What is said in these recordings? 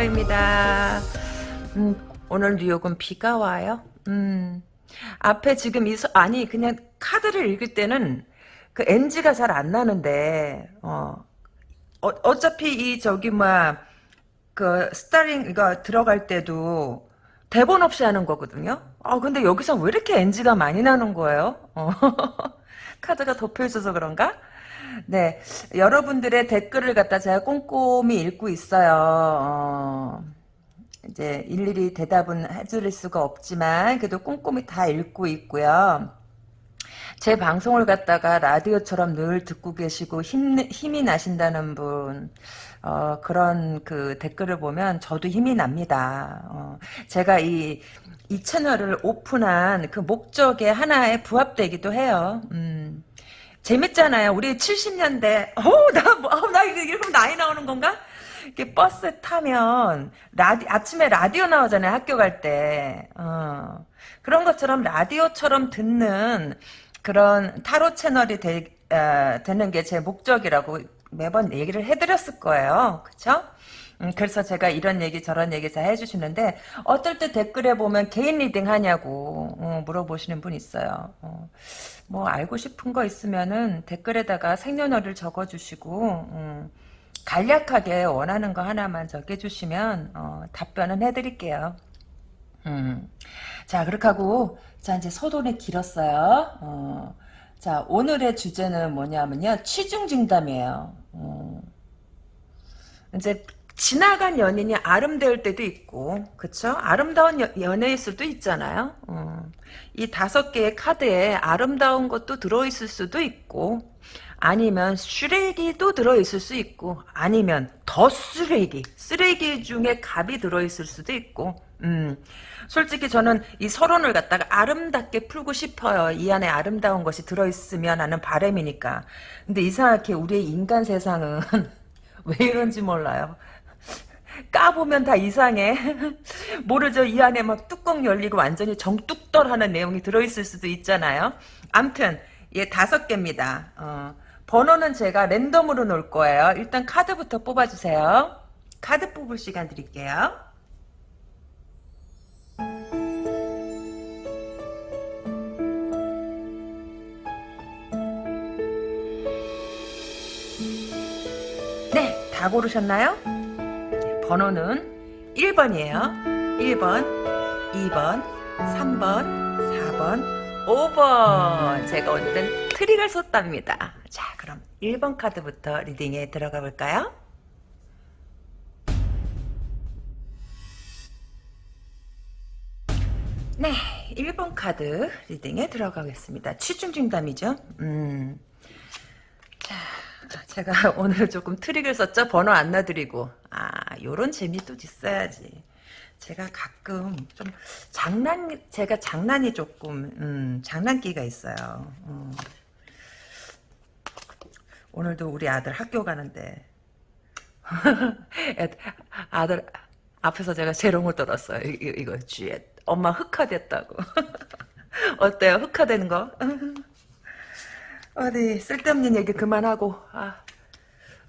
이큰다라입니다. 음, 오늘 뉴욕은 비가 와요. 음, 앞에 지금 이, 서, 아니, 그냥 카드를 읽을 때는 그 NG가 잘 안 나는데, 어, 어, 차피 이 저기, 뭐야, 그, 스타링, 이거 들어갈 때도 대본 없이 하는 거거든요. 아, 근데 여기서 왜 이렇게 NG가 많이 나는 거예요? 어. 카드가 덮여있어서 그런가? 네, 여러분들의 댓글을 갖다 제가 꼼꼼히 읽고 있어요. 어, 이제 일일이 대답은 해드릴 수가 없지만 그래도 꼼꼼히 다 읽고 있고요. 제 방송을 갖다가 라디오처럼 늘 듣고 계시고 힘, 힘이 나신다는 분 어, 그런 그 댓글을 보면 저도 힘이 납니다. 어, 제가 이, 이 채널을 오픈한 그 목적에 하나에 부합되기도 해요. 음. 재밌잖아요. 우리 70년대, 어, 나, 뭐, 어, 나 이거 이러면 나이 나오는 건가? 이렇게 버스 타면, 라디, 아침에 라디오 나오잖아요. 학교 갈 때. 어. 그런 것처럼 라디오처럼 듣는 그런 타로 채널이 되, 어, 되는 게 제 목적이라고 매번 얘기를 해드렸을 거예요. 그쵸? 음, 그래서 제가 이런 얘기 저런 얘기 다 해주시는데 어떨 때 댓글에 보면 개인 reading 하냐고 어, 물어보시는 분 있어요. 어. 뭐 알고 싶은 거 있으면은 댓글에다가 생년월일 적어주시고 음, 간략하게 원하는 거 하나만 적어주시면 어, 답변은 해드릴게요. 음. 자 그렇게 하고 자 이제 소돈이 길었어요. 어. 자 오늘의 주제는 뭐냐면요 취중진담이에요. 어. 이제 지나간 연인이 아름다울 때도 있고 그쵸? 아름다운 여, 연애일 수도 있잖아요. 어. 이 다섯 개의 카드에 아름다운 것도 들어있을 수도 있고 아니면 쓰레기도 들어있을 수 있고 아니면 더 쓰레기 쓰레기 중에 갑이 들어있을 수도 있고 음. 솔직히 저는 이 서론을 갖다가 아름답게 풀고 싶어요. 이 안에 아름다운 것이 들어있으면 하는 바램이니까. 근데 이상하게 우리의 인간 세상은 왜 이런지 몰라요. 까보면 다 이상해. 모르죠. 이 안에 막 뚜껑 열리고 완전히 정뚝떨하는 내용이 들어있을 수도 있잖아요. 암튼 예 다섯 개입니다. 어, 번호는 제가 랜덤으로 놓을 거예요. 일단 카드부터 뽑아주세요. 카드 뽑을 시간 드릴게요. 네, 다 고르셨나요? 번호는 1번이에요. 1번, 2번, 3번, 4번, 5번. 제가 오늘은 트릭을 썼답니다. 자, 그럼 1번 카드부터 리딩에 들어가 볼까요? 네, 1번 카드 리딩에 들어가겠습니다. 취중 진담이죠. 음. 자, 제가 오늘 조금 트릭을 썼죠. 번호 안 놔드리고. 아, 요런 재미도 있어야지. 제가 가끔 좀 장난, 제가 장난이 조금, 음, 장난기가 있어요. 음. 오늘도 우리 아들 학교 가는데, 아들 앞에서 제가 재롱을 떨었어요. 이거, 이거 쥐에. 엄마 흑화됐다고. 어때요? 흑화되는 거? 어디 쓸데없는 얘기 그만하고 아,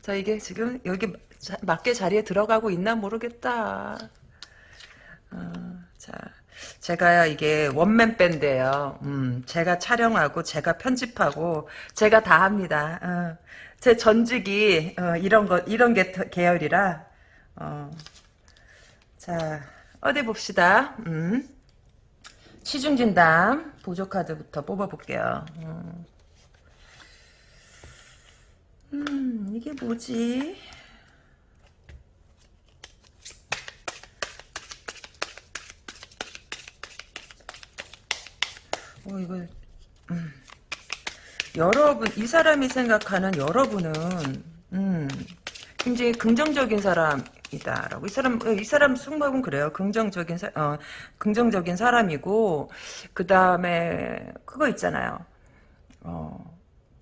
자 이게 지금 여기 자, 맞게 자리에 들어가고 있나 모르겠다. 어, 자 제가 이게 원맨 밴드예요. 음, 제가 촬영하고 제가 편집하고 제가 다 합니다. 어, 제 전직이 어, 이런 거 이런 게 계열이라 어, 자 어디 봅시다. 음. 시중진담 보조카드부터 뽑아볼게요. 음. 음, 이게 뭐지? 어, 이거, 음. 여러분, 이 사람이 생각하는 여러분은, 음, 굉장히 긍정적인 사람이다라고. 이 사람, 이 사람 승막은 그래요. 긍정적인, 사, 어, 긍정적인 사람이고, 그 다음에, 그거 있잖아요. 어,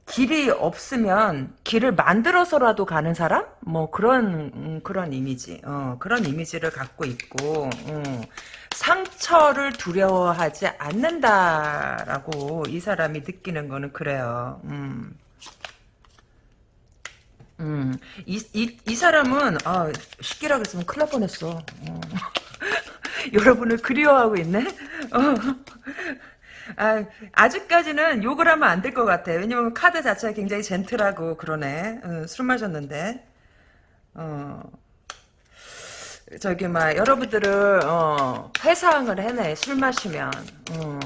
길이 없으면 길을 만들어서라도 가는 사람? 뭐 그런 음, 그런 이미지, 어, 그런 이미지를 갖고 있고 음, 상처를 두려워하지 않는다라고 이 사람이 느끼는 거는 그래요. 음. 음, 이, 이, 이 사람은, 아, 시기라 그랬으면 큰일 날 뻔했어. 어. 여러분을 그리워하고 있네? 어. 아, 아직까지는 욕을 하면 안 될 것 같아. 왜냐면 카드 자체가 굉장히 젠틀하고 그러네. 어, 술 마셨는데. 어. 저기, 막, 여러분들을, 어, 회상을 해내. 술 마시면. 어.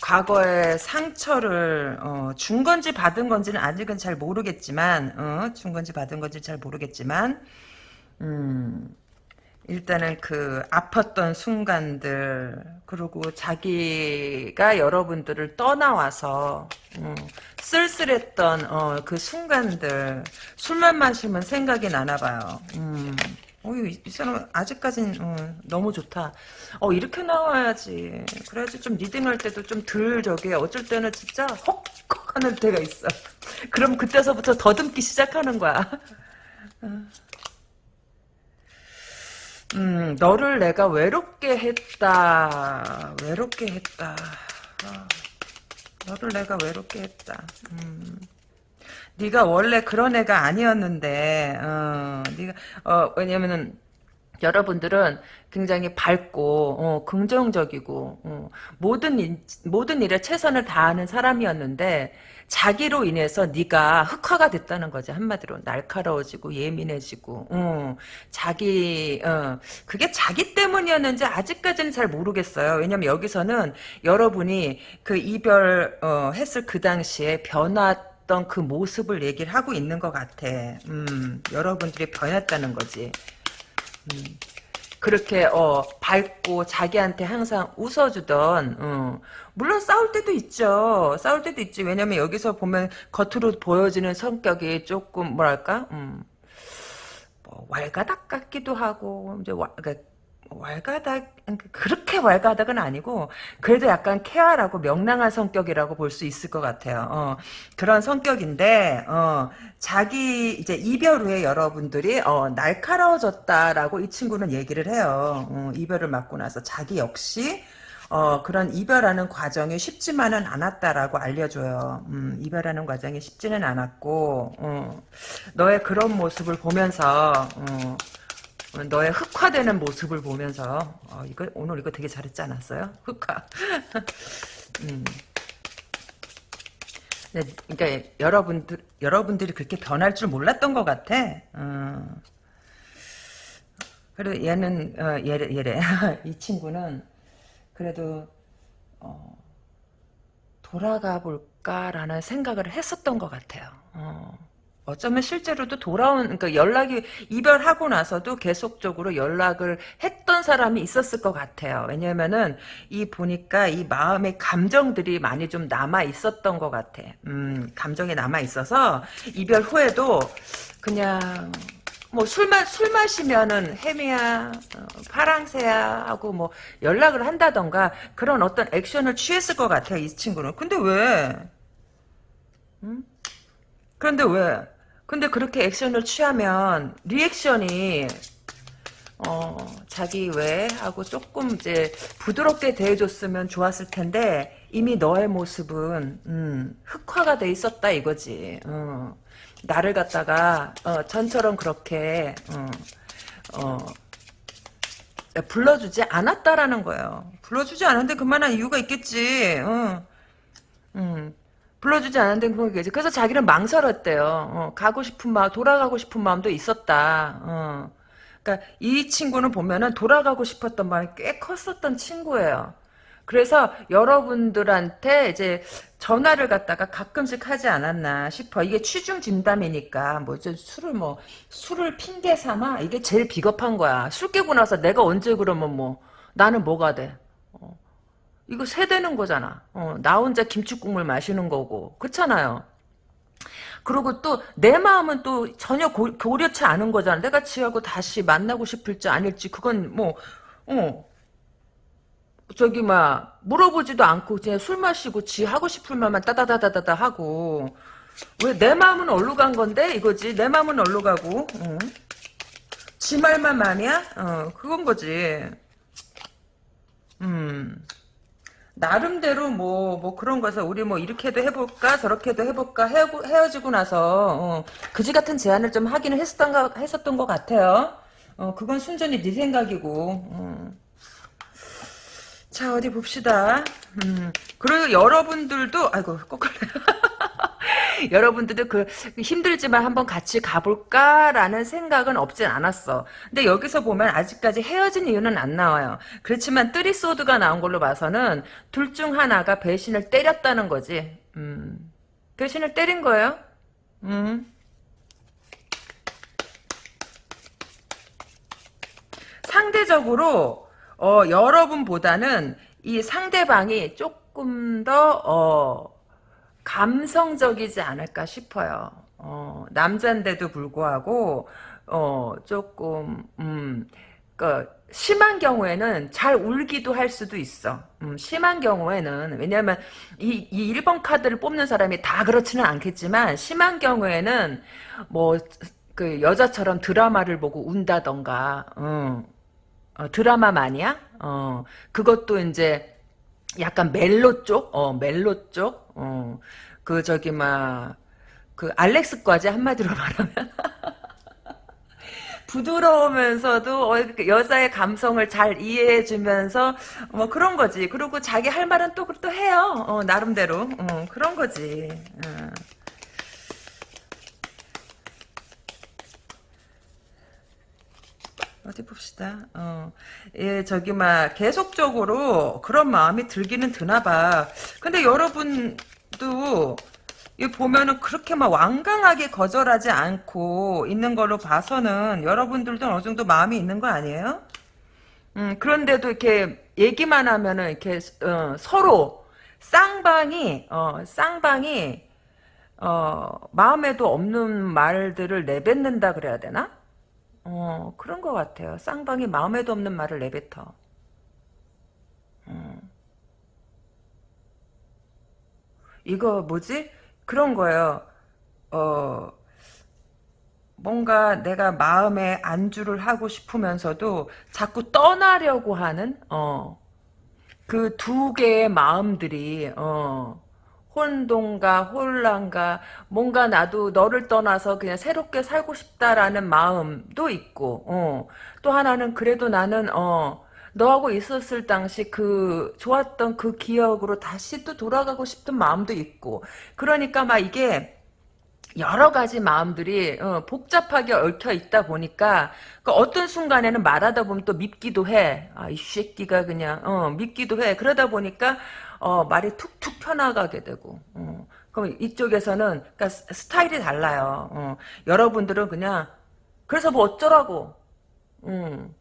과거의 상처를 어, 준 건지 받은 건지는 아직은 잘 모르겠지만 어, 준 건지 받은 건지 잘 모르겠지만 음, 일단은 그 아팠던 순간들 그리고 자기가 여러분들을 떠나와서 음, 쓸쓸했던 어, 그 순간들 술만 마시면 생각이 나나 봐요. 음. 어이 이 사람 아직까진 어, 너무 좋다. 어 이렇게 나와야지. 그래야지 좀 리딩할 때도 좀 덜 저기 어쩔 때는 진짜 헉헉 하는 때가 있어. 그럼 그때서부터 더듬기 시작하는 거야. 음 너를 내가 외롭게 했다. 외롭게 했다. 어, 너를 내가 외롭게 했다. 음. 네가 원래 그런 애가 아니었는데, 어, 네가 어 왜냐면은 여러분들은 굉장히 밝고 어, 긍정적이고 어, 모든 일, 모든 일에 최선을 다하는 사람이었는데 자기로 인해서 네가 흑화가 됐다는 거지 한마디로 날카로워지고 예민해지고 어, 자기 어, 그게 자기 때문이었는지 아직까지는 잘 모르겠어요. 왜냐면 여기서는 여러분이 그 이별 어, 했을 그 당시에 변화 던그 모습을 얘기를 하고 있는 것 같아. 음, 여러분들이 변했다는 거지. 음, 그렇게 어 밝고 자기한테 항상 웃어주던 어, 물론 싸울 때도 있죠. 싸울 때도 있지. 왜냐면 여기서 보면 겉으로 보여지는 성격이 조금 뭐랄까 음, 뭐 왈가닥 같기도 하고 이제 와, 그러니까 왈가닥 그렇게 왈가닥은 아니고 그래도 약간 케어라고 명랑한 성격이라고 볼 수 있을 것 같아요. 어, 그런 성격인데 어, 자기 이제 이별 후에 여러분들이 어, 날카로워졌다라고 이 친구는 얘기를 해요. 어, 이별을 맞고 나서 자기 역시 어, 그런 이별하는 과정이 쉽지만은 않았다라고 알려줘요. 음, 이별하는 과정이 쉽지는 않았고 어, 너의 그런 모습을 보면서 어, 너의 흑화되는 모습을 보면서 어, 이거 오늘 이거 되게 잘했지 않았어요? 흑화. 음. 네, 그러니까 여러분들 여러분들이 그렇게 변할 줄 몰랐던 것 같아. 어. 그리고 얘는 어, 얘래 얘래 이 친구는 그래도 어, 돌아가 볼까라는 생각을 했었던 것 같아요. 어. 어쩌면 실제로도 돌아온 그러니까 연락이 이별하고 나서도 계속적으로 연락을 했던 사람이 있었을 것 같아요. 왜냐면은 이 보니까 이 마음의 감정들이 많이 좀 남아 있었던 것 같아. 음, 감정이 남아 있어서 이별 후에도 그냥 뭐 술만 술 마시면은 혜미야 어, 파랑새야 하고 뭐 연락을 한다던가 그런 어떤 액션을 취했을 것 같아요 이 친구는 근데 왜 음? 그런데 왜 근데 그렇게 액션을 취하면 리액션이 어 자기 왜 하고 조금 이제 부드럽게 대해줬으면 좋았을 텐데 이미 너의 모습은 음, 흑화가 돼 있었다 이거지. 어. 나를 갖다가 어, 전처럼 그렇게 어, 어, 불러주지 않았다라는 거예요. 불러주지 않았는데 그만한 이유가 있겠지. 어. 음. 불러주지 그런 게지. 그래서 자기는 망설였대요. 어, 가고 싶은 마음, 돌아가고 싶은 마음도 있었다. 어. 그러니까 이 친구는 보면은 돌아가고 싶었던 마음이 꽤 컸었던 친구예요. 그래서 여러분들한테 이제 전화를 갖다가 가끔씩 하지 않았나 싶어. 이게 취중 진담이니까 뭐 술을 뭐 술을 핑계 삼아 이게 제일 비겁한 거야. 술 깨고 나서 내가 언제 그러면 뭐 나는 뭐가 돼? 이거 세대는 거잖아. 어, 나 혼자 김치국물 마시는 거고. 그렇잖아요. 그리고 또 내 마음은 또 전혀 고, 려치 않은 거잖아. 내가 지하고 다시 만나고 싶을지 아닐지 그건 뭐 어. 저기 막 물어보지도 않고 그냥 술 마시고 지 하고 싶을 말만 따다다다다다 하고 왜 내 마음은 얼로 간 건데 이거지 내 마음은 얼로 가고 어. 지 말만 마음이야? 어 그건 거지 음 나름대로 뭐, 뭐 그런 거서 우리 뭐 이렇게도 해볼까 저렇게도 해볼까 헤어, 헤어지고 나서 어, 그지 같은 제안을 좀 하기는 했었던, 거, 했었던 것 같아요. 어, 그건 순전히 네 생각이고. 어. 자 어디 봅시다. 음, 그리고 여러분들도 아이고 거꾸로 여러분들도 그 힘들지만 한번 같이 가볼까라는 생각은 없진 않았어. 근데 여기서 보면 아직까지 헤어진 이유는 안 나와요. 그렇지만 뜨리소드가 나온 걸로 봐서는 둘 중 하나가 배신을 때렸다는 거지. 음, 배신을 때린 거예요. 음. 상대적으로 어, 여러분보다는 이 상대방이 조금 더 어, 감성적이지 않을까 싶어요. 어, 남잔데도 불구하고 어, 조금 음, 그 심한 경우에는 잘 울기도 할 수도 있어. 음, 심한 경우에는 왜냐하면 이, 이 1번 카드를 뽑는 사람이 다 그렇지는 않겠지만 심한 경우에는 뭐 그 여자처럼 드라마를 보고 운다던가 음, 어, 드라마 마니아? 어, 그것도 이제 약간 멜로 쪽? 어, 멜로 쪽? 어, 그 저기 막, 그 알렉스과지 한마디로 말하면. 부드러우면서도 어, 그 여자의 감성을 잘 이해해주면서 뭐 그런 거지. 그리고 자기 할 말은 또또 해요. 어, 나름대로 어, 그런 거지. 어. 어디 봅시다. 어, 예, 저기, 막, 계속적으로 그런 마음이 들기는 드나 봐. 근데 여러분도, 이 보면은 그렇게 막 완강하게 거절하지 않고 있는 걸로 봐서는 여러분들도 어느 정도 마음이 있는 거 아니에요? 음, 그런데도 이렇게 얘기만 하면은 이렇게, 어, 서로 쌍방이, 어, 쌍방이, 어, 마음에도 없는 말들을 내뱉는다 그래야 되나? 어, 그런 것 같아요. 쌍방이 마음에도 없는 말을 내뱉어. 어. 이거 뭐지? 그런 거예요. 어, 뭔가 내가 마음에 안주를 하고 싶으면서도 자꾸 떠나려고 하는, 어, 그 두 개의 마음들이, 어, 혼돈과 혼란과 뭔가 나도 너를 떠나서 그냥 새롭게 살고 싶다라는 마음도 있고 어. 또 하나는 그래도 나는 어 너하고 있었을 당시 그 좋았던 그 기억으로 다시 또 돌아가고 싶은 마음도 있고 그러니까 막 이게 여러 가지 마음들이 어, 복잡하게 얽혀 있다 보니까 그 어떤 순간에는 말하다 보면 또 밉기도 해. 아, 이 새끼가 그냥 어, 밉기도 해. 그러다 보니까 어, 말이 툭툭 펴나가게 되고 어. 그럼 이쪽에서는 그러니까 스타일이 달라요. 어. 여러분들은 그냥 그래서 뭐 어쩌라고 음.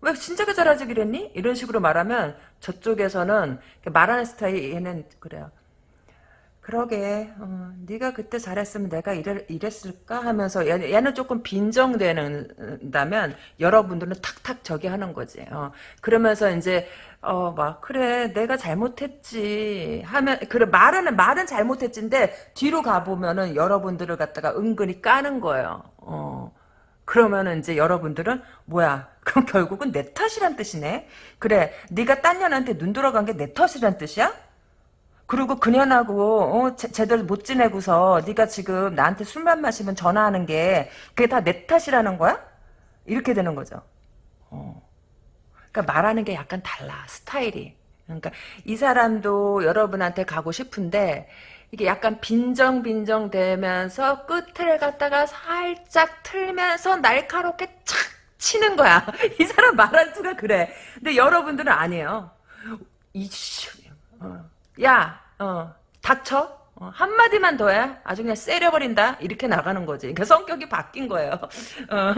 왜 진작에 잘하지 그랬니? 이런 식으로 말하면 저쪽에서는 말하는 스타일에는 그래요. 그러게 어, 네가 그때 잘했으면 내가 이랬, 이랬을까 하면서 얘, 얘는 조금 빈정되는다면 여러분들은 탁탁 저기 하는 거지 어, 그러면서 이제 어 막 그래 내가 잘못했지 하면 그래 말은 말은 잘못했지인데 뒤로 가보면은 여러분들을 갖다가 은근히 까는 거예요 어 그러면은 이제 여러분들은 뭐야 그럼 결국은 내 탓이란 뜻이네 그래 네가 딴 년한테 눈 돌아간 게 내 탓이란 뜻이야 그리고 그년하고 어, 제, 대로못 지내고서 네가 지금 나한테 술만 마시면 전화하는 게 그게 다 내 탓이라는 거야? 이렇게 되는 거죠. 어. 그러니까 말하는 게 약간 달라 스타일이. 그러니까 이 사람도 여러분한테 가고 싶은데 이게 약간 빈정빈정 되면서 끝을 갖다가 살짝 틀면서 날카롭게 착 치는 거야. 이 사람 말한 투가 그래. 근데 여러분들은 아니에요. 이씨, 어. 야, 어, 닥쳐. 어, 한마디만 더 해. 아주 그냥 세려버린다. 이렇게 나가는 거지. 그 성격이 바뀐 거예요. 어,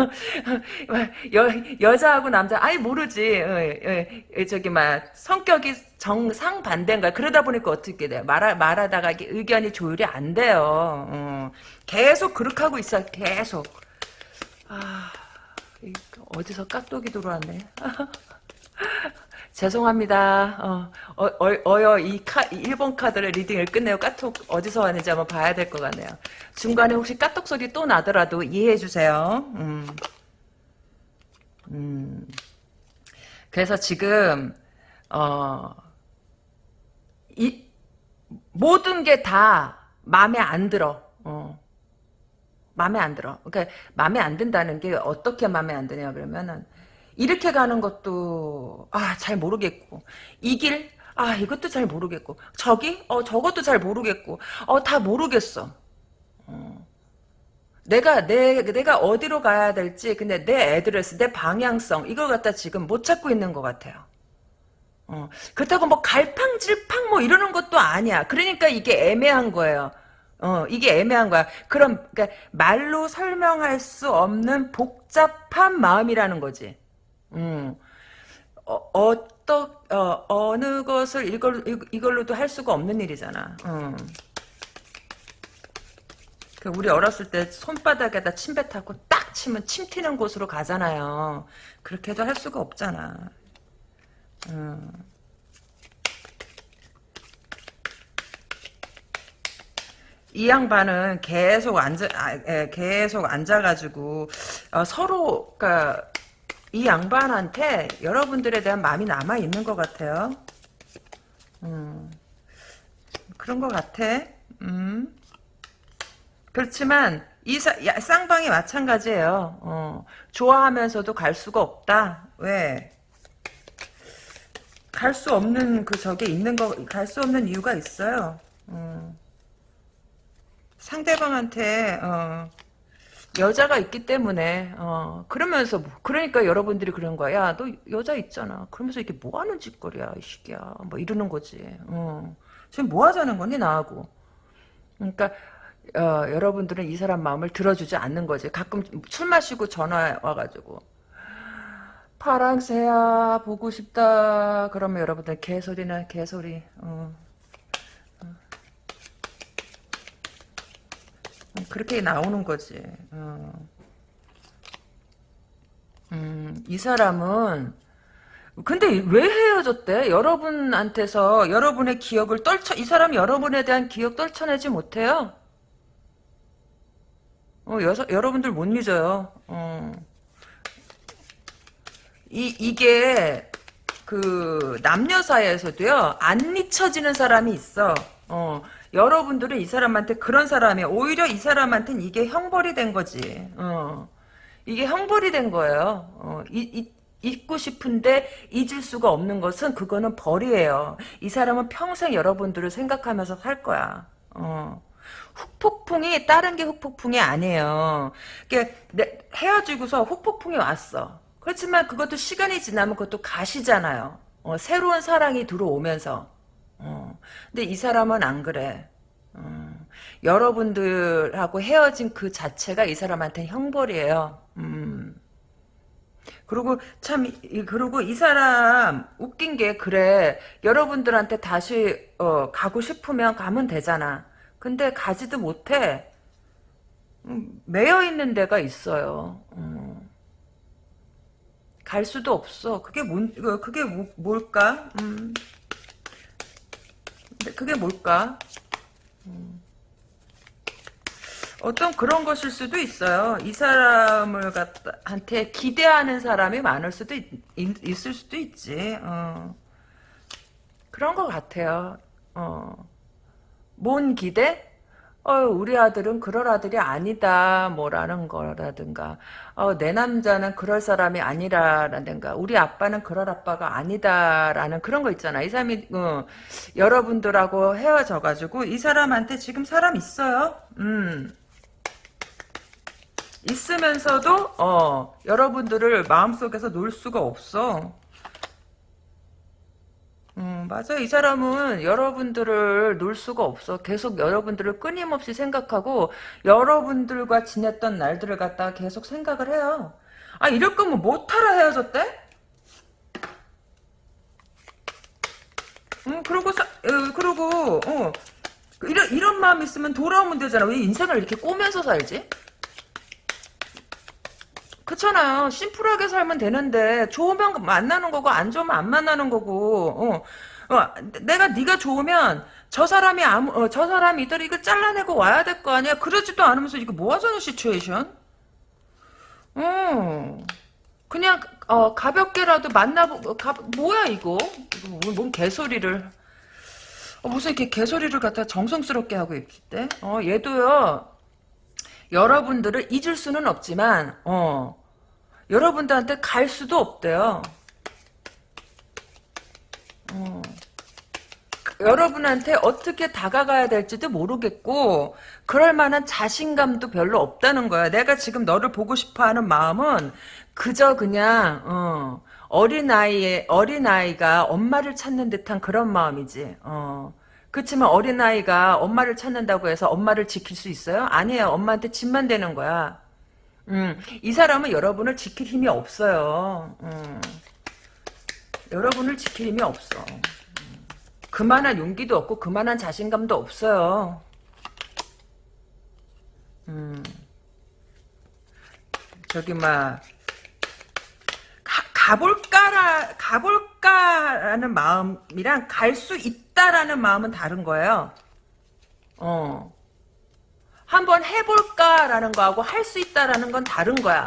여, 여자하고 남자, 아예 모르지. 어, 어, 저기, 막, 성격이 정상반대인 거야. 그러다 보니까 어떻게 돼요? 말, 말하다가 의견이 조율이 안 돼요. 어, 계속 그렇게 하고 있어. 계속. 아, 어디서 깍독이 들어왔네. 죄송합니다. 어, 어, 어, 여이 카, 1번 카드를 리딩을 끝내고 까톡 어디서 왔는지 한번 봐야 될 것 같네요. 중간에 혹시 까톡 소리 또 나더라도 이해해 주세요. 음. 음. 그래서 지금, 어, 이 모든 게 다 마음에 안 들어. 어. 마음에 안 들어. 그러니까 마음에 안 든다는 게 어떻게 마음에 안 드냐 그러면은 이렇게 가는 것도 아 잘 모르겠고 이 길 아 이것도 잘 모르겠고 저기 어 저것도 잘 모르겠고 어 다 모르겠어. 어. 내가 내 내가 어디로 가야 될지 근데 내 애드레스 내 방향성 이걸 갖다 지금 못 찾고 있는 것 같아요. 어, 그렇다고 뭐 갈팡질팡 뭐 이러는 것도 아니야. 그러니까 이게 애매한 거예요. 어, 이게 애매한 거야. 그럼, 그러니까 말로 설명할 수 없는 복잡한 마음이라는 거지. 음, 어, 어떠, 어, 어느 것을 이걸, 이걸로도 할 수가 없는 일이잖아. 음. 그 우리 어렸을 때 손바닥에다 침뱉하고 딱 치면 침 튀는 곳으로 가잖아요. 그렇게도 할 수가 없잖아. 음. 이 양반은 계속 앉아, 아, 예, 계속 앉아가지고 어, 서로 그러니까 이 양반한테 여러분들에 대한 마음이 남아 있는 것 같아요. 음, 그런 것 같아. 음. 그렇지만 이 사, 야, 쌍방이 마찬가지예요. 어, 좋아하면서도 갈 수가 없다. 왜? 갈 수 없는 그 저게 있는 거, 갈 수 없는 이유가 있어요. 어. 상대방한테 어, 여자가 있기 때문에 어, 그러면서 뭐, 그러니까 여러분들이 그런 거야. 야, 너 여자 있잖아. 그러면서 이게 뭐 하는 짓거리야, 이 시기야. 뭐 이러는 거지. 어. 지금 뭐 하자는 거니 나하고. 그러니까 어, 여러분들은 이 사람 마음을 들어주지 않는 거지. 가끔 술 마시고 전화 와가지고 파랑새야 보고 싶다. 그러면 여러분들 개소리나 개소리. 어. 그렇게 나오는 거지. 어. 음, 이 사람은 근데 왜 헤어졌대? 여러분한테서 여러분의 기억을 떨쳐 이 사람이 여러분에 대한 기억 떨쳐내지 못해요. 어, 여서, 여러분들 못 잊어요. 어. 이 이게 그 남녀 사이에서도요 안 잊혀지는 사람이 있어. 어. 여러분들은 이 사람한테 그런 사람이 오히려 이 사람한테는 이게 형벌이 된 거지. 어. 이게 형벌이 된 거예요. 어. 이, 이, 잊고 싶은데 잊을 수가 없는 것은 그거는 벌이에요. 이 사람은 평생 여러분들을 생각하면서 살 거야. 어. 훅폭풍이 다른 게 훅폭풍이 아니에요. 헤어지고서 훅폭풍이 왔어. 그렇지만 그것도 시간이 지나면 그것도 가시잖아요. 어, 새로운 사랑이 들어오면서. 어. 근데 이 사람은 안 그래. 어. 여러분들하고 헤어진 그 자체가 이 사람한테 형벌이에요. 음. 그리고 참 그리고 이 사람 웃긴 게 그래 여러분들한테 다시 어, 가고 싶으면 가면 되잖아. 근데 가지도 못해. 음, 매여 있는 데가 있어요. 음. 갈 수도 없어. 그게 뭔 그게 뭐, 뭘까? 음. 그게 뭘까? 음. 어떤 그런 것일 수도 있어요. 이 사람을 갖다 한테 기대하는 사람이 많을 수도 있, 있을 수도 있지. 어. 그런 것 같아요. 어. 뭔 기대? 어, 우리 아들은 그럴 아들이 아니다, 뭐라는 거라든가, 어, 내 남자는 그럴 사람이 아니라라든가, 우리 아빠는 그럴 아빠가 아니다라는 그런 거 있잖아. 이 사람이, 어, 여러분들하고 헤어져가지고, 이 사람한테 지금 사람 있어요. 음. 있으면서도, 어, 여러분들을 마음속에서 놓을 수가 없어. 음, 맞아요. 이 사람은 여러분들을 놓을 수가 없어. 계속 여러분들을 끊임없이 생각하고 여러분들과 지냈던 날들을 갖다가 계속 생각을 해요. 아 이럴 거면 못하러 헤어졌대? 음, 그러고 사, 어, 그러고 어, 이런 이런 마음 있으면 돌아오면 되잖아. 왜 인생을 이렇게 꼬면서 살지? 그렇잖아요. 심플하게 살면 되는데 좋으면 만나는 거고 안 좋으면 안 만나는 거고. 어, 어 내가 네가 좋으면 저 사람이 아무 어, 저 사람이 이들 이거 잘라내고 와야 될 거 아니야. 그러지도 않으면서 이거 뭐 하자는 시츄에이션? 어. 그냥 어, 가볍게라도 만나보 가, 뭐야 이거? 이거 뭔 개소리를 어, 무슨 이렇게 개소리를 갖다 정성스럽게 하고 있을 때? 어, 얘도요, 여러분들을 잊을 수는 없지만, 어, 여러분들한테 갈 수도 없대요. 어. 여러분한테 어떻게 다가가야 될지도 모르겠고 그럴 만한 자신감도 별로 없다는 거야. 내가 지금 너를 보고 싶어하는 마음은 그저 그냥 어, 어린아이의 어린아이가 엄마를 찾는 듯한 그런 마음이지. 어. 그렇지만 어린아이가 엄마를 찾는다고 해서 엄마를 지킬 수 있어요? 아니에요. 엄마한테 짐만 되는 거야. 음, 이 사람은 여러분을 지킬 힘이 없어요. 음. 여러분을 지킬 힘이 없어. 그만한 용기도 없고 그만한 자신감도 없어요. 음. 저기 막 가, 가볼까라 가볼까라는 마음이랑 갈 수 있 다라는 마음은 다른 거예요. 어. 한번 해볼까라는 거하고 할 수 있다라는 건 다른 거야.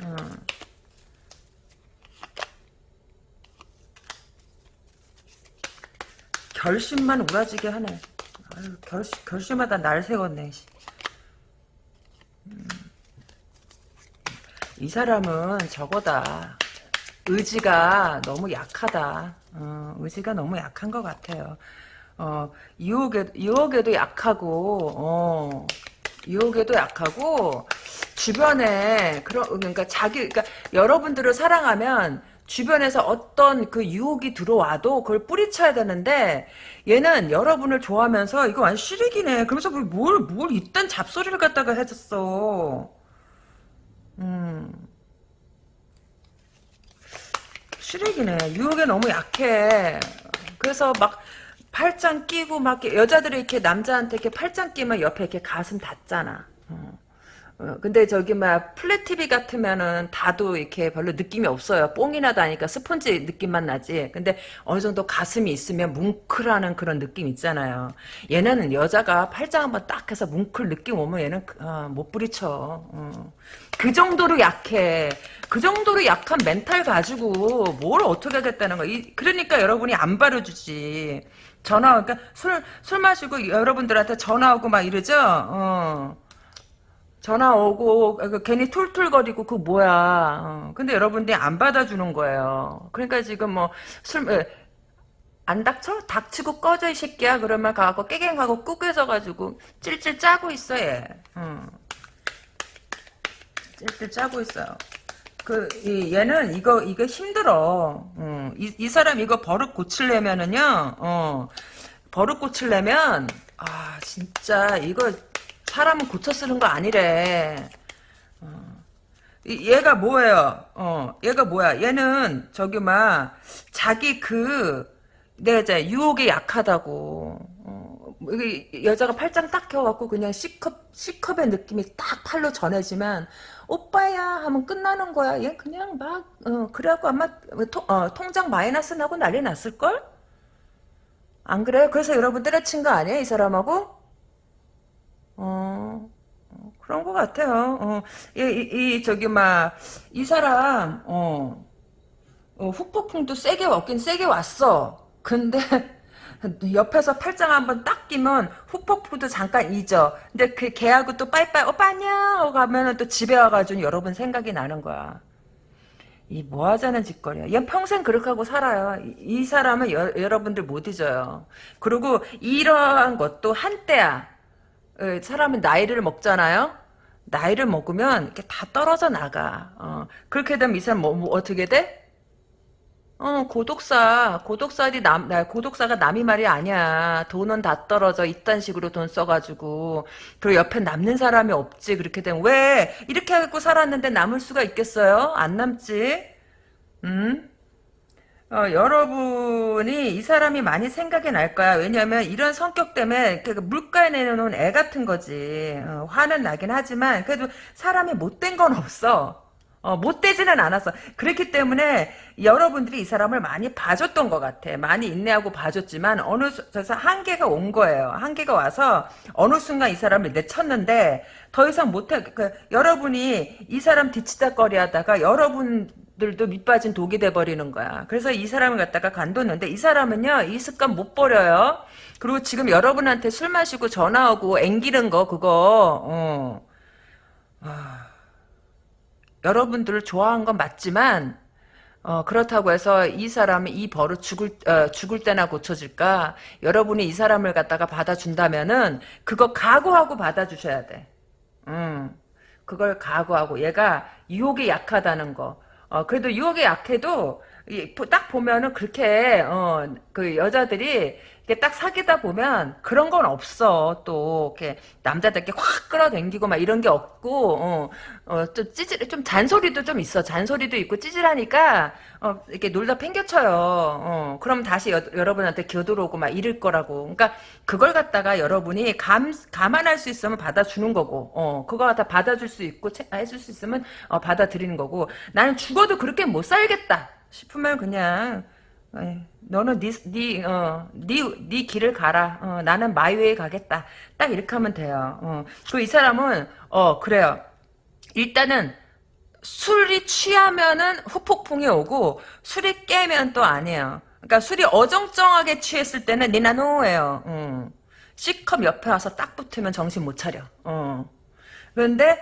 음. 결심만 우라지게 하네. 아유, 결심, 결심하다 날 세웠네. 음. 이 사람은 저거다. 의지가 너무 약하다. 어, 의지가 너무 약한 것 같아요. 어, 유혹에, 유혹에도 약하고, 어, 유혹에도 약하고, 주변에, 그런, 그러니까 자기, 그러니까 여러분들을 사랑하면, 주변에서 어떤 그 유혹이 들어와도 그걸 뿌리쳐야 되는데 얘는 여러분을 좋아하면서 이거 완전 시래기네. 그러면서 뭘, 뭘 이딴 잡소리를 갖다가 해줬어. 음. 시래기네. 유혹에 너무 약해. 그래서 막 팔짱 끼고 막 여자들이 이렇게 남자한테 이렇게 팔짱 끼면 옆에 이렇게 가슴 닿잖아. 어. 어, 근데 저기 막 플랫 TV 같으면은 다도 이렇게 별로 느낌이 없어요. 뽕이나 다니까 스펀지 느낌만 나지. 근데 어느 정도 가슴이 있으면 뭉클하는 그런 느낌 있잖아요. 얘는 여자가 팔짱 한번 딱 해서 뭉클 느낌 오면 얘는 어, 못 부리쳐. 어. 그 정도로 약해. 그 정도로 약한 멘탈 가지고 뭘 어떻게 하겠다는 거야. 이, 그러니까 여러분이 안 바르주지. 전화, 그러니까 술, 술 마시고 여러분들한테 전화 오고 막 이러죠? 어. 전화 오고 그 괜히 툴툴거리고 그 뭐야. 어. 근데 여러분들이 안 받아주는 거예요. 그러니까 지금 뭐술 안 닥쳐? 닥치고 꺼져 이 새끼야. 그러면 가고 깨갱하고 꾸겨져 가지고 찔찔 짜고 있어 얘. 어. 찔찔 짜고 있어요. 그 이, 얘는 이거 이거 힘들어. 어. 이, 이 사람 이거 버릇 고치려면은요. 어. 버릇 고치려면 아 진짜 이거 사람은 고쳐 쓰는 거 아니래. 어. 얘가 뭐예요? 어, 얘가 뭐야? 얘는 저기 막 자기 그 내가 이제 유혹에 약하다고. 어, 여자가 팔짱 딱 켜갖고 그냥 C컵 C컵의 느낌이 딱 팔로 전해지면 오빠야 하면 끝나는 거야. 얘 그냥 막 어, 그래갖고 아마 통, 어, 통장 마이너스 나고 난리 났을 걸? 안 그래요? 그래서 여러분 때려친 거 아니에요? 이 사람하고? 어, 어, 그런 것 같아요. 어, 이, 이, 이 저기, 막, 이 사람, 어, 어, 후폭풍도 세게 왔긴 세게 왔어. 근데, 옆에서 팔짱 한번 딱 끼면 후폭풍도 잠깐 잊어. 근데 그 걔하고 또 빠이빠이, 오빠 안녕! 하고 가면은 또 집에 와가지고 여러분 생각이 나는 거야. 이 뭐 하자는 짓거리야. 얘 평생 그렇게 하고 살아요. 이, 이 사람은 여, 여러분들 못 잊어요. 그리고 이러한 것도 한때야. 예, 사람은 나이를 먹잖아요. 나이를 먹으면 이렇게 다 떨어져 나가. 어, 그렇게 되면 이 사람 뭐, 뭐 어떻게 돼? 어, 고독사, 고독사리 남, 고독사가 남이 말이 아니야. 돈은 다 떨어져. 이딴 식으로 돈 써가지고. 그리고 옆에 남는 사람이 없지. 그렇게 되면. 왜? 이렇게 하고 살았는데 남을 수가 있겠어요? 안 남지? 음? 어, 여러분이 이 사람이 많이 생각이 날 거야. 왜냐면 이런 성격 때문에 그 물가에 내놓은 애 같은 거지. 어, 화는 나긴 하지만 그래도 사람이 못된 건 없어. 어, 못되지는 않았어. 그렇기 때문에 여러분들이 이 사람을 많이 봐줬던 것 같아. 많이 인내하고 봐줬지만 어느 수, 한계가 온 거예요. 한계가 와서 어느 순간 이 사람을 내쳤는데 더 이상 못해. 그, 여러분이 이 사람 뒤치다거리 하다가 여러분 들도 밑빠진 독이 돼버리는 거야. 그래서 이 사람을 갖다가 간뒀는데 이 사람은요 이 습관 못 버려요. 그리고 지금 여러분한테 술 마시고 전화 오고 앵기는 거 그거 어. 아, 여러분들을 좋아한 건 맞지만 어, 그렇다고 해서 이 사람이 이 버릇 죽을, 어, 죽을 때나 고쳐질까? 여러분이 이 사람을 갖다가 받아준다면은, 그거 각오하고 받아주셔야 돼. 음, 그걸 각오하고, 얘가 유혹에 약하다는 거. 어, 그래도 유혹에 약해도, 이, 딱 보면은 그렇게, 어, 그 여자들이, 이렇게 딱 사귀다 보면 그런 건 없어. 또 이렇게 남자들께 확 끌어당기고 막 이런 게 없고 어, 어, 좀 찌질 좀 잔소리도 좀 있어. 잔소리도 있고 찌질하니까 어, 이렇게 놀다 팽겨쳐요. 어, 그럼 다시 여, 여러분한테 겨들어오고 막 이럴 거라고. 그러니까 그걸 갖다가 여러분이 감 감안할 수 있으면 받아주는 거고. 어, 그거 갖다 받아줄 수 있고 채, 해줄 수 있으면 어, 받아들이는 거고. 나는 죽어도 그렇게 못 살겠다 싶으면 그냥 너는 네, 네, 어, 네, 네 길을 가라. 어, 나는 마이웨이 가겠다. 딱 이렇게 하면 돼요. 어. 그이 사람은, 어, 그래요. 일단은, 술이 취하면은 후폭풍이 오고, 술이 깨면 또 아니에요. 그러니까 술이 어정쩡하게 취했을 때는 니나노예요. 어. C컵 옆에 와서 딱 붙으면 정신 못 차려. 어. 그런데,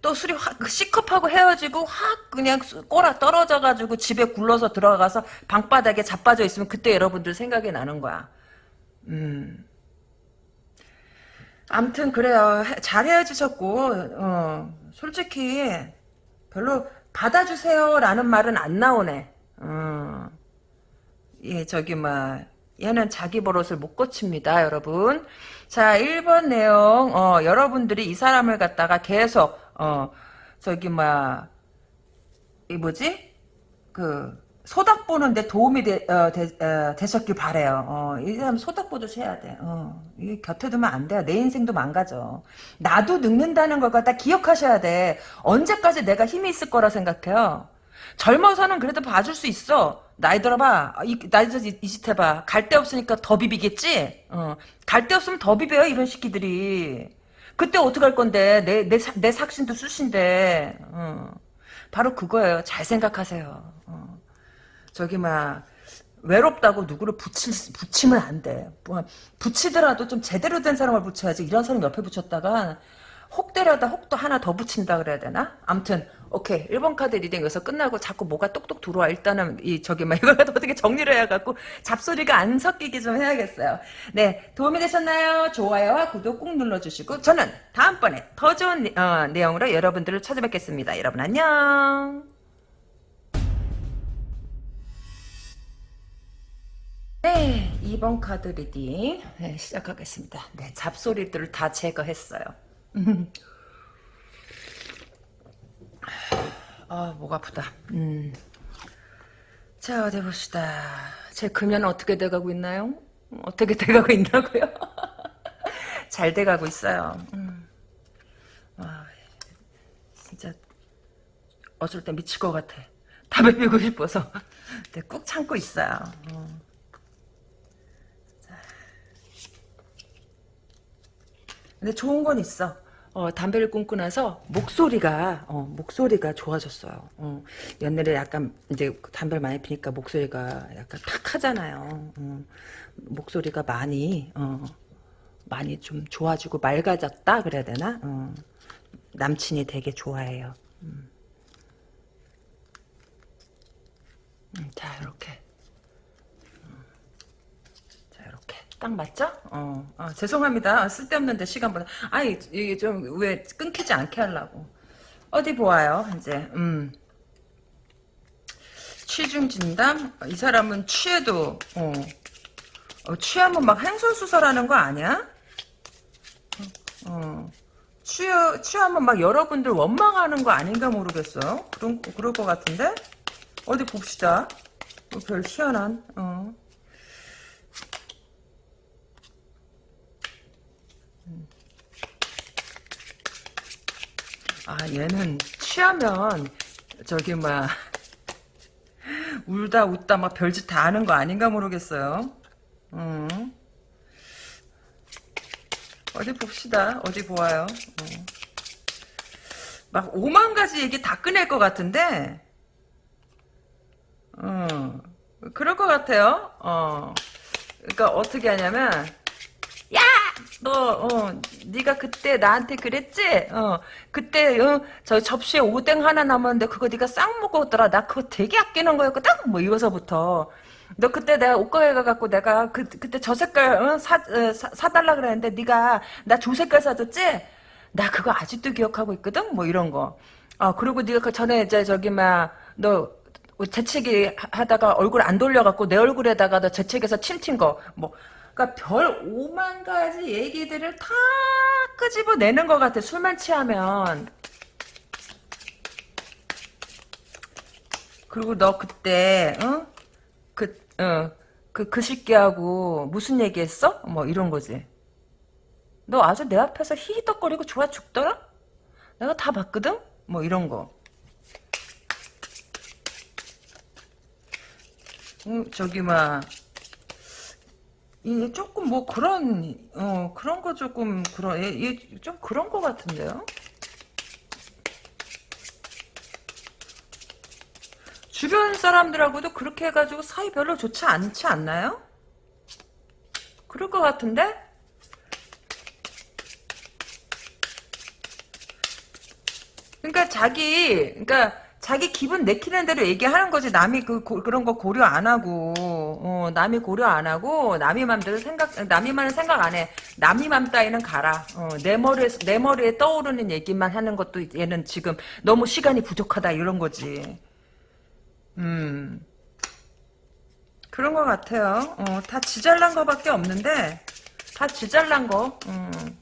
또 술이 확 C컵하고 헤어지고 확 그냥 꼬라 떨어져가지고 집에 굴러서 들어가서 방바닥에 자빠져 있으면 그때 여러분들 생각이 나는 거야. 음. 암튼 그래요. 잘 헤어지셨고 어, 솔직히 별로 받아주세요라는 말은 안 나오네. 어. 예, 저기 막 얘는 자기 버릇을 못 고칩니다, 여러분. 자, 1번 내용, 어, 여러분들이 이 사람을 갖다가 계속, 어, 저기, 뭐야, 이 뭐지? 그, 소닥 보는데 도움이 되, 어, 되, 어, 되셨길 바래요. 어, 이 사람 소닥 보듯 해야 돼. 어, 이 곁에 두면 안 돼요. 내 인생도 망가져. 나도 늙는다는 걸 갖다 기억하셔야 돼. 언제까지 내가 힘이 있을 거라 생각해요. 젊어서는 그래도 봐줄 수 있어. 나이 들어봐. 아, 이, 나이 들어서 이짓 해봐. 갈 데 없으니까 더 비비겠지? 어. 갈 데 없으면 더 비벼요, 이런 새끼들이. 그때 어떡할 건데. 내, 내, 내 삭신도 쑤신데. 어. 바로 그거예요. 잘 생각하세요. 어. 저기, 막, 외롭다고 누구를 붙이, 붙이면 안 돼. 뭐, 붙이더라도 좀 제대로 된 사람을 붙여야지. 이런 사람 옆에 붙였다가, 혹 떼려다 혹도 하나 더 붙인다 그래야 되나? 암튼 오케이 1번 카드 reading 여기서 끝나고 자꾸 뭐가 똑똑 들어와. 일단은 이 저기 막 이걸 어떻게 정리를 해갖고 잡소리가 안 섞이게 좀 해야겠어요. 네 도움이 되셨나요? 좋아요와 구독 꾹 눌러주시고 저는 다음번에 더 좋은 어, 내용으로 여러분들을 찾아뵙겠습니다. 여러분 안녕. 네 2번 카드 reading 네, 시작하겠습니다. 네 잡소리들을 다 제거했어요 아, 목 아프다. 음. 자, 어디 봅시다. 제 금연 어떻게 돼가고 있나요? 어떻게 돼가고 있나고요? 잘 돼가고 있어요. 음. 아, 진짜 어쩔 때 미칠 것 같아. 담배 피우고 싶어서 네, 꾹 참고 있어요. 어. 근데 좋은 건 있어. 어, 담배를 끊고 나서 목소리가 어, 목소리가 좋아졌어요. 어, 옛날에 약간 이제 담배를 많이 피니까 목소리가 약간 탁 하잖아요. 어, 목소리가 많이 어, 많이 좀 좋아지고 맑아졌다 그래야 되나? 어, 남친이 되게 좋아해요. 음. 음, 자 이렇게 딱 맞죠? 어, 어, 죄송합니다. 쓸데없는데 시간보다. 아니, 이게 좀, 왜, 끊기지 않게 하려고. 어디 보아요, 이제, 음. 취중 진담? 이 사람은 취해도, 어, 어 취하면 막 행설수설하는 거 아니야? 어, 취, 취하면 막 여러분들 원망하는 거 아닌가 모르겠어요. 그런, 그럴 것 같은데? 어디 봅시다. 뭐별 희한한, 어. 아 얘는 취하면 저기 막 울다 웃다 막 별짓 다 하는 거 아닌가 모르겠어요. 음. 어디 봅시다. 어디 보아요. 어. 막 오만 가지 얘기 다 꺼낼 것 같은데 어, 그럴 것 같아요. 어. 그러니까 어떻게 하냐면 야! 너, 어, 네가 그때 나한테 그랬지? 어, 그때, 어, 저 접시에 오뎅 하나 남았는데 그거 네가 싹 먹었더라. 나 그거 되게 아끼는 거였거든? 뭐 이거서부터. 너 그때 내가 옷가게 가갖고 내가 그, 그때 저 색깔, 어, 사, 어, 사, 사달라 그랬는데 네가 나 조 색깔 사줬지? 나 그거 아직도 기억하고 있거든? 뭐 이런 거. 아, 그리고 네가 그 전에 이제 저기, 막, 너, 재채기 하- 하다가 얼굴 안 돌려갖고 내 얼굴에다가 너 재채기해서 침튄 거, 뭐, 그러니까 별 오만 가지 얘기들을 다 끄집어내는 것 같아. 술만 취하면. 그리고 너 그때 어? 그, 어, 그, 그 새끼하고 무슨 얘기했어? 뭐 이런 거지. 너 아주 내 앞에서 히히덕거리고 좋아 죽더라? 내가 다 봤거든? 뭐 이런 거. 음, 저기 막 이 조금 뭐 그런 어 그런 거 조금 그런 예, 예, 좀 그런 거 같은데요. 주변 사람들하고도 그렇게 해가지고 사이 별로 좋지 않지 않나요? 그럴 것 같은데? 그러니까 자기 그러니까 자기 기분 내키는 대로 얘기하는 거지 남이 그 고- 그런 거 고려 안 하고 어, 남이 고려 안 하고 남이 맘대로 생각 남이 말은 생각 안 해. 남이 맘 따위는 가라. 어, 내 머리에 내 머리에 떠오르는 얘기만 하는 것도 얘는 지금 너무 시간이 부족하다 이런 거지. 음. 그런 것 같아요. 어, 다 지잘난 거밖에 없는데 다 지잘난 거. 음.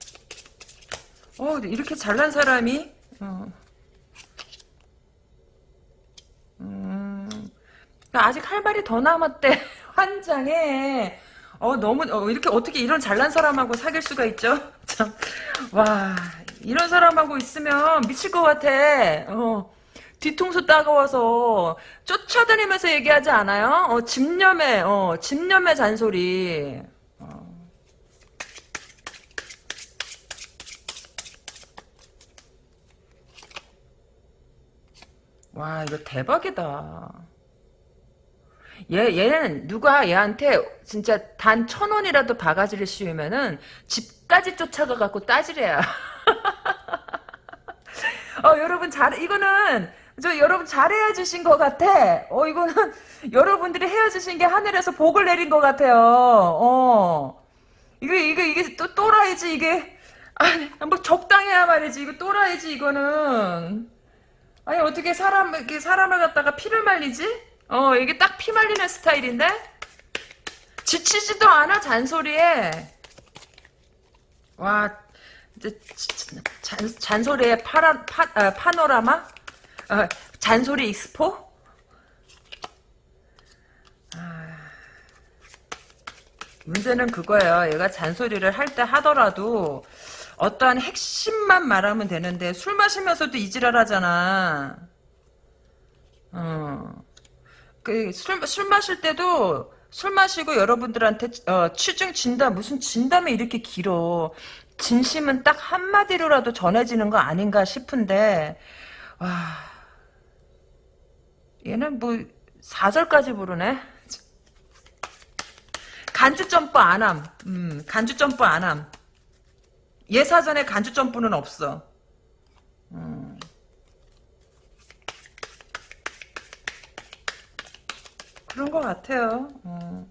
어, 이렇게 잘난 사람이 어. 음, 그러니까 아직 할 말이 더 남았대. 환장해. 어, 너무, 어, 이렇게 어떻게 이런 잘난 사람하고 사귈 수가 있죠? 참, 와, 이런 사람하고 있으면 미칠 것 같아. 어, 뒤통수 따가워서 쫓아다니면서 얘기하지 않아요? 어, 집념의, 어, 집념의 잔소리. 와, 이거 대박이다. 얘, 얘는 누가 얘한테 진짜 단 천 원이라도 바가지를 씌우면은 집까지 쫓아가 갖고 따지래야. 어, 여러분 잘, 이거는, 저 여러분 잘 헤어지신 것 같아. 어, 이거는 여러분들이 헤어지신 게 하늘에서 복을 내린 것 같아요. 어. 이게, 이게, 이게 또 또라이지, 이게. 아니, 뭐 적당해야 말이지. 이거 또라이지, 이거는. 아니 어떻게 사람 이렇게 사람을 갖다가 피를 말리지? 어 이게 딱 피 말리는 스타일인데? 지치지도 않아 잔소리에. 와 이제 잔, 잔소리에 파라, 파, 아, 파노라마? 어, 잔소리 익스포? 아, 문제는 그거예요. 얘가 잔소리를 할 때 하더라도 어떠한 핵심만 말하면 되는데 술 마시면서도 이지랄 하잖아. 어. 그술술 마실 때도 술 마시고 여러분들한테 어, 취중 진담 무슨 진담이 이렇게 길어. 진심은 딱 한마디로라도 전해지는 거 아닌가 싶은데 와 얘는 뭐 4절까지 부르네. 간주 점프 안함. 음, 간주 점프 안함. 예사전에 간주 점프는 없어. 음. 그런 것 같아요. 어.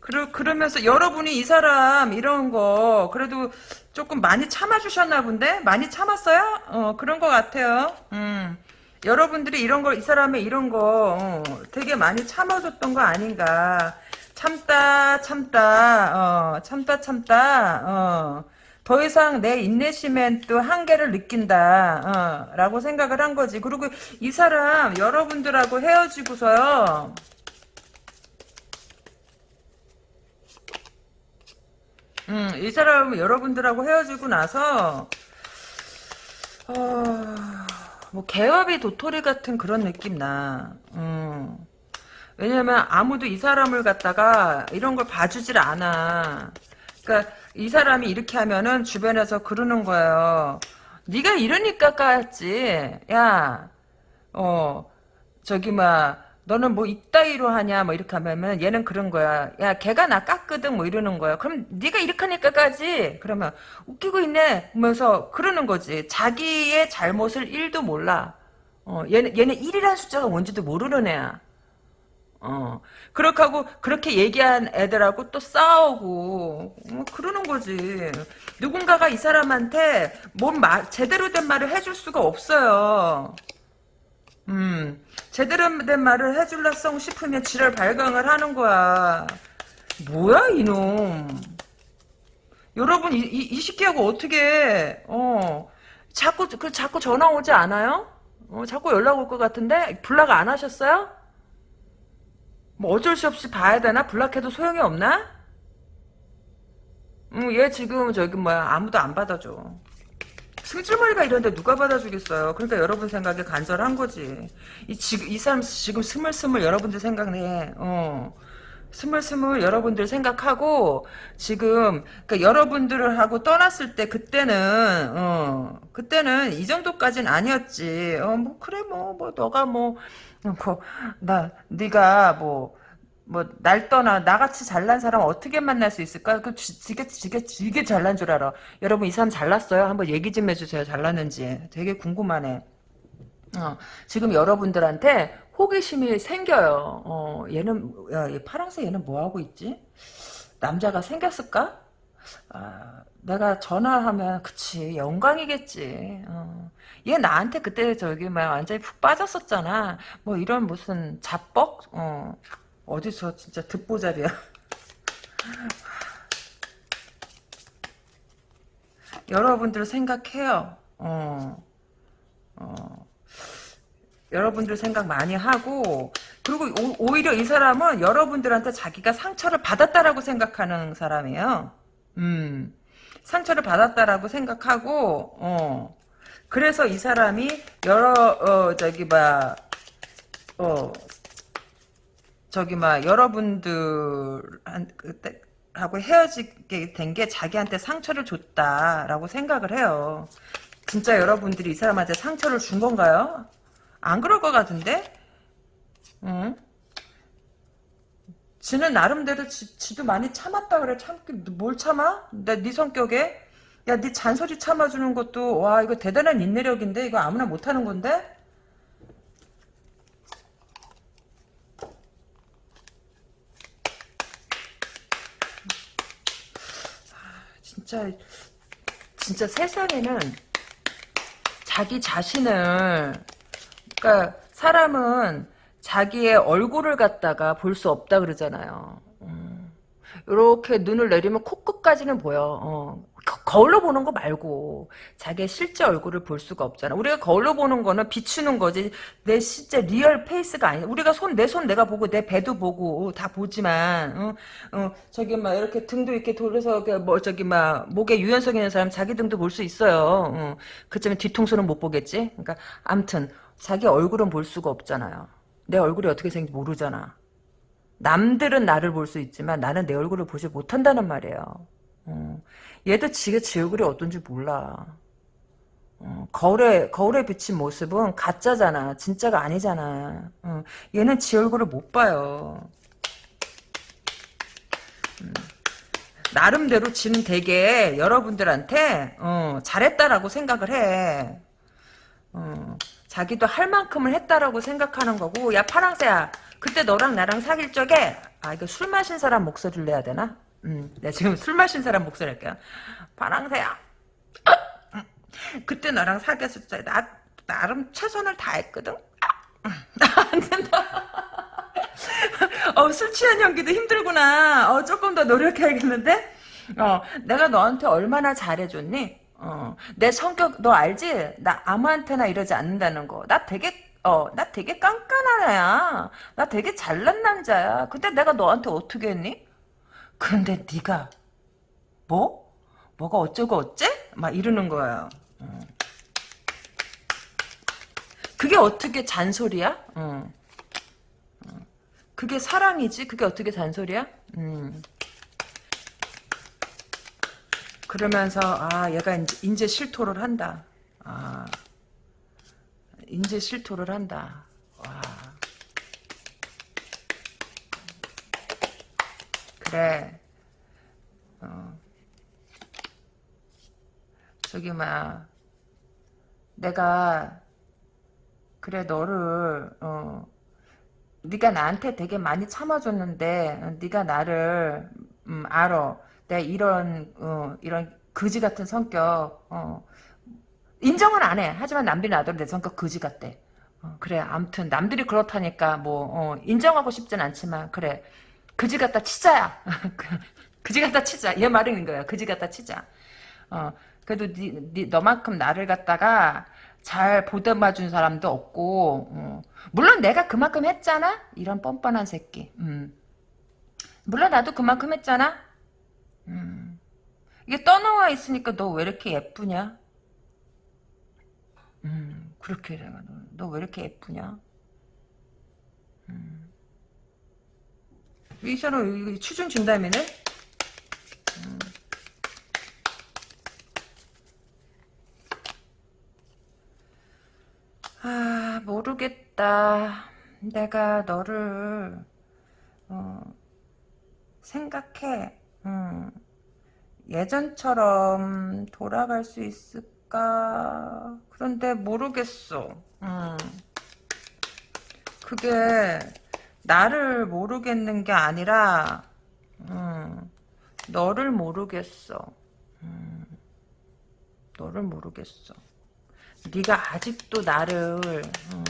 그러, 그러면서 여러분이 이 사람 이런 거 그래도 조금 많이 참아주셨나 본데? 많이 참았어요? 어, 그런 것 같아요. 음. 여러분들이 이런 걸, 이 사람의 이런 거 어, 되게 많이 참아줬던 거 아닌가. 참다, 참다, 어, 참다, 참다, 어. 더 이상 내 인내심엔 또 한계를 느낀다, 어, 라고 생각을 한 거지. 그리고 이 사람, 여러분들하고 헤어지고서요, 음, 이 사람은 여러분들하고 헤어지고 나서, 어, 뭐, 개업이 도토리 같은 그런 느낌 나. 음. 왜냐면 아무도 이 사람을 갖다가 이런 걸 봐주질 않아. 그러니까 이 사람이 이렇게 하면은 주변에서 그러는 거예요. 네가 이러니까 까였지. 야, 어, 저기 막 너는 뭐 이따위로 하냐? 뭐 이렇게 하면 얘는 그런 거야 야 걔가 나 깎거든. 뭐 이러는 거야 그럼 네가 이렇게 하니까 까지. 그러면 웃기고 있네. 하면서 그러는 거지. 자기의 잘못을 1도 몰라. 어 얘는 얘는 1이라는 숫자가 뭔지도 모르는 애야 어 그렇게 하고 그렇게 얘기한 애들하고 또 싸우고 뭐 그러는 거지 누군가가 이 사람한테 뭔 말 제대로 된 말을 해줄 수가 없어요 음, 제대로 된 말을 해줄라성 싶으면 지랄 발광을 하는 거야. 뭐야, 이놈. 여러분, 이, 이, 이 새끼하고 어떻게, 어, 자꾸, 그, 자꾸 전화 오지 않아요? 어, 자꾸 연락 올 것 같은데? 블락 안 하셨어요? 뭐 어쩔 수 없이 봐야 되나? 블락해도 소용이 없나? 음, 얘 지금 저기 뭐야, 아무도 안 받아줘. 승질머리가 이런데 누가 받아주겠어요. 그러니까 여러분 생각에 간절한 거지. 이, 지금, 이 사람 지금 스물스물 여러분들 생각내. 어. 스물스물 여러분들 생각하고 지금 그러니까 여러분들을 하고 떠났을 때 그때는 어 그때는 이 정도까지는 아니었지 어뭐 그래 뭐뭐 너가 뭐 뭐나 네가 뭐 뭐 날 떠나 나같이 잘난 사람 어떻게 만날 수 있을까? 그 지게 지게 지게 잘난 줄 알아. 여러분 이 사람 잘났어요? 한번 얘기 좀 해주세요. 잘났는지 되게 궁금하네. 어, 지금 여러분들한테 호기심이 생겨요. 어, 얘는 야, 얘 파랑새 얘는 뭐 하고 있지? 남자가 생겼을까? 아, 내가 전화하면 그치 영광이겠지. 어. 얘 나한테 그때 저기 막 완전히 푹 빠졌었잖아. 뭐 이런 무슨 자뻑? 어. 어디서 진짜 듣보잡이야. 여러분들 생각해요. 어. 어. 여러분들 생각 많이 하고 그리고 오, 히려이 사람은 여러분들한테 자기가 상처를 받았다라고 생각하는 사람이에요. 음. 상처를 받았다라고 생각하고 어. 그래서 이 사람이 여러 어 저기 봐 어, 저기 막 여러분들 하고 헤어지게 된 게 자기한테 상처를 줬다라고 생각을 해요. 진짜 여러분들이 이 사람한테 상처를 준 건가요? 안 그럴 것 같은데? 응? 지는 나름대로 지, 지도 많이 참았다 그래. 참기 뭘 참아? 나네 성격에? 야, 네 잔소리 참아주는 것도 와 이거 대단한 인내력인데 이거 아무나 못하는 건데? 진짜 진짜 세상에는 자기 자신을 그러니까 사람은 자기의 얼굴을 갖다가 볼 수 없다 그러잖아요. 이렇게 음. 눈을 내리면 코끝까지는 보여. 어. 거울로 보는 거 말고 자기의 실제 얼굴을 볼 수가 없잖아. 우리가 거울로 보는 거는 비추는 거지 내 실제 real face가 아니야. 우리가 손 내 손 내가 보고 내 배도 보고 다 보지만 어, 어, 저기 막 이렇게 등도 이렇게 돌려서 뭐 저기 막 목에 유연성 있는 사람 자기 등도 볼 수 있어요. 어. 그쯤에 뒤통수는 못 보겠지. 그러니까 암튼 자기 얼굴은 볼 수가 없잖아요. 내 얼굴이 어떻게 생긴지 모르잖아. 남들은 나를 볼 수 있지만 나는 내 얼굴을 보지 못한다는 말이에요. 어. 얘도 지가 지 얼굴이 어떤지 몰라. 어, 거울에 거울에 비친 모습은 가짜잖아. 진짜가 아니잖아. 어, 얘는 지 얼굴을 못 봐요. 음, 나름대로 지는 되게 여러분들한테 어, 잘했다라고 생각을 해. 어, 자기도 할 만큼을 했다라고 생각하는 거고 야 파랑새야 그때 너랑 나랑 사귈 적에 아 이거 술 마신 사람 목소리를 내야 되나? 음, 내가 지금 술 마신 사람 목소리 할게요. 파랑새야. 그때 나랑 사귀었을 때, 나, 나름 최선을 다했거든? 안 된다. 어, 술 취한 연기도 힘들구나. 어, 조금 더 노력해야겠는데? 어, 내가 너한테 얼마나 잘해줬니? 어, 내 성격 너 알지? 나 아무한테나 이러지 않는다는 거. 나 되게 어, 나 되게 깐깐한 애야. 나 되게 잘난 남자야. 근데 내가 너한테 어떻게 했니? 그런데 네가 뭐? 뭐가 어쩌고 어째? 막 이러는 거예요. 어. 그게 어떻게 잔소리야? 그게 사랑이지? 그게 어떻게 잔소리야? 음. 그러면서 아 얘가 이제, 이제 실토를 한다. 아 이제 실토를 한다. 와. 그래. 어. 저기 막 내가 그래 너를 어 네가 나한테 되게 많이 참아줬는데 어, 네가 나를 음, 알아. 내가 이런 어, 이런 거지 같은 성격 어, 인정은 안 해. 하지만 남들이 나도 내 성격 거지 같대. 어, 그래 아무튼 남들이 그렇다니까 뭐 어, 인정하고 싶진 않지만 그래 그지 같다 치자야. 그지 같다 치자. 얘 말인 거야. 그지 같다 치자. 어, 그래도 니, 니, 너만큼 나를 갖다가 잘 보듬어 준 사람도 없고 어. 물론 내가 그만큼 했잖아 이런 뻔뻔한 새끼 음. 물론 나도 그만큼 했잖아 음. 이게 떠나와 있으니까 너 왜 이렇게 예쁘냐 음, 그렇게 내가 너왜 이렇게 예쁘냐 음. 이 사람 추중 준다면은 음. 아, 모르겠다. 내가 너를, 어, 생각해. 음, 예전처럼 돌아갈 수 있을까? 그런데 모르겠어. 음, 그게, 나를 모르겠는 게 아니라, 음, 너를 모르겠어. 음, 너를 모르겠어. 네가 아직도 나를 어,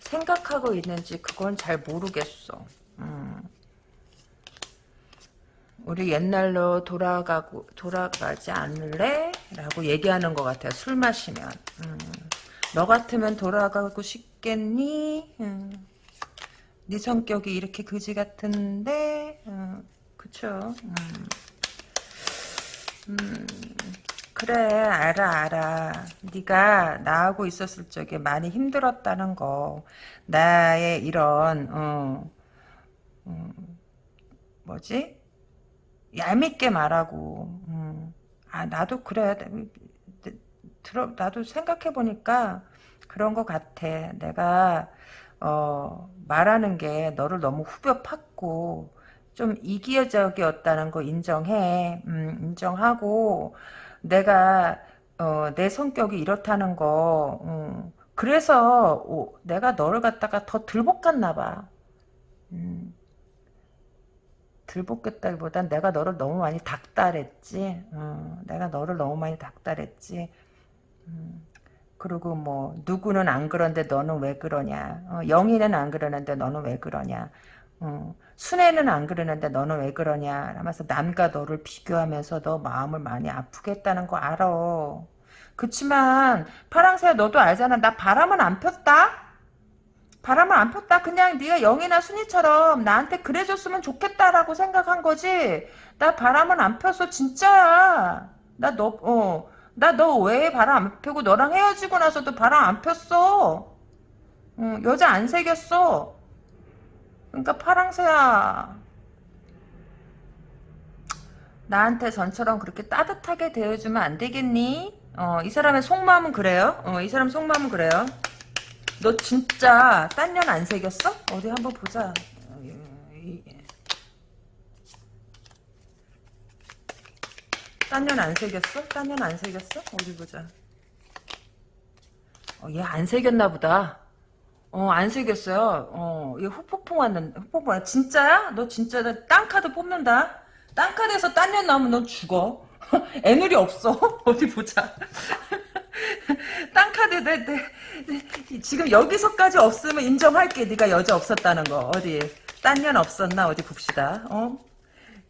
생각하고 있는지 그건 잘 모르겠어. 음. 우리 옛날로 돌아가고 돌아가지 않을래? 라고 얘기하는 것 같아요. 술 마시면. 음. 너 같으면 돌아가고 싶겠니? 음. 네 성격이 이렇게 그지 같은데, 음. 그쵸? 음. 음. 그래 알아 알아 네가 나하고 있었을 적에 많이 힘들었다는 거 나의 이런 어, 어 뭐지 얄밉게 말하고 음. 아 나도 그래 들어 나도 생각해 보니까 그런 것 같아 내가 어 말하는 게 너를 너무 후벼 팠고 좀 이기적이었다는 거 인정해 음, 인정하고 내가 어, 내 성격이 이렇다는 거 음, 그래서 오, 내가 너를 갖다가 더 들볶았나 봐. 음, 들볶겠다기보단 내가 너를 너무 많이 닥달했지. 어, 내가 너를 너무 많이 닥달했지. 음, 그리고 뭐 누구는 안 그런데 너는 왜 그러냐. 어, 영희는 안 그러는데 너는 왜 그러냐. 어, 순애는 안 그러는데 너는 왜 그러냐 하면서 남과 너를 비교하면서 너 마음을 많이 아프게 했다는 거 알아. 그치만 파랑새야 너도 알잖아. 나 바람은 안 폈다. 바람을 안 폈다. 그냥 네가 영이나 순이처럼 나한테 그래줬으면 좋겠다라고 생각한 거지. 나 바람은 안 폈어. 진짜야. 나 너, 어. 나 너 왜 바람 안 펴고 너랑 헤어지고 나서도 바람 안 폈어. 어, 여자 안 새겼어. 그러니까 파랑새야 나한테 전처럼 그렇게 따뜻하게 대해주면 안 되겠니? 어, 이 사람의 속마음은 그래요? 어, 이 사람 속마음은 그래요? 너 진짜 딴 년 안 새겼어? 어디 한번 보자. 딴년안 새겼어? 딴년안 새겼어? 어디 보자. 어, 얘안 새겼나 보다. 어, 안 새겼어요. 어, 얘 후폭풍 왔는데, 후폭풍 왔 진짜야? 너 진짜 땅 카드 뽑는다? 땅 카드에서 딴년 나오면 넌 죽어. 애누리 없어. 어디 보자. 땅 카드 내, 내, 내, 지금 여기서까지 없으면 인정할게. 네가 여자 없었다는 거. 어디 딴년 없었나? 어디 봅시다. 어?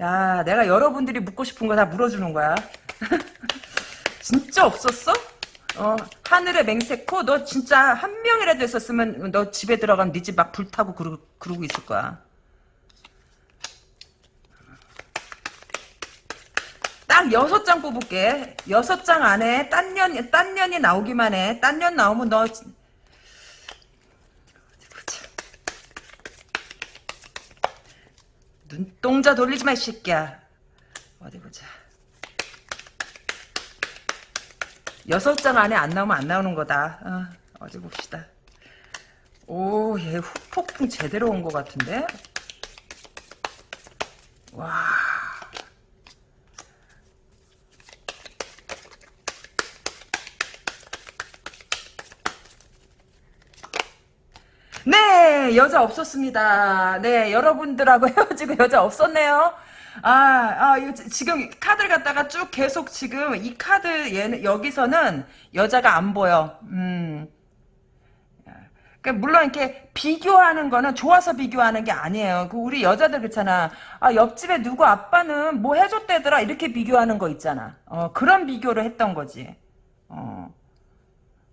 야, 내가 여러분들이 묻고 싶은 거 다 물어주는 거야. 진짜 없었어? 어, 하늘의 맹세코 너 진짜 한 명이라도 있었으면 너 집에 들어가면 네 집 막 불타고 그러, 그러고 있을 거야. 딱 여섯 장 뽑을게. 여섯 장 안에 딴 년, 딴 년이 나오기만 해. 딴 년 나오면 너 눈동자 돌리지 마, 이 새끼야. 어디 보자. 여섯 장 안에 안 나오면 안 나오는 거다. 어, 어디 봅시다. 오, 얘 후폭풍 제대로 온 것 같은데? 와. 네, 여자 없었습니다. 네, 여러분들하고 헤어지고 여자 없었네요. 아, 아, 지금 카드를 갖다가 쭉 계속 지금 이 카드 얘는 여기서는 여자가 안 보여. 음. 그러니까 물론 이렇게 비교하는 거는 좋아서 비교하는 게 아니에요. 그 우리 여자들 그렇잖아. 아 옆집에 누구 아빠는 뭐 해줬대더라 이렇게 비교하는 거 있잖아. 어 그런 비교를 했던 거지. 어.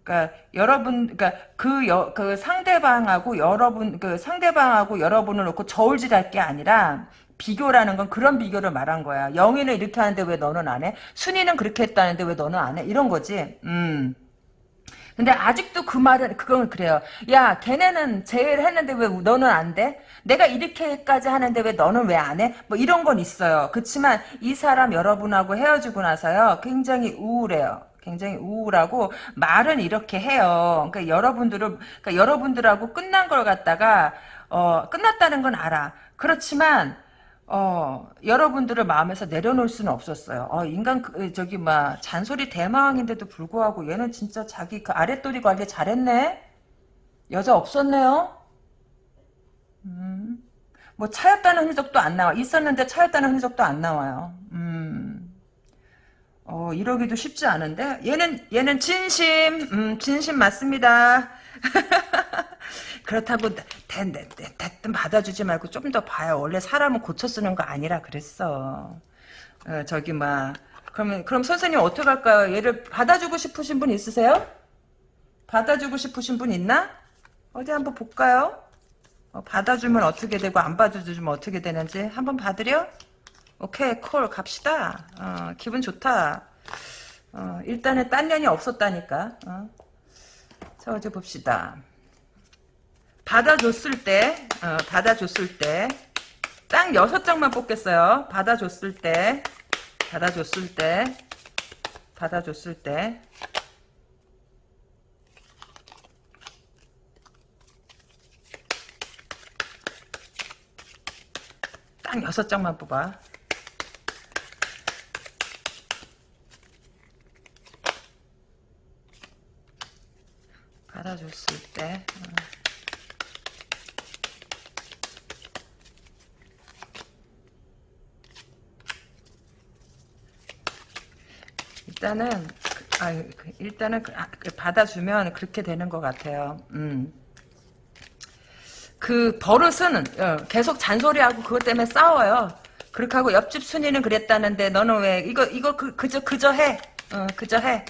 그러니까 여러분, 그러니까 그, 여, 그 상대방하고 여러분, 그 상대방하고 여러분을 놓고 저울질할 게 아니라 비교라는 건 그런 비교를 말한 거야. 영희는 이렇게 하는데 왜 너는 안 해? 순이는 그렇게 했다는데 왜 너는 안 해? 이런 거지. 음. 근데 아직도 그 말은 그건 그래요. 야, 걔네는 제일 했는데 왜 너는 안 돼? 내가 이렇게까지 하는데 왜 너는 왜 안 해? 뭐 이런 건 있어요. 그렇지만 이 사람 여러분하고 헤어지고 나서요. 굉장히 우울해요. 굉장히 우울하고 말은 이렇게 해요. 그러니까 여러분들을 그러니까 여러분들하고 끝난 걸 갖다가 어, 끝났다는 건 알아. 그렇지만 어, 여러분들을 마음에서 내려놓을 수는 없었어요. 어, 인간, 그, 저기, 막, 잔소리 대망인데도 불구하고 얘는 진짜 자기 그 아랫도리 관리 잘했네? 여자 없었네요? 음, 뭐, 차였다는 흔적도 안 나와. 있었는데 차였다는 흔적도 안 나와요. 음, 어, 이러기도 쉽지 않은데? 얘는, 얘는 진심, 음, 진심 맞습니다. 그렇다고 대뜸 받아주지 말고 좀 더 봐요. 원래 사람은 고쳐 쓰는 거 아니라 그랬어. 어, 저기 막 그러면 그럼 선생님 어떻게 할까요? 얘를 받아주고 싶으신 분 있으세요? 받아주고 싶으신 분 있나? 어디 한번 볼까요? 어, 받아주면 어떻게 되고 안 받아주면 어떻게 되는지 한번 받으려? 오케이 콜 갑시다. 어, 기분 좋다. 어, 일단은 딴 년이 없었다니까. 어. 자 어디 봅시다. 받아줬을 때, 어, 받아줬을 때, 딱 여섯 장만 뽑겠어요. 받아줬을 때, 받아줬을 때, 받아줬을 때. 딱 여섯 장만 뽑아. 받아줬을 때. 어. 일단은 아 일단은 그, 아, 그 받아주면 그렇게 되는 것 같아요. 음. 그 버릇은 어, 계속 잔소리하고 그것 때문에 싸워요. 그렇게 하고 옆집 순이는 그랬다는데 너는 왜 이거 이거 그, 그저 그저 해. 어, 그저 해.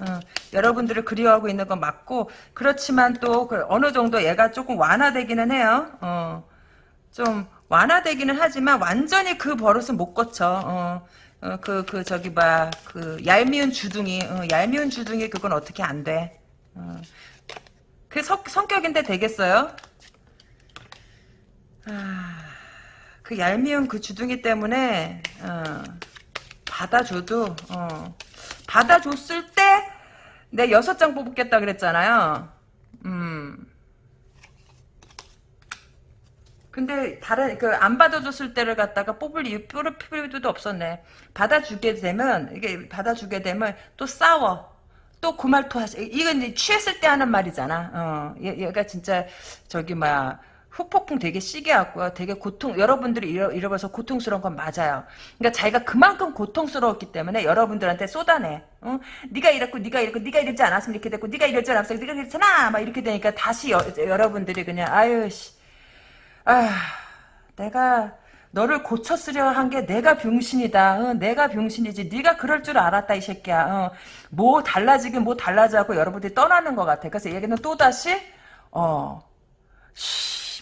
어, 여러분들을 그리워하고 있는 건 맞고 그렇지만 또그 어느 정도 얘가 조금 완화되기는 해요. 어, 좀 완화되기는 하지만 완전히 그 버릇은 못 고쳐. 어, 어, 그, 그, 저기, 봐. 그, 얄미운 주둥이, 어, 얄미운 주둥이 그건 어떻게 안 돼. 어. 그 성, 성격인데 되겠어요? 아, 그 얄미운 그 주둥이 때문에, 어, 받아줘도, 어, 받아줬을 때, 내 여섯 장 뽑겠다 그랬잖아요. 음. 근데 다른 그 안 받아줬을 때를 갖다가 뽑을 이유 뽑을 필요도 없었네. 받아주게 되면 이게 받아주게 되면 또 싸워. 또그말또 하시. 이건 이제 취했을 때 하는 말이잖아. 어, 얘, 얘가 진짜 저기 막 후폭풍 되게 시게 왔고요. 되게 고통 여러분들이 잃어, 잃어버려서 고통스러운 건 맞아요. 그러니까 자기가 그만큼 고통스러웠기 때문에 여러분들한테 쏟아내. 어? 네가 이랬고 네가 이랬고 네가 이러지 않았으면 이렇게 됐고 네가 이러지 않았으면 네가 그랬잖아. 막 이렇게 되니까 다시 여, 여러분들이 그냥 아유 씨. 아, 내가 너를 고쳐쓰려 한 게 내가 병신이다. 어, 내가 병신이지. 네가 그럴 줄 알았다 이 새끼야. 어, 뭐 달라지긴 뭐 달라져고 여러분들이 떠나는 것 같아. 그래서 얘기는 또 다시 어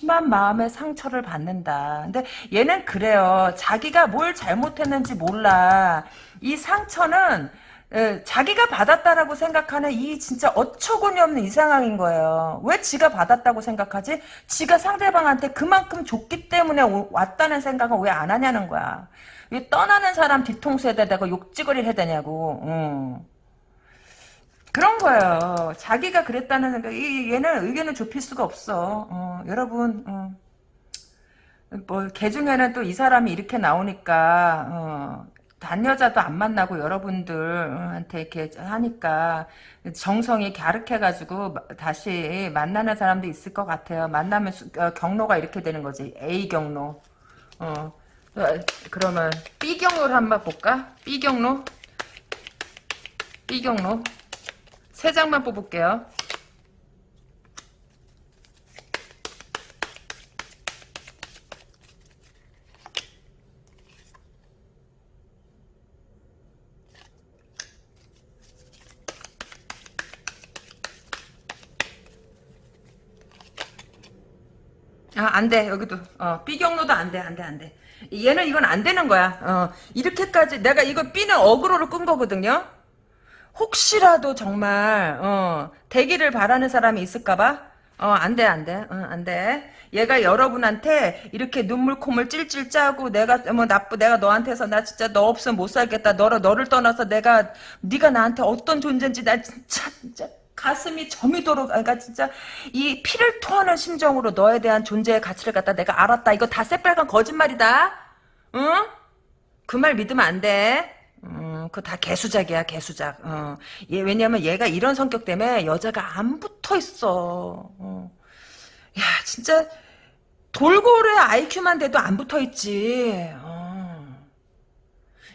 심한 마음의 상처를 받는다. 근데 얘는 그래요. 자기가 뭘 잘못했는지 몰라. 이 상처는 예, 자기가 받았다라고 생각하는 이 진짜 어처구니 없는 이 상황인 거예요. 왜 지가 받았다고 생각하지? 지가 상대방한테 그만큼 줬기 때문에 왔다는 생각은 왜 안 하냐는 거야. 왜 떠나는 사람 뒤통수에 대고 욕지거리를 해야 되냐고. 응. 그런 거예요. 자기가 그랬다는 생각, 이, 얘는 의견을 좁힐 수가 없어. 어, 여러분, 어. 뭐, 개 중에는 또 이 사람이 이렇게 나오니까, 어, 단 여자도 안 만나고 여러분들한테 이렇게 하니까 정성이 갸륵해가지고 다시 만나는 사람도 있을 것 같아요. 만나면 수- 어, 경로가 이렇게 되는 거지. A 경로. 어. 어, 그러면 B 경로를 한번 볼까? B 경로. B 경로. 세 장만 뽑을게요. 아, 안 돼, 여기도. 어, B 경로도 안 돼, 안 돼, 안 돼. 얘는 이건 안 되는 거야. 어, 이렇게까지, 내가 이거 B는 어그로를 끈 거거든요? 혹시라도 정말, 어, 대기를 바라는 사람이 있을까봐? 어, 안 돼, 안 돼, 어, 안 돼. 얘가 여러분한테 이렇게 눈물 콧물 찔찔 짜고 내가 뭐 나쁘 내가 너한테서 나 진짜 너 없으면 못 살겠다. 너를 너를 떠나서 내가 네가 나한테 어떤 존재인지 나 진짜 진짜 가슴이 저미도록 그러니까 진짜 이 피를 토하는 심정으로 너에 대한 존재의 가치를 갖다 내가 알았다. 이거 다 새빨간 거짓말이다. 응? 그 말 믿으면 안 돼. 음, 그거 다 개수작이야, 개수작. 어. 얘, 왜냐면 얘가 이런 성격 때문에 여자가 안 붙어 있어. 어. 야, 진짜 돌고래 IQ만 돼도 안 붙어 있지. 어.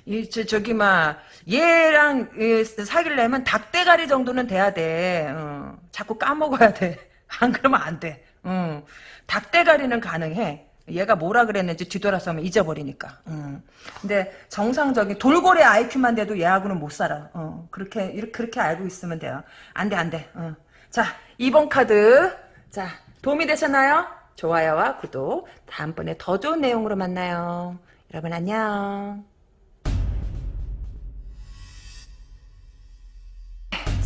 이, 저, 저기, 막, 얘랑 이, 사귀려면 닭대가리 정도는 돼야 돼. 어. 자꾸 까먹어야 돼. 안 그러면 안 돼. 어. 닭대가리는 가능해. 얘가 뭐라 그랬는지 뒤돌아서면 잊어버리니까. 음. 근데 정상적인 돌고래 IQ만 돼도 얘하고는 못 살아. 어. 그렇게 이렇게 그렇게 알고 있으면 돼요. 안 돼, 안 돼. 어. 자, 2번 카드. 자, 도움이 되셨나요? 좋아요와 구독. 다음번에 더 좋은 내용으로 만나요. 여러분 안녕.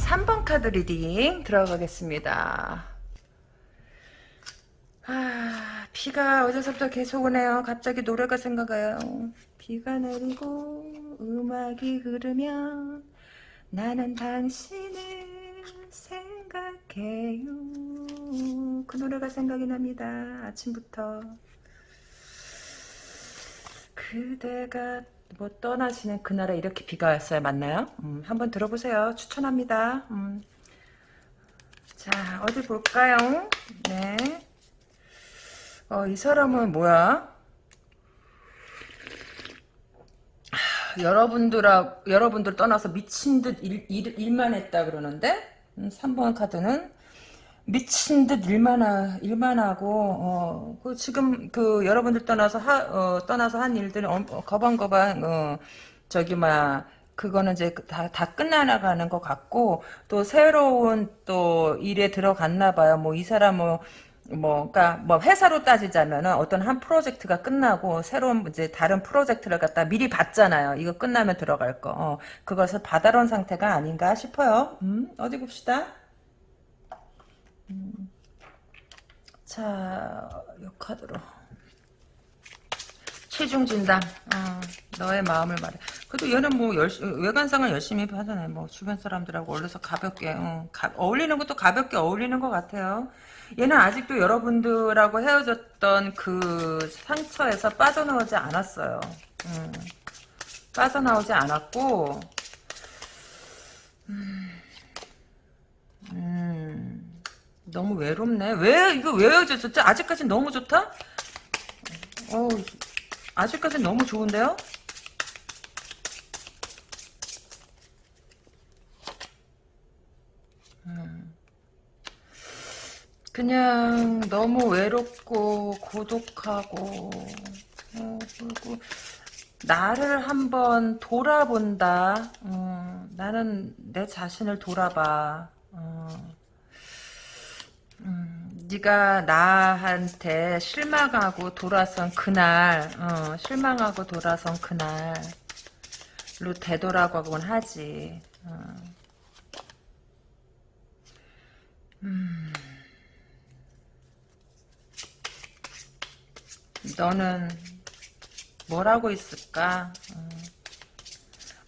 3번 카드 reading 들어가겠습니다. 아, 비가 어제서부터 계속 오네요. 갑자기 노래가 생각나요. 비가 내리고 음악이 흐르면 나는 당신을 생각해요. 그 노래가 생각이 납니다. 아침부터. 그대가 뭐 떠나시는 그날에 이렇게 비가 왔어요. 맞나요? 음, 한번 들어보세요. 추천합니다. 음. 자, 어디 볼까요? 네. 어, 이 사람은 뭐야? 하, 여러분들하, 여러분들 떠나서 미친 듯 일, 일, 만 했다 그러는데? 음, 3번 카드는 미친 듯 일만, 하, 일만 하고, 어, 그 지금 그 여러분들 떠나서 하, 어, 떠나서 한 일들이 어, 거방거방, 어, 저기, 막, 그거는 이제 다, 다 끝나나가는 것 같고, 또 새로운 또 일에 들어갔나 봐요. 뭐 이 사람 뭐, 뭐, 그니까, 뭐, 회사로 따지자면은 어떤 한 프로젝트가 끝나고 새로운 이제 다른 프로젝트를 갖다 미리 봤잖아요. 이거 끝나면 들어갈 거. 어, 그것을 받아놓은 상태가 아닌가 싶어요. 음, 어디 봅시다. 음. 자, 요 카드로. 최종 진단. 어, 너의 마음을 말해. 그래도 얘는 뭐 열심히 외관상은 열심히 하잖아요. 뭐 주변 사람들하고 어울려서 가볍게 어, 가, 어울리는 것도 가볍게 어울리는 것 같아요. 얘는 아직도 여러분들하고 헤어졌던 그 상처에서 빠져나오지 않았어요. 음, 빠져나오지 않았고, 음, 음, 너무 외롭네. 왜 이거 왜 헤어졌었지? 아직까지 너무 좋다? 어, 아직까지 너무 좋은데요? 그냥 너무 외롭고 고독하고 어, 그리고 나를 한번 돌아본다. 어, 나는 내 자신을 돌아봐. 어, 음, 네가 나한테 실망하고 돌아선 그날, 어, 실망하고 돌아선 그날로 되돌아가곤 하지. 어. 음. 너는 뭘 하고 있을까? 어.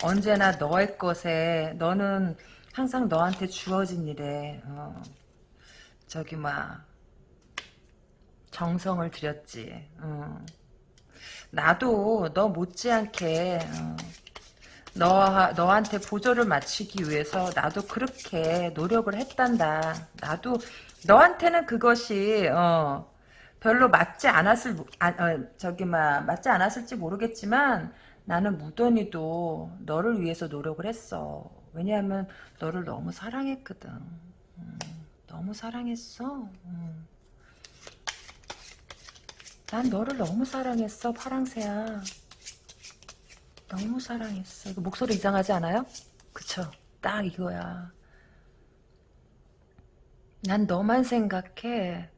언제나 너의 것에 너는 항상 너한테 주어진 일에 어. 저기 막 정성을 들였지. 어. 나도 너 못지않게 어. 너, 너한테 보조를 맞추기 위해서 나도 그렇게 노력을 했단다. 나도, 너한테는 그것이, 어, 별로 맞지 않았을, 아, 어, 저기, 막, 맞지 않았을지 모르겠지만, 나는 무던히도 너를 위해서 노력을 했어. 왜냐하면, 너를 너무 사랑했거든. 음, 너무 사랑했어. 음. 난 너를 너무 사랑했어, 파랑새야. 너무 사랑했어. 이거 목소리 이상하지 않아요? 그쵸? 딱 이거야. 난 너만 생각해.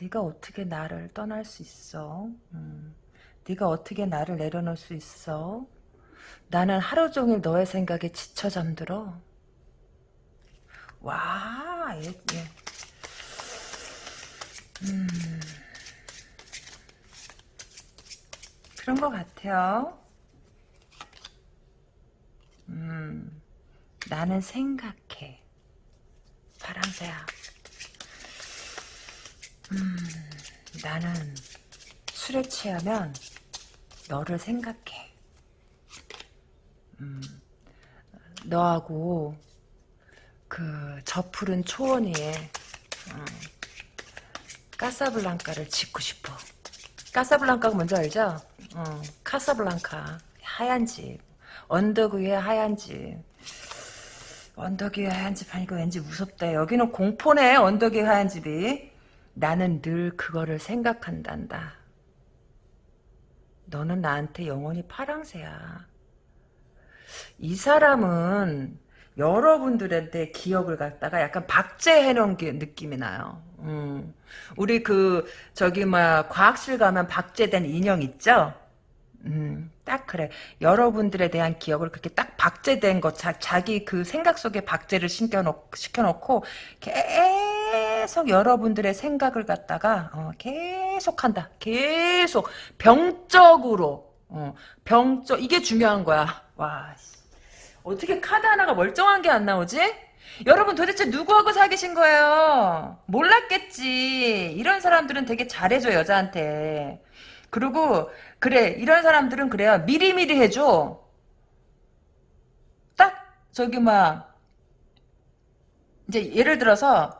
네가 어떻게 나를 떠날 수 있어? 음. 네가 어떻게 나를 내려놓을 수 있어? 나는 하루 종일 너의 생각에 지쳐 잠들어. 와, 예, 예. 음. 그런 것 같아요. 음, 나는 생각해. 파랑새야. 음, 나는 술에 취하면 너를 생각해. 음, 너하고 그 저 푸른 초원 위에 어, 까사블랑카를 짓고 싶어. 까사블랑카가 뭔지 알죠? 어, 카사블랑카 하얀 집 언덕 위에 하얀 집 언덕 위에 하얀 집 하니까 왠지 무섭다 여기는 공포네 언덕 위에 하얀 집이 나는 늘 그거를 생각한단다 너는 나한테 영원히 파랑새야 이 사람은 여러분들한테 기억을 갖다가 약간 박제해놓은 게 느낌이 나요. 음. 우리 그 저기 막 과학실 가면 박제된 인형 있죠? 음, 딱 그래. 여러분들에 대한 기억을 그렇게 딱 박제된 것, 자, 자기 그 생각 속에 박제를 시켜놓, 시켜놓고, 계속 여러분들의 생각을 갖다가, 어, 계속 한다. 계속. 병적으로, 어, 병적, 이게 중요한 거야. 와, 어떻게 카드 하나가 멀쩡한 게 안 나오지? 여러분 도대체 누구하고 사귀신 거예요? 몰랐겠지. 이런 사람들은 되게 잘해줘 여자한테. 그리고 그래 이런 사람들은 그래요. 미리미리 해줘. 딱 저기 막 이제 예를 들어서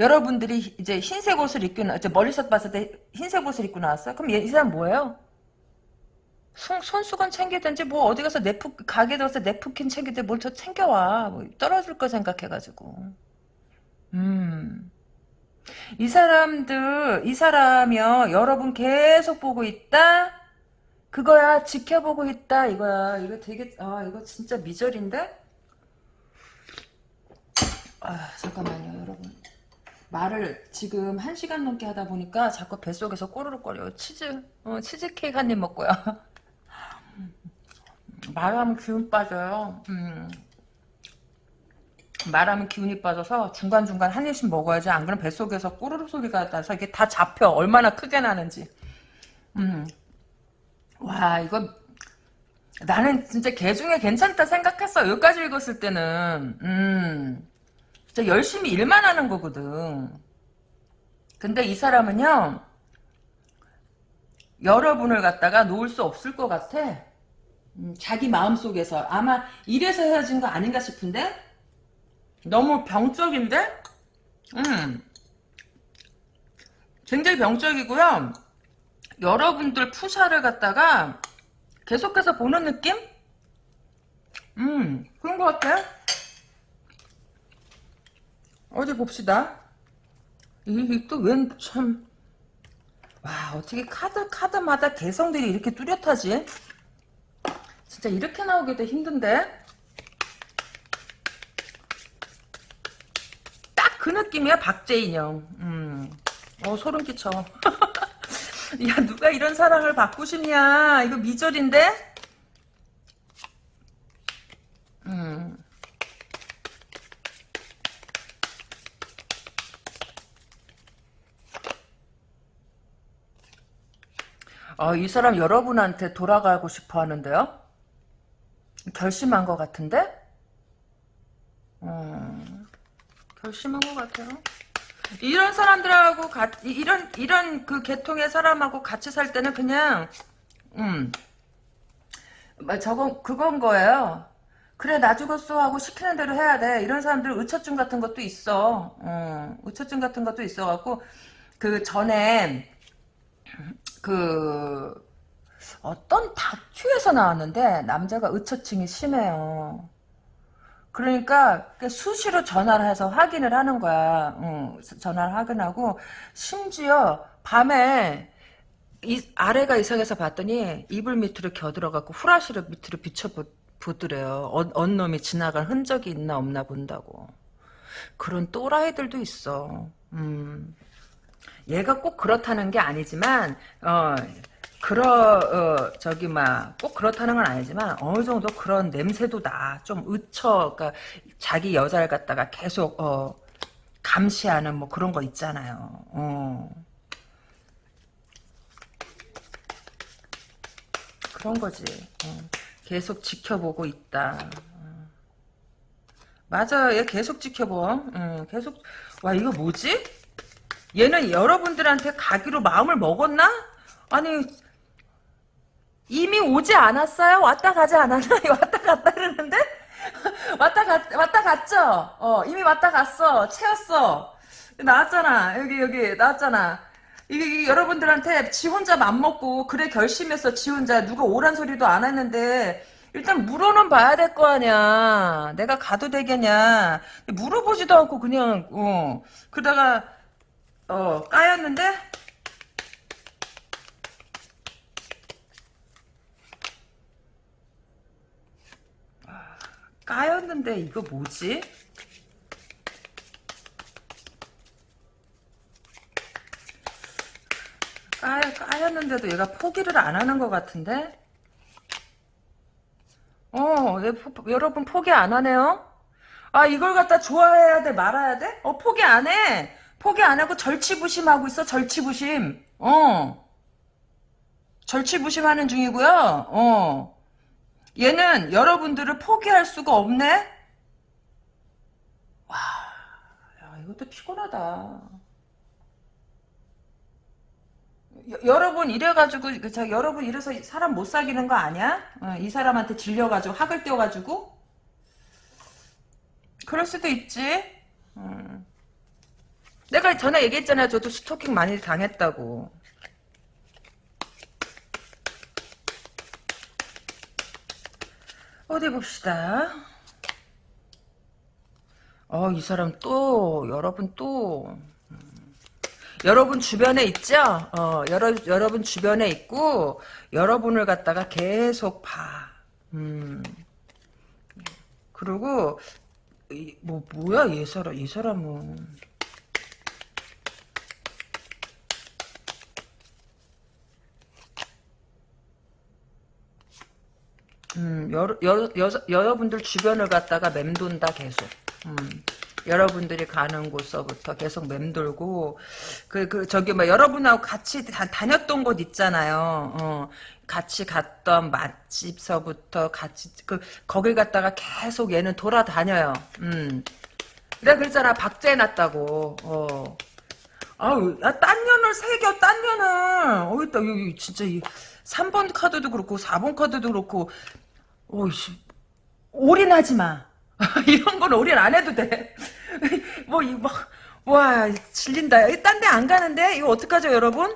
여러분들이 이제 흰색 옷을 입고 나, 멀리서 봤을 때 흰색 옷을 입고 나왔어. 그럼 얘, 이 사람 뭐예요? 손, 손수건 챙기든지 뭐 어디 가서 네프 가게 들어서 네프킨 챙기든지 뭘더 챙겨와. 뭐 떨어질 거 생각해가지고. 음. 이 사람들 이 사람이요. 여러분 계속 보고 있다? 그거야. 지켜보고 있다. 이거야. 이거 되게 아 이거 진짜 미절인데? 아 잠깐만요 여러분 말을 지금 한 시간 넘게 하다 보니까 자꾸 뱃속에서 꼬르륵거려요 치즈 어, 치즈 케이크 한 입 먹고요 말하면 기운 빠져요. 음. 말하면 기운이 빠져서 중간중간 한 입씩 먹어야지. 안 그러면 뱃속에서 꼬르륵 소리가 나서 이게 다 잡혀. 얼마나 크게 나는지. 음. 와, 이거, 나는 진짜 개 중에 괜찮다 생각했어. 여기까지 읽었을 때는. 음. 진짜 열심히 일만 하는 거거든. 근데 이 사람은요, 여러분을 갖다가 놓을 수 없을 것 같아. 음, 자기 마음속에서. 아마 이래서 헤어진 거 아닌가 싶은데? 너무 병적인데? 음. 굉장히 병적이고요. 여러분들 푸샤를 갖다가 계속해서 보는 느낌? 음 그런 것 같아 어디 봅시다 이게 또웬 참 와 어떻게 카드 카드마다 개성들이 이렇게 뚜렷하지 진짜 이렇게 나오기도 힘든데? 딱 그 느낌이야 박재 인형 음. 어 소름 끼쳐 야 누가 이런 사랑을 받고 싶냐 이거 미절인데? 음. 아, 이 사람 여러분한테 돌아가고 싶어 하는데요? 결심한 것 같은데? 음, 결심한 것 같아요. 이런 사람들하고 가, 이런 이런 그 계통의 사람하고 같이 살 때는 그냥 음 마- 저건 그건 거예요. 그래 나 죽었어 하고 시키는 대로 해야 돼. 이런 사람들 의처증 같은 것도 있어. 어, 의처증 같은 것도 있어갖고 그 전에 그 어떤 다큐에서 나왔는데 남자가 의처증이 심해요. 그러니까 그 수시로 전화를 해서 확인을 하는 거야. 응, 전화를 확인하고 심지어 밤에 이 아래가 이상해서 봤더니 이불 밑으로 겨들어갖고 후라시를 밑으로 비춰보더래요. 어, 언 놈이 지나간 흔적이 있나 없나 본다고. 그런 또라이들도 있어. 음. 얘가 꼭 그렇다는 게 아니지만 어 그러 어 저기 막 꼭 그렇다는 건 아니지만 어느 정도 그런 냄새도 나. 좀 의처 그러니까 자기 여자를 갖다가 계속 어 감시하는 뭐 그런 거 있잖아요. 어. 그런 거지. 어. 계속 지켜보고 있다. 어. 맞아, 얘 계속 지켜보. 어, 계속 와 이거 뭐지? 얘는 여러분들한테 가기로 마음을 먹었나? 아니 이미 오지 않았어요? 왔다 가지 않았나? 왔다 갔다 그러는데? 왔다 갔 왔다 갔죠? 어 이미 왔다 갔어. 채웠어. 나왔잖아. 여기 여기 나왔잖아. 이게, 이게 여러분들한테 지 혼자 맘먹고 그래 결심했어 지 혼자 누가 오란 소리도 안 했는데 일단 물어는 봐야 될 거 아니야 내가 가도 되겠냐 물어보지도 않고 그냥 어 그러다가 어 까였는데 아, 까였는데 이거 뭐지? 까, 까였는데도 얘가 포기를 안 하는 것 같은데? 어, 얘 포- 여러분 포기 안 하네요? 아, 이걸 갖다 좋아해야 돼, 말아야 돼? 어, 포기 안 해. 포기 안 하고 절치부심하고 있어, 절치부심. 어. 절치부심하는 중이고요. 어. 얘는 여러분들을 포기할 수가 없네? 와, 야, 이것도 피곤하다. 여, 여러분 이래가지고 그저 여러분 이래서 사람 못 사귀는 거 아니야? 어, 이 사람한테 질려가지고 학을 떼어가지고 그럴 수도 있지. 음. 내가 전에 얘기했잖아요. 저도 스토킹 많이 당했다고. 어디 봅시다. 어, 이 사람 또 여러분 또 여러분 주변에 있죠? 어, 여러, 여러분 주변에 있고, 여러분을 갖다가 계속 봐. 음. 그리고, 이, 뭐, 뭐야, 이 사람, 이 사람은. 음, 여러, 여러, 여, 여러분들 주변을 갖다가 맴돈다, 계속. 음. 여러분들이 가는 곳서부터 계속 맴돌고 그, 그 저기 뭐 여러분하고 같이 다, 다녔던 곳 있잖아요. 어, 같이 갔던 맛집서부터 같이 그 거길 갔다가 계속 얘는 돌아다녀요. 음. 내가 그랬잖아 박제 해놨다고. 어. 아우, 야, 딴 년을 새겨, 딴 년을. 어이, 있다, 여기, 진짜, 이, 3번 카드도 그렇고, 4번 카드도 그렇고, 어이씨, 올인하지 마. 이런 건 올인 안 해도 돼. 뭐, 이, 막, 와, 질린다. 딴 데 안 가는데? 이거 어떡하죠, 여러분?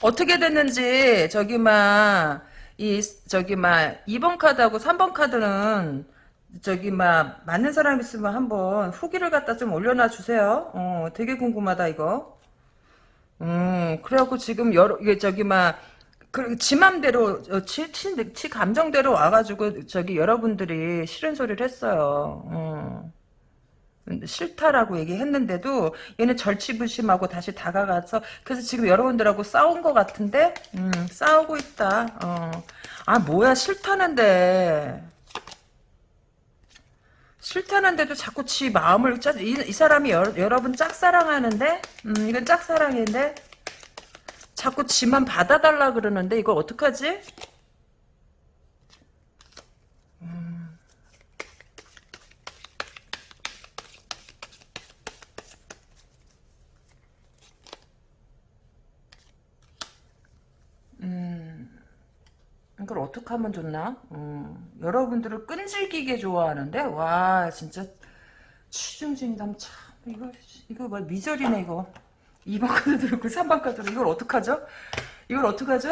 어떻게 됐는지, 저기, 막, 이, 저기, 막, 2번 카드하고 3번 카드는, 저기, 막, 맞는 사람 있으면 한번 후기를 갖다 좀 올려놔 주세요. 어, 되게 궁금하다, 이거. 음, 그래갖고 지금 여러, 이게 저기, 막, 그, 지 맘대로, 어, 치, 치, 치 감정대로 와가지고, 저기, 여러분들이 싫은 소리를 했어요. 어. 싫다라고 얘기했는데도, 얘는 절치부심하고 다시 다가가서, 그래서 지금 여러분들하고 싸운 것 같은데, 음, 싸우고 있다. 어. 아, 뭐야, 싫다는데. 싫다는데도 자꾸 지 마음을, 짜, 이, 이 사람이 여, 여러분 짝사랑하는데? 음, 이건 짝사랑인데? 자꾸 지만 받아달라 그러는데 이걸 어떡하지? 음. 이걸 어떻게 하면 좋나? 음, 여러분들을 끈질기게 좋아하는데 와 진짜 취중진담 참 이거 이거 뭐 미절이네 이거 2번 카드 들고 3번 카드 들고 이걸 어떡하죠? 이걸 어떡하죠?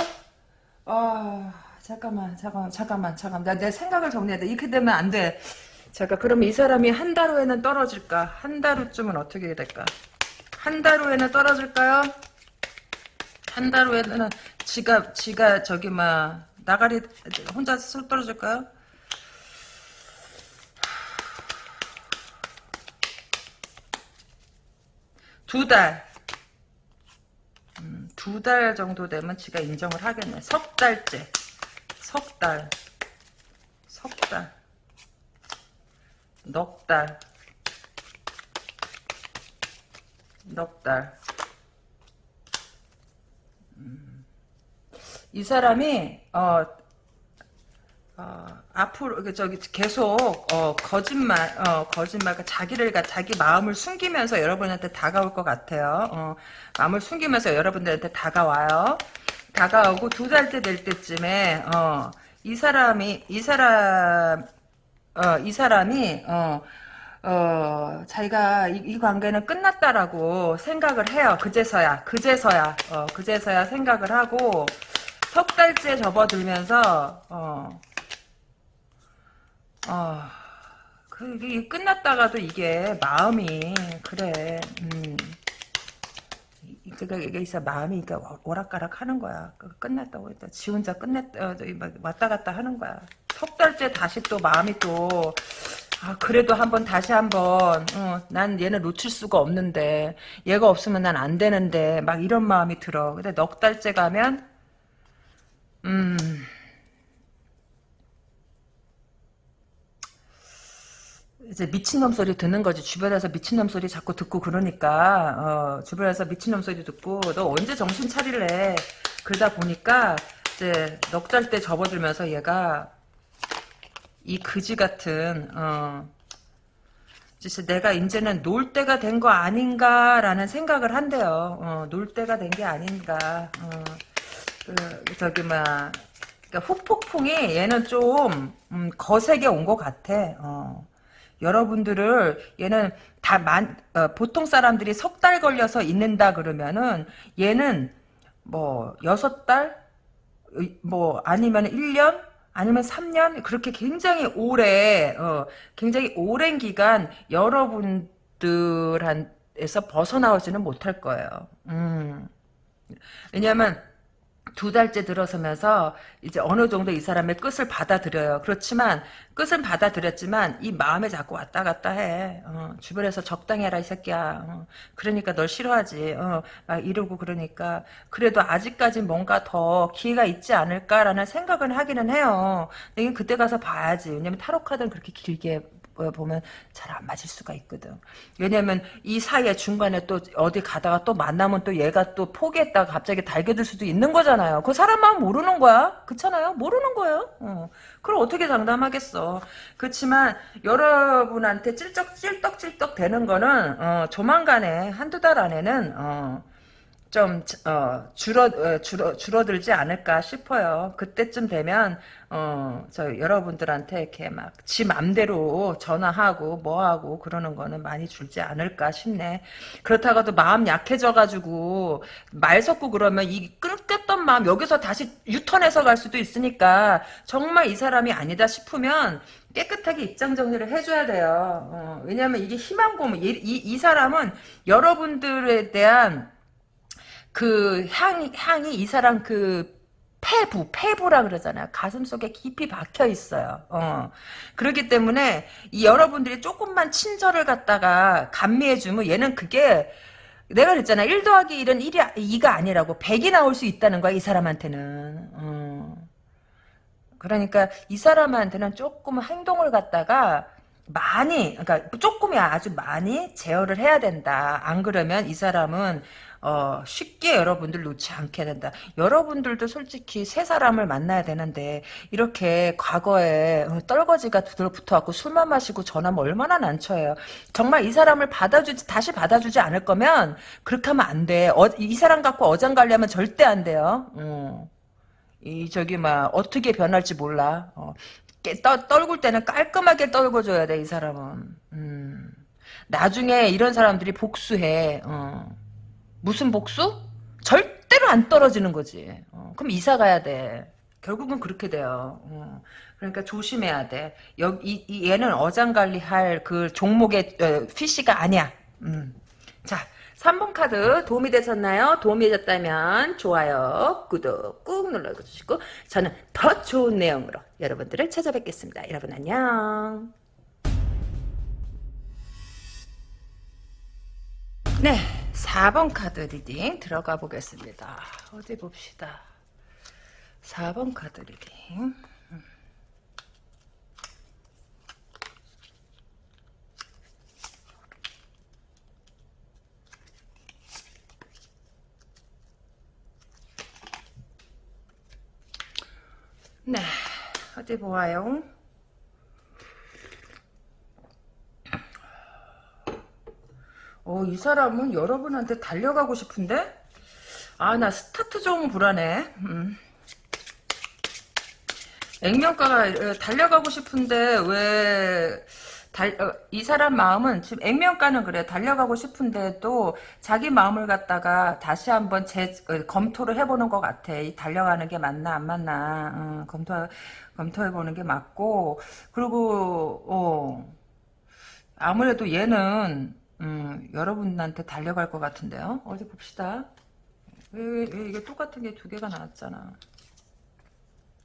아 잠깐만 잠깐만 잠깐만 잠깐만 나내 생각을 정리해야 돼 이렇게 되면 안돼 잠깐 그러면 이 사람이 한 달 후에는 떨어질까? 한 달 후쯤은 어떻게 될까? 한 달 후에는 떨어질까요? 한 달 후에는 지가 지가 저기 막 나가리 혼자 술 떨어질까요? 두 달. 음, 두달 정도 되면 지가 인정을 하겠네. 석 달째. 석 달. 석 달. 넉 달. 넉 달. 이 사람이 어, 어, 앞으로 그 저기 계속 어, 거짓말 어, 거짓말 그 자기를 자기 마음을 숨기면서 여러분한테 다가올 것 같아요. 어, 마음을 숨기면서 여러분들한테 다가와요. 다가오고 두 달째 될 때쯤에 어, 이 사람이 이 사람 어, 이 사람이 어, 어, 자기가 이, 이, 관계는 끝났다라고 생각을 해요. 그제서야, 그제서야, 어, 그제서야 생각을 하고, 석 달째 접어들면서 어, 어, 그게 끝났다가도 이게 마음이 그래, 음, 그러니까 이게 있어 마음이 그러니까 오락가락 하는 거야. 끝났다고 했다. 지 혼자 끝냈다, 어, 왔다 갔다 하는 거야. 석 달째 다시 또 마음이 또 아, 그래도 한번 다시 한번 어, 난 얘는 놓칠 수가 없는데 얘가 없으면 난 안 되는데 막 이런 마음이 들어. 근데 넉 달째 가면 음. 이제 미친놈 소리 듣는 거지. 주변에서 미친놈 소리 자꾸 듣고 그러니까, 어, 주변에서 미친놈 소리 듣고, 너 언제 정신 차릴래? 그러다 보니까, 이제, 넉달때 접어들면서 얘가, 이 그지 같은, 어, 진짜 내가 이제는 놀 때가 된 거 아닌가라는 생각을 한대요. 어, 놀 때가 된 게 아닌가. 어. 그 저기 막 그러니까 후폭풍이 얘는 좀 음, 거세게 온 것 같아. 어. 여러분들을 얘는 다 만 어, 보통 사람들이 석 달 걸려서 있는다 그러면은 얘는 뭐 여섯 달, 뭐 아니면 1년, 아니면 3년 그렇게 굉장히 오래 어, 굉장히 오랜 기간 여러분들한테서 벗어나오지는 못할 거예요. 음. 왜냐하면 두 달째 들어서면서 이제 어느 정도 이 사람의 끝을 받아들여요. 그렇지만 끝은 받아들였지만 이 마음에 자꾸 왔다 갔다 해. 어, 주변에서 적당히 해라 이 새끼야. 어, 그러니까 널 싫어하지. 어, 막 이러고 그러니까 그래도 아직까지 뭔가 더 기회가 있지 않을까라는 생각은 하기는 해요. 근데 그때 가서 봐야지. 왜냐면 타로 카드는 그렇게 길게 보면 잘 안 맞을 수가 있거든. 왜냐면 이 사이에 중간에 또 어디 가다가 또 만나면 또 얘가 또 포기했다가 갑자기 달겨들 수도 있는 거잖아요. 그 사람 마음 모르는 거야. 그렇잖아요. 모르는 거예요. 어. 그걸 어떻게 장담하겠어. 그렇지만 여러분한테 찔떡찔떡찔떡 되는 거는 어, 조만간에 한두 달 안에는 어, 좀 어, 줄어 어, 줄어 줄어들지 않을까 싶어요. 그때쯤 되면 어, 저 여러분들한테 이렇게 막 지 맘대로 전화하고 뭐하고 그러는 거는 많이 줄지 않을까 싶네. 그렇다가도 마음 약해져가지고 말 섞고 그러면 이 끊겼던 마음 여기서 다시 유턴해서 갈 수도 있으니까 정말 이 사람이 아니다 싶으면 깨끗하게 입장 정리를 해줘야 돼요. 어, 왜냐하면 이게 희망 고문 이, 이, 이 사람은 여러분들에 대한 그 향이 향이 이 사람 그 폐부, 폐부라 그러잖아요. 가슴 속에 깊이 박혀 있어요. 어. 그렇기 때문에 이 여러분들이 조금만 친절을 갖다가 감미해주면 얘는 그게 내가 그랬잖아. 1 더하기 1은 1이 2가 아니라고 100이 나올 수 있다는 거야. 이 사람한테는. 어. 그러니까 이 사람한테는 조금 행동을 갖다가 많이 그러니까 조금이 아주 많이 제어를 해야 된다. 안 그러면 이 사람은 어, 쉽게 여러분들 놓지 않게 된다. 여러분들도 솔직히 새 사람을 만나야 되는데 이렇게 과거에 어, 떨거지가 붙어갖고 술만 마시고 전화면 얼마나 난처해요. 정말 이 사람을 받아주지 다시 받아주지 않을 거면 그렇게 하면 안 돼. 어, 이 사람 갖고 어장관리하면 절대 안 돼요. 어. 이 저기 막 어떻게 변할지 몰라. 어. 깨- 떠, 떨굴 때는 깔끔하게 떨궈줘야 돼 이 사람은. 음. 나중에 이런 사람들이 복수해. 어. 무슨 복수? 절대로 안 떨어지는 거지. 어. 그럼 이사 가야 돼. 결국은 그렇게 돼요. 어. 그러니까 조심해야 돼. 여기 이, 이 얘는 어장관리할 그 종목의 어, 피시가 아니야. 음. 자, 3번 카드 도움이 되셨나요? 도움이 되셨다면 좋아요, 구독 꾹 눌러주시고 저는 더 좋은 내용으로 여러분들을 찾아뵙겠습니다. 여러분 안녕. 네, 4번 카드 리딩 들어가 보겠습니다. 어디 봅시다. 4번 카드 리딩. 네, 어디 보아요. 어, 이 사람은 여러분한테 달려가고 싶은데? 아, 나 스타트 좀 불안해. 음. 액면가가 어, 달려가고 싶은데 왜 달, 어, 이 사람 마음은 지금 액면가는 그래 달려가고 싶은데도 자기 마음을 갖다가 다시 한번 재, 어, 검토를 해보는 것 같아. 이 달려가는 게 맞나 안 맞나 어, 검토 검토해보는 게 맞고 그리고 어, 아무래도 얘는 음, 여러분한테 달려갈 것 같은데요. 어디 봅시다. 왜, 왜, 왜 이게 똑같은 게 두 개가 나왔잖아.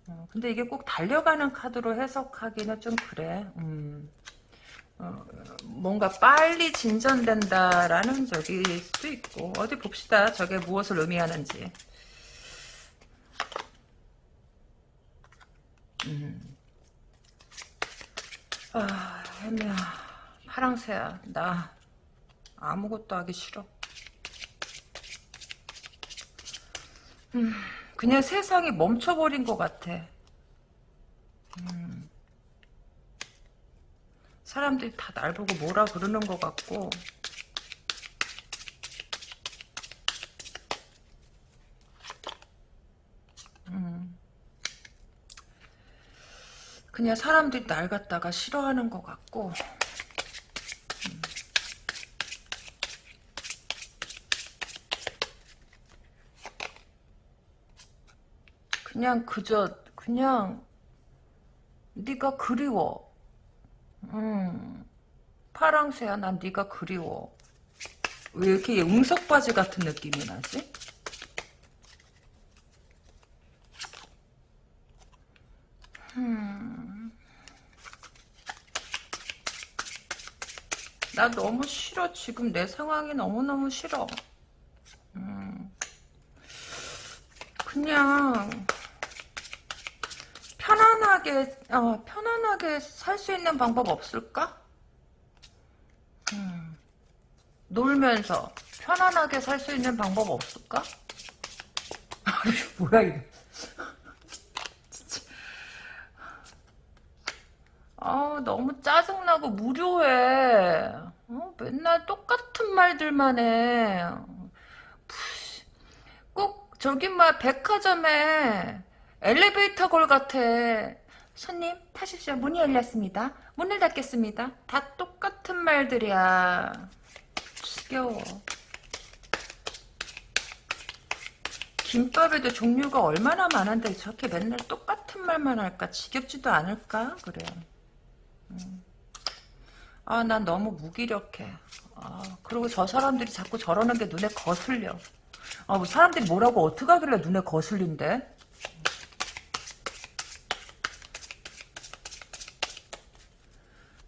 어, 근데 이게 꼭 달려가는 카드로 해석하기는 좀 그래. 음. 어, 뭔가 빨리 진전된다라는 적일 수도 있고 어디 봅시다. 저게 무엇을 의미하는지. 음. 아, 혜미야. 파랑새야. 나 아무것도 하기 싫어. 음, 그냥 세상이 멈춰버린 것 같아. 음. 사람들이 다 날 보고 뭐라 그러는 것 같고 음. 그냥 사람들이 날 갖다가 싫어하는 것 같고 그냥 그저 그냥 네가 그리워 음, 파랑새야, 난 네가 그리워. 왜 이렇게 응석바지 같은 느낌이 나지? 음. 나 너무 싫어. 지금 내 상황이 너무너무 싫어. 음. 그냥 편안하게 어, 편안하게 살 수 있는 방법 없을까? 음, 놀면서 편안하게 살 수 있는 방법 없을까? 뭐야 이거? 아 너무 짜증나고 무료해. 어, 맨날 똑같은 말들만 해. 꼭 저기 막 백화점에 엘리베이터 골 같아. 손님 타십시오. 문이 열렸습니다. 문을 닫겠습니다. 다 똑같은 말들이야. 지겨워. 김밥에도 종류가 얼마나 많은데 저렇게 맨날 똑같은 말만 할까? 지겹지도 않을까? 그래. 음. 아, 난 너무 무기력해. 아, 그리고 저 사람들이 자꾸 저러는 게 눈에 거슬려. 아, 뭐 사람들이 뭐라고 어떻게 하길래 눈에 거슬린대?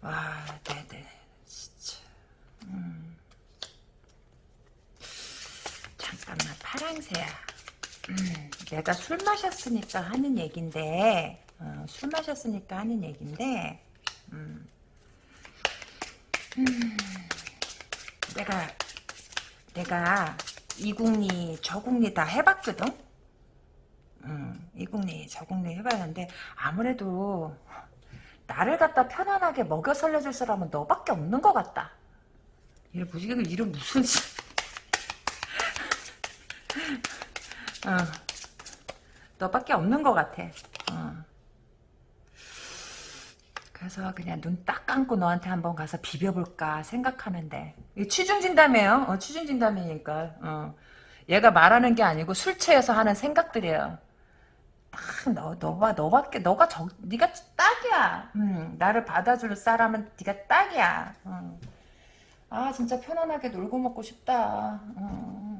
아, 네네. 진짜. 음. 잠깐만, 파랑새야. 음, 내가 술 마셨으니까 하는 얘긴데, 어, 술 마셨으니까 하는 얘긴데, 음. 음, 내가, 내가 이국리, 저국리 다 해봤거든? 음, 이국리, 저국리 해봤는데, 아무래도, 나를 갖다 편안하게 먹여 살려줄 사람은 너밖에 없는 것 같다. 이래 무지 이름 무슨 어. 너밖에 없는 것 같아. 어. 그래서 그냥 눈 딱 감고 너한테 한번 가서 비벼볼까 생각하는데 취중진담이에요. 어, 취중진담이니까 어. 얘가 말하는 게 아니고 술 취해서 하는 생각들이에요. 너, 너봐, 너밖에, 너가 저, 네가 딱이야. 음, 나를 받아줄 사람은 네가 딱이야. 음. 아, 진짜 편안하게 놀고 먹고 싶다. 음.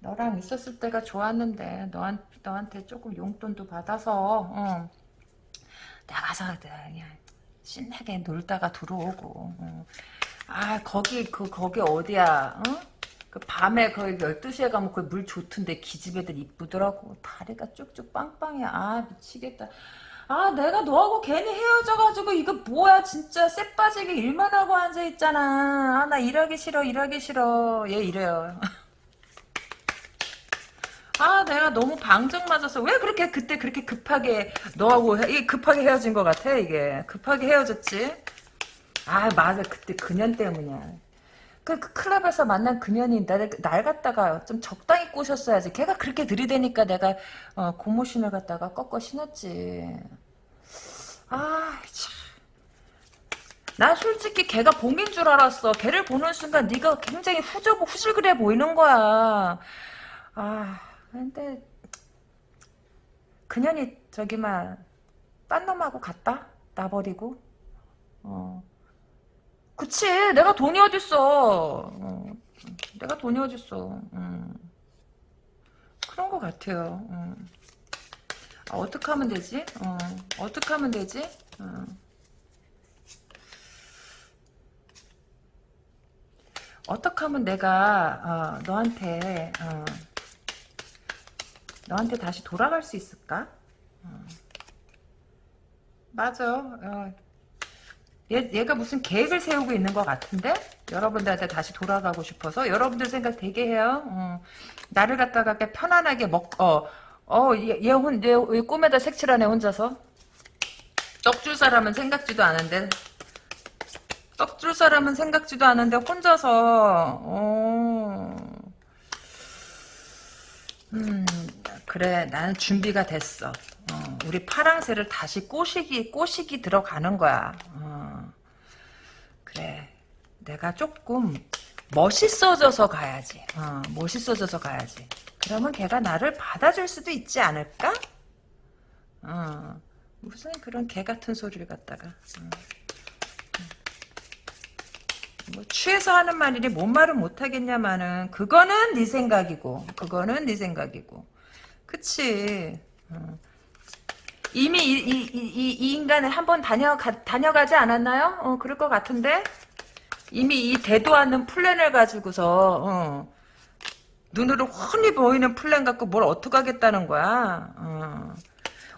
너랑 있었을 때가 좋았는데, 너한, 너한테 조금 용돈도 받아서, 어. 나가서 그냥 신나게 놀다가 들어오고. 어. 아, 거기, 그, 거기 어디야, 어? 그 밤에 거의 12시에 가면 그 물 좋던데 기집애들 이쁘더라고. 다리가 쭉쭉 빵빵이야. 아 미치겠다. 아 내가 너하고 괜히 헤어져가지고 이거 뭐야 진짜 쎄 빠지게 일만 하고 앉아있잖아. 아 나 일하기 싫어 일하기 싫어. 얘 이래요. 아 내가 너무 방정 맞아서 왜 그렇게 그때 그렇게 급하게 너하고 급하게 헤어진 것 같아 이게 급하게 헤어졌지 아 맞아 그때 그년 때문이야 그, 그 클럽에서 만난 그년이 날, 날 갖다가 좀 적당히 꼬셨어야지. 걔가 그렇게 들이대니까 내가 어, 고무신을 갖다가 꺾어 신었지. 아, 참. 난 솔직히 걔가 봉인 줄 알았어. 걔를 보는 순간 네가 굉장히 후져고 후질그래 보이는 거야. 아, 근데 그년이 저기 막딴 놈하고 갔다? 나버리고. 어. 그치 내가 돈이 어딨어 어, 내가 돈이 어딨어 음. 그런 것 같아요 음. 아, 어떻게 하면 되지 어, 어떻게 하면 되지 어. 어떻게 하면 내가 어, 너한테 어, 너한테 다시 돌아갈 수 있을까? 어. 맞아. 어, 얘, 얘가 무슨 계획을 세우고 있는 것 같은데? 여러분들한테 다시 돌아가고 싶어서? 여러분들 생각 되게 해요. 어. 나를 갖다가 편안하게 먹, 어, 어, 얘, 얘, 혼, 얘, 얘 꿈에다 색칠하네, 혼자서. 떡 줄 사람은 생각지도 않은데. 떡 줄 사람은 생각지도 않은데, 혼자서, 어. 음, 그래, 나는 준비가 됐어. 어, 우리 파랑새를 다시 꼬시기, 꼬시기 들어가는 거야. 어, 그래. 내가 조금 멋있어져서 가야지. 어, 멋있어져서 가야지. 그러면 걔가 나를 받아줄 수도 있지 않을까? 어, 무슨 그런 개 같은 소리를 갖다가. 어. 뭐 취해서 하는 말이니 뭔 말은 못하겠냐마는 그거는 네 생각이고 그거는 네 생각이고 그치 어. 이미 이, 이, 이, 이 인간을 한번 다녀, 다녀가지 않았나요? 어, 그럴 것 같은데? 이미 이 되도 않는 플랜을 가지고서, 어, 눈으로 훤히 보이는 플랜 갖고 뭘 어떡하겠다는 거야. 어.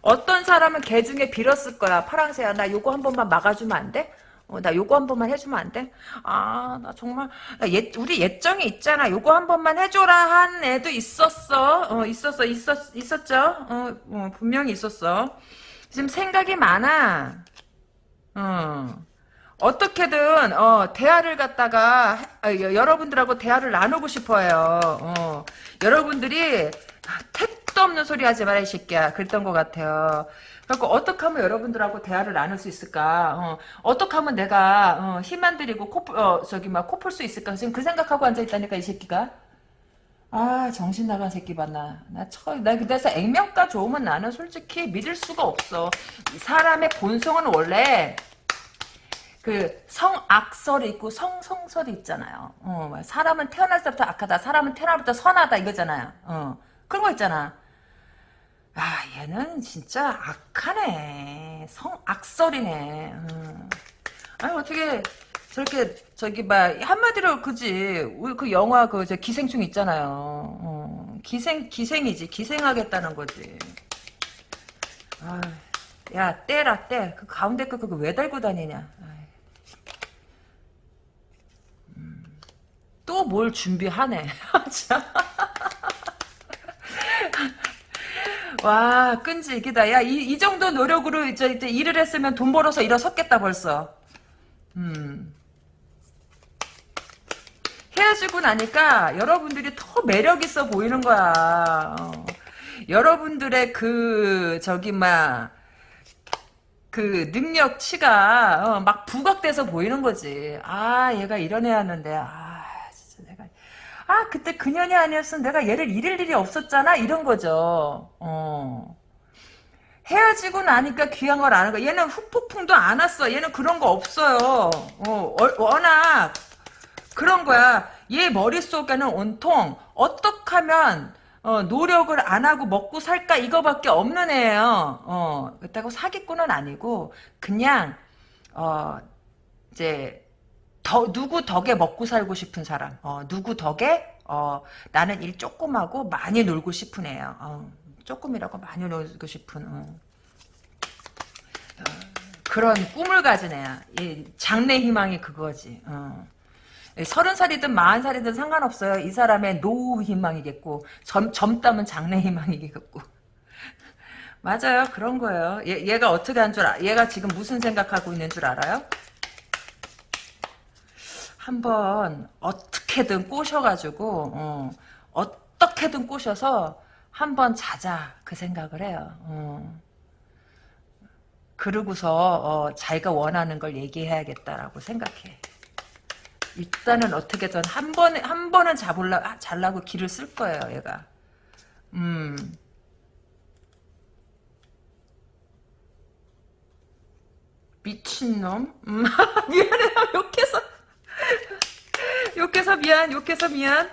어떤 사람은 개 중에 빌었을 거야. 파랑새야, 나 요거 한 번만 막아주면 안 돼? 어, 나 요거 한 번만 해주면 안 돼? 아, 나 정말, 예, 우리 옛정이 있잖아. 요거 한 번만 해줘라 한 애도 있었어. 어, 있었어, 있었, 있었죠? 어, 어 분명히 있었어. 지금 생각이 많아. 어. 어떻게든, 어, 대화를 갖다가, 어, 여러분들하고 대화를 나누고 싶어요. 어. 여러분들이, 택도 없는 소리 하지 마라, 이 새끼야. 그랬던 것 같아요. 그래서 어떻게 하면 여러분들하고 대화를 나눌 수 있을까? 어, 떻게 하면 내가 어, 힘안 들이고 코, 어, 저기 막 코풀 수 있을까? 지금 그 생각하고 앉아 있다니까 이 새끼가. 아 정신 나간 새끼 봤나? 나 처, 나 그래서 액면가 좋으면 나는 솔직히 믿을 수가 없어. 사람의 본성은 원래 그 성악설이 있고 성성설이 있잖아요. 어, 사람은 태어날 때부터 악하다, 사람은 태어날 때부터 선하다 이거잖아요. 어, 그런 거 있잖아. 아 얘는 진짜 악하네. 성 악설이네. 음. 아니 어떻게 저렇게 저기 막 한마디로 그지? 그 영화 그 저 기생충 있잖아요. 어. 기생 기생이지. 기생하겠다는 거지. 아, 야 떼라 떼그 가운데 거 그거 왜 달고 다니냐? 음. 또뭘 준비하네 와 끈질기다. 야이 이 정도 노력으로 이제, 이제 일을 했으면 돈 벌어서 일어섰겠다 벌써. 음. 헤어지고 나니까 여러분들이 더 매력 있어 보이는 거야. 어. 여러분들의 그 저기 막 그 능력치가 어, 막 부각돼서 보이는 거지. 아 얘가 이런 애였는데 아 아 그때 그년이 아니었으면 내가 얘를 잃을 일이 없었잖아 이런 거죠. 어. 헤어지고 나니까 귀한 걸 아는 거. 얘는 후폭풍도 안 왔어. 얘는 그런 거 없어요. 어, 워낙 그런 거야. 얘 머릿속에는 온통 어떻게 하면 어, 노력을 안 하고 먹고 살까 이거밖에 없는 애예요. 어, 그렇다고 사기꾼은 아니고 그냥 어, 이제 더 누구 덕에 먹고 살고 싶은 사람. 어, 누구 덕에 어, 나는 일 조금 하고 많이 놀고 싶은 애예요. 어, 조금이라고 많이 놀고 싶은 어. 어, 그런 꿈을 가진 애야. 장래 희망이 그거지. 어. 서른 살이든 마흔 살이든 상관없어요. 이 사람의 노후 희망이겠고 젊, 젊다면 장래 희망이겠고 맞아요. 그런 거예요. 얘, 얘가 어떻게 한 줄 알, 얘가 지금 무슨 생각하고 있는 줄 알아요? 한번 어떻게든 꼬셔가지고 어, 어떻게든 꼬셔서 한번 자자 그 생각을 해요. 어. 그러고서 어, 자기가 원하는 걸 얘기해야겠다라고 생각해. 일단은 어떻게든 한 번에 한 번은 잡을라 아, 잘라고 길을 쓸 거예요, 얘가. 음. 미친놈? 음, 미안해, 욕해서. 욕해서 미안, 욕해서 미안.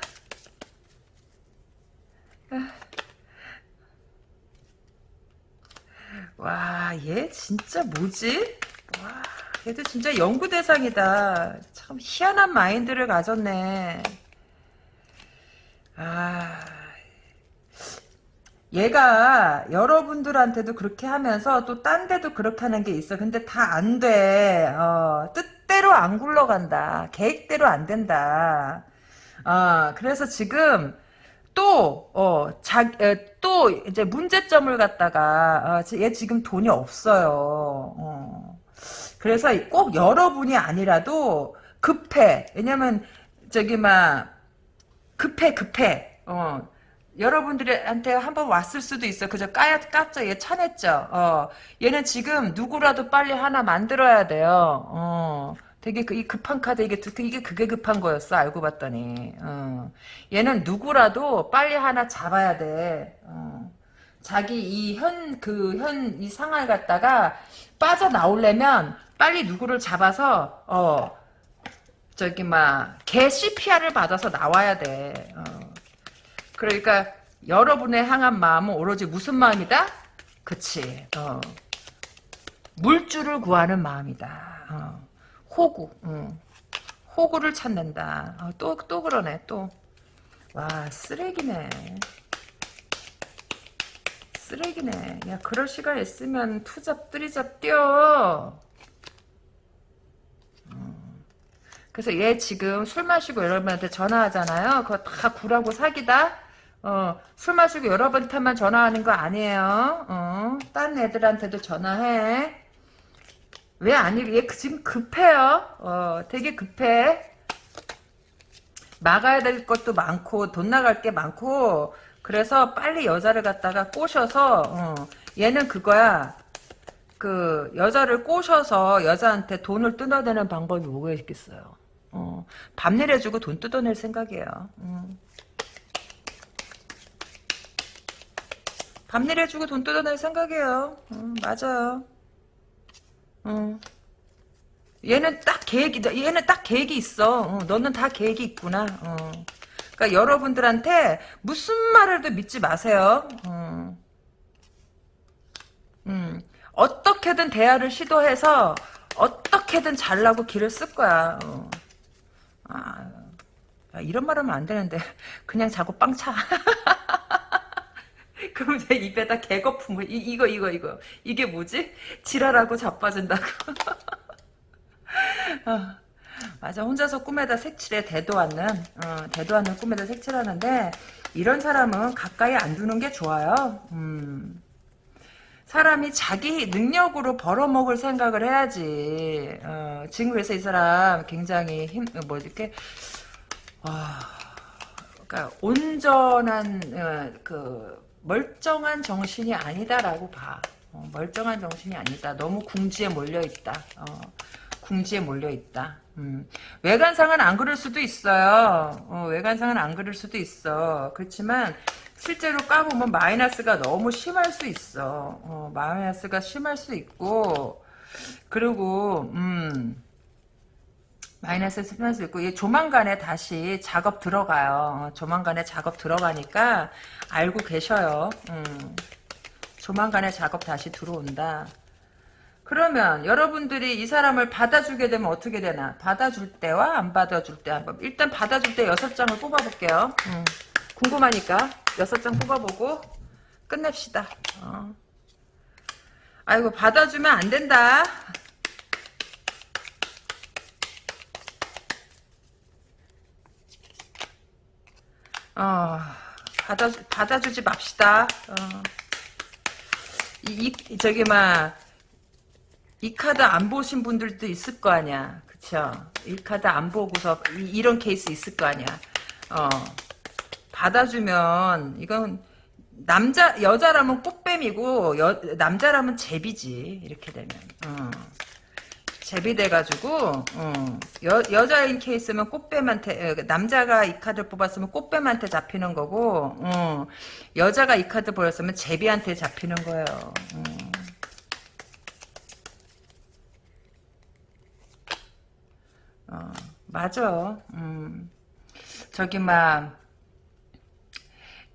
와, 얘 진짜 뭐지? 와. 걔도 진짜 연구 대상이다. 참 희한한 마인드를 가졌네. 아, 얘가 여러분들한테도 그렇게 하면서 또 딴 데도 그렇게 하는 게 있어. 근데 다 안 돼. 어, 뜻 대로 안 굴러간다. 계획대로 안 된다. 어, 그래서 지금 또, 어, 자, 에, 또 이제 문제점을 갖다가, 어, 얘 지금 돈이 없어요. 어. 그래서 꼭 여러분이 아니라도 급해. 왜냐면 저기 막 급해 급해. 어. 여러분들한테 한번 왔을 수도 있어. 그저 까야 깠죠. 얘 차냈죠. 어. 얘는 지금 누구라도 빨리 하나 만들어야 돼요. 어. 되게 그, 이 급한 카드 이게 이게 그게 급한 거였어. 알고 봤더니. 어. 얘는 누구라도 빨리 하나 잡아야 돼. 어. 자기 이 현 그 현 이 상황을 갖다가 빠져 나오려면 빨리 누구를 잡아서 어 저기 막개 CPR을 받아서 나와야 돼. 어. 그러니까 여러분의 향한 마음은 오로지 무슨 마음이다? 그치. 어. 물줄을 구하는 마음이다. 어. 호구. 어. 호구를 찾는다. 어, 또, 또 그러네, 또. 와, 쓰레기네. 쓰레기네. 야, 그럴 시간 있으면 투잡, 뜨리잡 뛰어. 그래서 얘 지금 술 마시고 여러분한테 전화하잖아요. 그거 다 구라고 사기다. 어, 술 마시고 여러분한테만 전화하는 거 아니에요. 어, 딴 애들한테도 전화해. 왜 아니, 얘 지금 급해요. 어, 되게 급해. 막아야 될 것도 많고, 돈 나갈 게 많고, 그래서 빨리 여자를 갖다가 꼬셔서, 어, 얘는 그거야. 그, 여자를 꼬셔서 여자한테 돈을 뜯어내는 방법이 뭐가 있겠어요. 어, 밥 내려주고 돈 뜯어낼 생각이에요. 음. 밥 내려주고 돈 뜯어낼 생각이에요. 음, 맞아요. 어. 얘는 딱 계획이, 얘는 딱 계획이 있어. 어, 너는 다 계획이 있구나. 어. 그러니까 여러분들한테 무슨 말을 도 믿지 마세요. 어. 음, 어떻게든 대화를 시도해서 어떻게든 잘나고 길을 쓸 거야. 어. 아, 이런 말 하면 안 되는데 그냥 자고 빵 차. 그럼 내 입에다 개거품을 이, 이거 이거 이거 이게 뭐지? 지랄하고 자빠진다고. 어, 맞아 혼자서 꿈에다 색칠해 대도 않는 어, 대도 않는 꿈에다 색칠하는데 이런 사람은 가까이 안 두는 게 좋아요. 음. 사람이 자기 능력으로 벌어먹을 생각을 해야지. 어, 지금 그래서 이 사람 굉장히 힘, 뭐, 이렇게, 어, 그러니까 온전한, 어, 그, 멀쩡한 정신이 아니다라고 봐. 어, 멀쩡한 정신이 아니다. 너무 궁지에 몰려있다. 어, 궁지에 몰려있다. 음. 외관상은 안 그럴 수도 있어요. 어, 외관상은 안 그럴 수도 있어. 그렇지만 실제로 까보면 마이너스가 너무 심할 수 있어. 어, 마이너스가 심할 수 있고 그리고 음 마이너스 심할 수 있고 조만간에 다시 작업 들어가요. 어, 조만간에 작업 들어가니까 알고 계셔요. 음. 조만간에 작업 다시 들어온다. 그러면 여러분들이 이 사람을 받아주게 되면 어떻게 되나? 받아줄 때와 안 받아줄 때 한번 일단 받아줄 때 여섯 장을 뽑아볼게요. 음, 궁금하니까 여섯 장 뽑아보고 끝냅시다. 어. 아이고 받아주면 안 된다. 어, 받아 받아주지 맙시다. 어. 이, 이 저기 막 이 카드 안 보신 분들도 있을 거 아니야. 그쵸? 이 카드 안 보고서 이, 런 케이스 있을 거 아니야. 어. 받아주면 이건 남자 여자라면 꽃뱀이고 여, 남자라면 제비지 이렇게 되면 어. 제비 돼가지고 어. 여, 여자인 케이스면 꽃뱀한테 어, 남자가 이 카드 뽑았으면 꽃뱀한테 잡히는 거고 어. 여자가 이 카드 보였으면 제비한테 잡히는 거예요. 어. 어, 맞아. 음. 저기 막,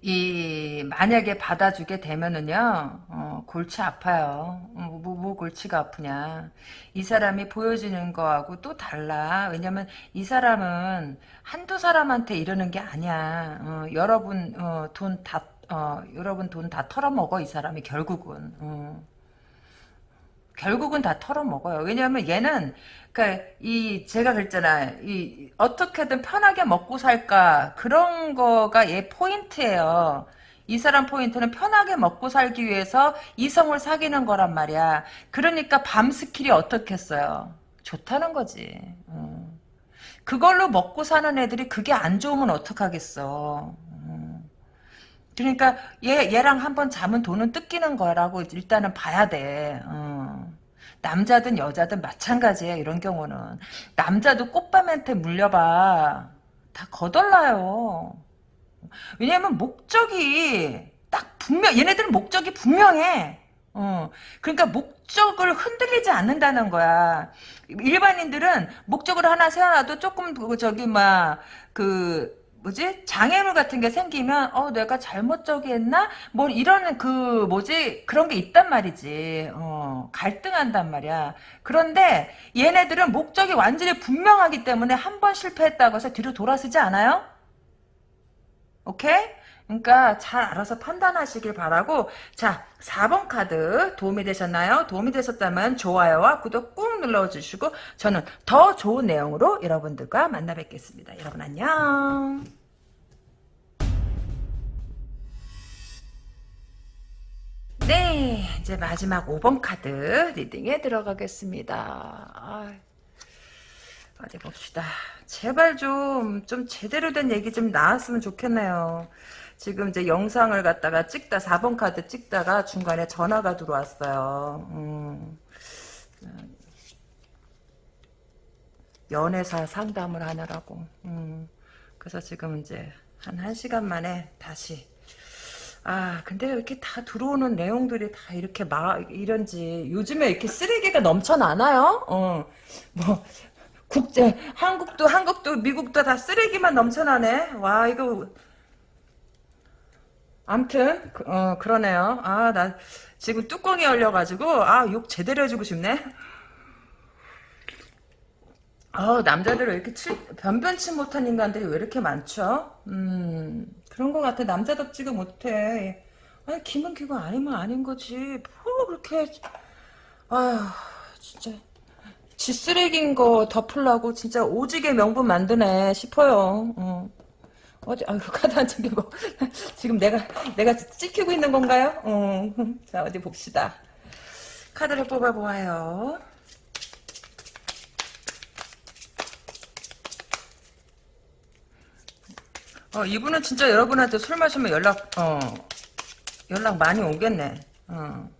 이, 만약에 받아주게 되면은요, 어, 골치 아파요. 어, 뭐, 뭐 골치가 아프냐. 이 사람이 보여지는 거하고 또 달라. 왜냐면 이 사람은 한두 사람한테 이러는 게 아니야. 어, 여러분, 어, 돈 다, 어, 여러분 돈 다 털어먹어, 이 사람이 결국은. 어. 결국은 다 털어먹어요. 왜냐하면 얘는 그러니까 이 제가 그랬잖아. 이 어떻게든 편하게 먹고 살까 그런 거가 얘 포인트예요. 이 사람 포인트는 편하게 먹고 살기 위해서 이성을 사귀는 거란 말이야. 그러니까 밤 skill이 어떻겠어요? 좋다는 거지. 음. 그걸로 먹고 사는 애들이 그게 안 좋으면 어떡하겠어. 음. 그러니까 얘 얘랑 한번 자면 돈은 뜯기는 거라고 일단은 봐야 돼. 어. 남자든 여자든 마찬가지야 이런 경우는 남자도 꽃밤한테 물려봐 다 거덜나요. 왜냐면 목적이 딱 분명 얘네들은 목적이 분명해. 어, 그러니까 목적을 흔들리지 않는다는 거야. 일반인들은 목적을 하나 세워놔도 조금 그 저기 막 그 뭐지? 장애물 같은 게 생기면 어 내가 잘못 저기 했나? 뭐 이런 그 뭐지? 그런 게 있단 말이지. 어 갈등한단 말이야. 그런데 얘네들은 목적이 완전히 분명하기 때문에 한 번 실패했다고 해서 뒤로 돌아서지 않아요? 오케이 그러니까 잘 알아서 판단하시길 바라고 자 4번 카드 도움이 되셨나요? 도움이 되셨다면 좋아요와 구독 꾹 눌러주시고 저는 더 좋은 내용으로 여러분들과 만나 뵙겠습니다. 여러분 안녕. 네 이제 마지막 5번 카드 리딩에 들어가겠습니다. 아, 어디 봅시다. 제발 좀, 좀 제대로 된 얘기 좀 나왔으면 좋겠네요. 지금 이제 영상을 갖다가 찍다 4번 카드 찍다가 중간에 전화가 들어왔어요. 음, 연애사 상담을 하느라고. 음, 그래서 지금 이제 한 1시간 만에 다시 아 근데 이렇게 다 들어오는 내용들이 다 이렇게 막 이런지 요즘에 이렇게 쓰레기가 넘쳐나나요? 어뭐 국제 한국도 한국도 미국도 다 쓰레기만 넘쳐나네. 와 이거 암튼 어 그러네요. 아 나 지금 뚜껑이 열려가지고 아 욕 제대로 해주고 싶네. 어 남자들은 이렇게 칠, 변변치 못한 인간들이 왜 이렇게 많죠? 음 그런 것 같아. 남자답지가 못해. 아니 기면 기고 아니면 아닌 거지. 뭐 그렇게 아휴 진짜 지 쓰레기인 거 덮으려고 진짜 오지게 명분 만드네 싶어요. 어. 어디 아유 카드 안 챙기고 지금 내가 내가 찍히고 있는 건가요? 어. 자 어디 봅시다. 카드를 뽑아 보아요. 어 이분은 진짜 여러분한테 술 마시면 연락 어 연락 많이 오겠네. 어.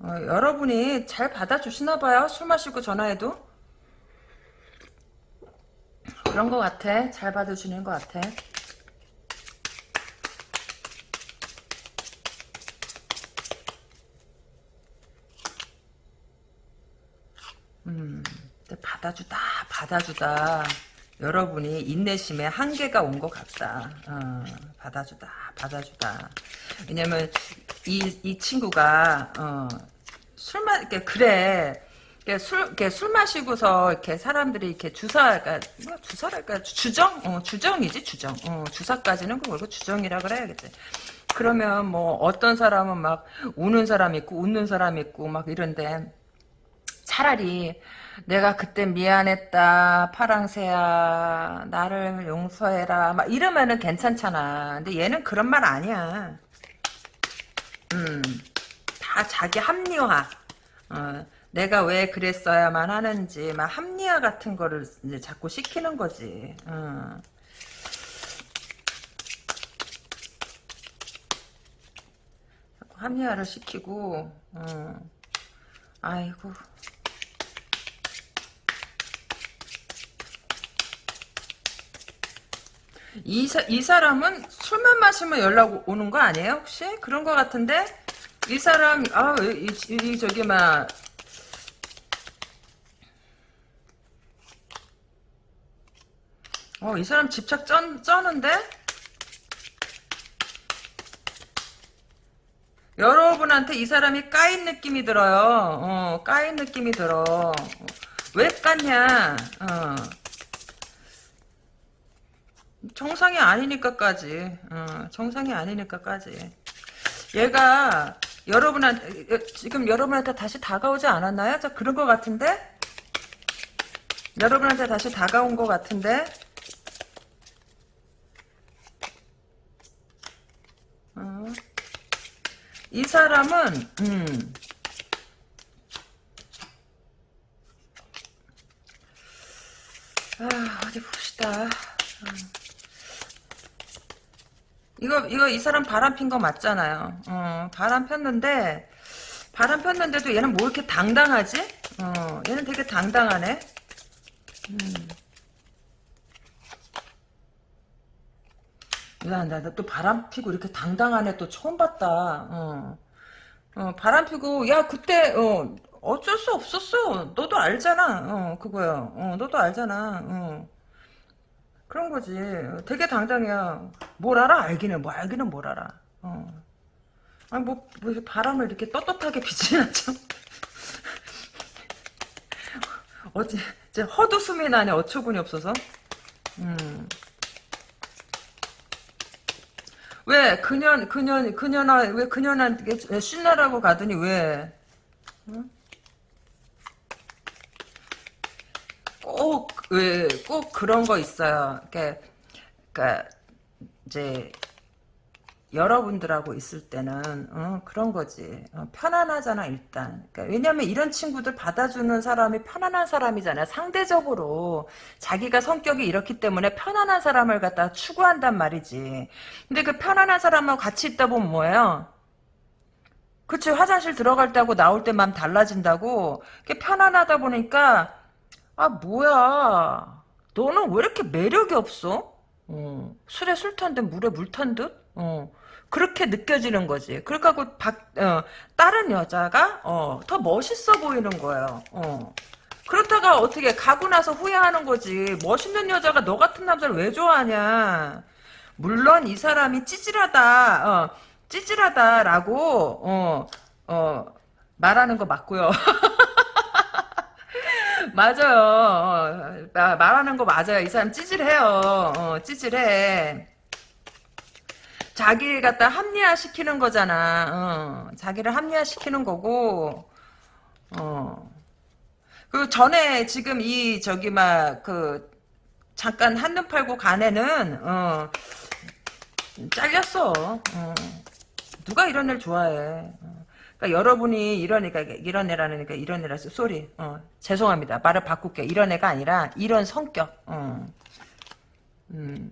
어, 여러분이 잘 받아주시나 봐요. 술 마시고 전화해도. 그런 것 같아. 잘 받아주는 것 같아. 음, 받아주다, 받아주다. 여러분이 인내심에 한계가 온 것 같다. 어, 받아주다, 받아주다. 왜냐면, 이, 이 친구가, 어, 술 마, 이렇게, 그래. 이렇게 술, 이렇게 술 마시고서, 이렇게 사람들이 이렇게 주사, 그러니까, 뭐 주사랄까, 주정? 어, 주정이지, 주정. 어, 주사까지는 그걸고 주정이라 그래야겠지. 그러면 뭐, 어떤 사람은 막, 우는 사람 있고, 웃는 사람 있고, 막 이런데, 차라리 내가 그때 미안했다 파랑새야 나를 용서해라 막 이러면은 괜찮잖아 근데 얘는 그런 말 아니야 음다 자기 합리화 어, 내가 왜 그랬어야만 하는지 막 합리화 같은 거를 이제 자꾸 시키는 거지 어. 자꾸 합리화를 시키고 어. 아이고 이, 사, 이 사람은 술만 마시면 연락 오는 거 아니에요 혹시? 그런 거 같은데 이 사람 아이 이, 저기 막 어, 이 사람 집착 쩌, 쩌는데? 여러분한테 이 사람이 까인 느낌이 들어요. 어, 까인 느낌이 들어. 왜 깠냐? 어. 정상이 아니니까까지. 어, 정상이 아니니까까지. 얘가 여러분한테 지금 여러분한테 다시 다가오지 않았나요? 저 그런 것 같은데? 여러분한테 다시 다가온 것 같은데? 이 사람은 음, 아, 어디 봅시다. 음. 이거 이거 이 사람 바람 핀 거 맞잖아요. 어, 바람 폈는데 바람 폈는데도 얘는 뭐 이렇게 당당하지? 어, 얘는 되게 당당하네. 음. 야, 나또 바람 피고 이렇게 당당한 애또 처음 봤다. 어. 어, 바람 피고, 야, 그때, 어, 어쩔 수 없었어. 너도 알잖아. 어, 그거야. 어, 너도 알잖아. 어. 그런 거지. 되게 당당해요. 뭘 알아? 알기는 뭐 알기는 뭘 알아. 어. 아니 뭐, 뭐 바람을 이렇게 떳떳하게 비치냐 참. 어째 이제 헛웃음이 나네 어처구니 없어서. 음. 왜 그년 그년 그년아 왜 그년한테 신나라고 가더니 왜? 응? 꼭, 왜, 꼭 그런 거 있어요. 그러니까, 그러니까 이제, 여러분들하고 있을 때는 어, 그런 거지. 어, 편안하잖아 일단. 그러니까 왜냐면 이런 친구들 받아주는 사람이 편안한 사람이잖아요. 상대적으로 자기가 성격이 이렇기 때문에 편안한 사람을 갖다 추구한단 말이지. 근데 그 편안한 사람하고 같이 있다 보면 뭐예요? 그치 화장실 들어갈 때하고 나올 때 마음 달라진다고 편안하다 보니까 아 뭐야? 너는 왜 이렇게 매력이 없어? 어, 술에 술 탄 듯 물에 물 탄 듯? 어, 그렇게 느껴지는 거지. 그러니까 그 박, 어, 다른 여자가 어, 더 멋있어 보이는 거예요. 어. 그렇다가 어떻게 가고 나서 후회하는 거지. 멋있는 여자가 너 같은 남자를 왜 좋아하냐. 물론 이 사람이 찌질하다. 어, 찌질하다라고 어, 어, 말하는 거 맞고요. 맞아요. 어, 말하는 거 맞아요. 이 사람 찌질해요. 어, 찌질해. 자기를 갖다 합리화시키는 거잖아. 어, 자기를 합리화시키는 거고. 어. 그 전에 지금 이 저기 막 그 잠깐 한눈 팔고 간 애는 어, 잘렸어. 어. 누가 이런 애를 좋아해. 어. 그러니까 여러분이 이런 애가 이런 애라는 게 이런 애라서 쏘리. 어, 죄송합니다. 말을 바꿀게. 이런 애가 아니라 이런 성격. 어. 음.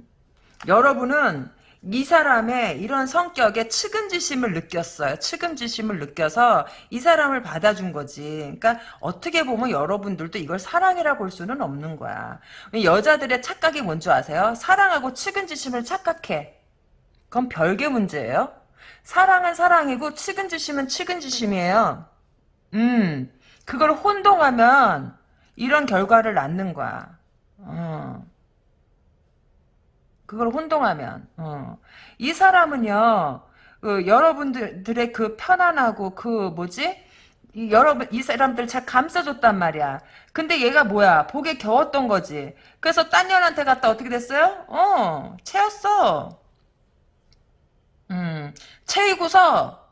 여러분은 이 사람의 이런 성격에 측은지심을 느꼈어요. 측은지심을 느껴서 이 사람을 받아준 거지. 그러니까 어떻게 보면 여러분들도 이걸 사랑이라 볼 수는 없는 거야. 여자들의 착각이 뭔지 아세요? 사랑하고 측은지심을 착각해. 그건 별개 문제예요. 사랑은 사랑이고 측은지심은 측은지심이에요. 음, 그걸 혼동하면 이런 결과를 낳는 거야. 어. 그걸 혼동하면 어. 이 사람은요 그 여러분들의 그 편안하고 그 뭐지 이 여러분 이 사람들 잘 감싸줬단 말이야. 근데 얘가 뭐야 복에 겨웠던 거지. 그래서 딴 년한테 갔다 어떻게 됐어요? 어 채였어. 음 채이고서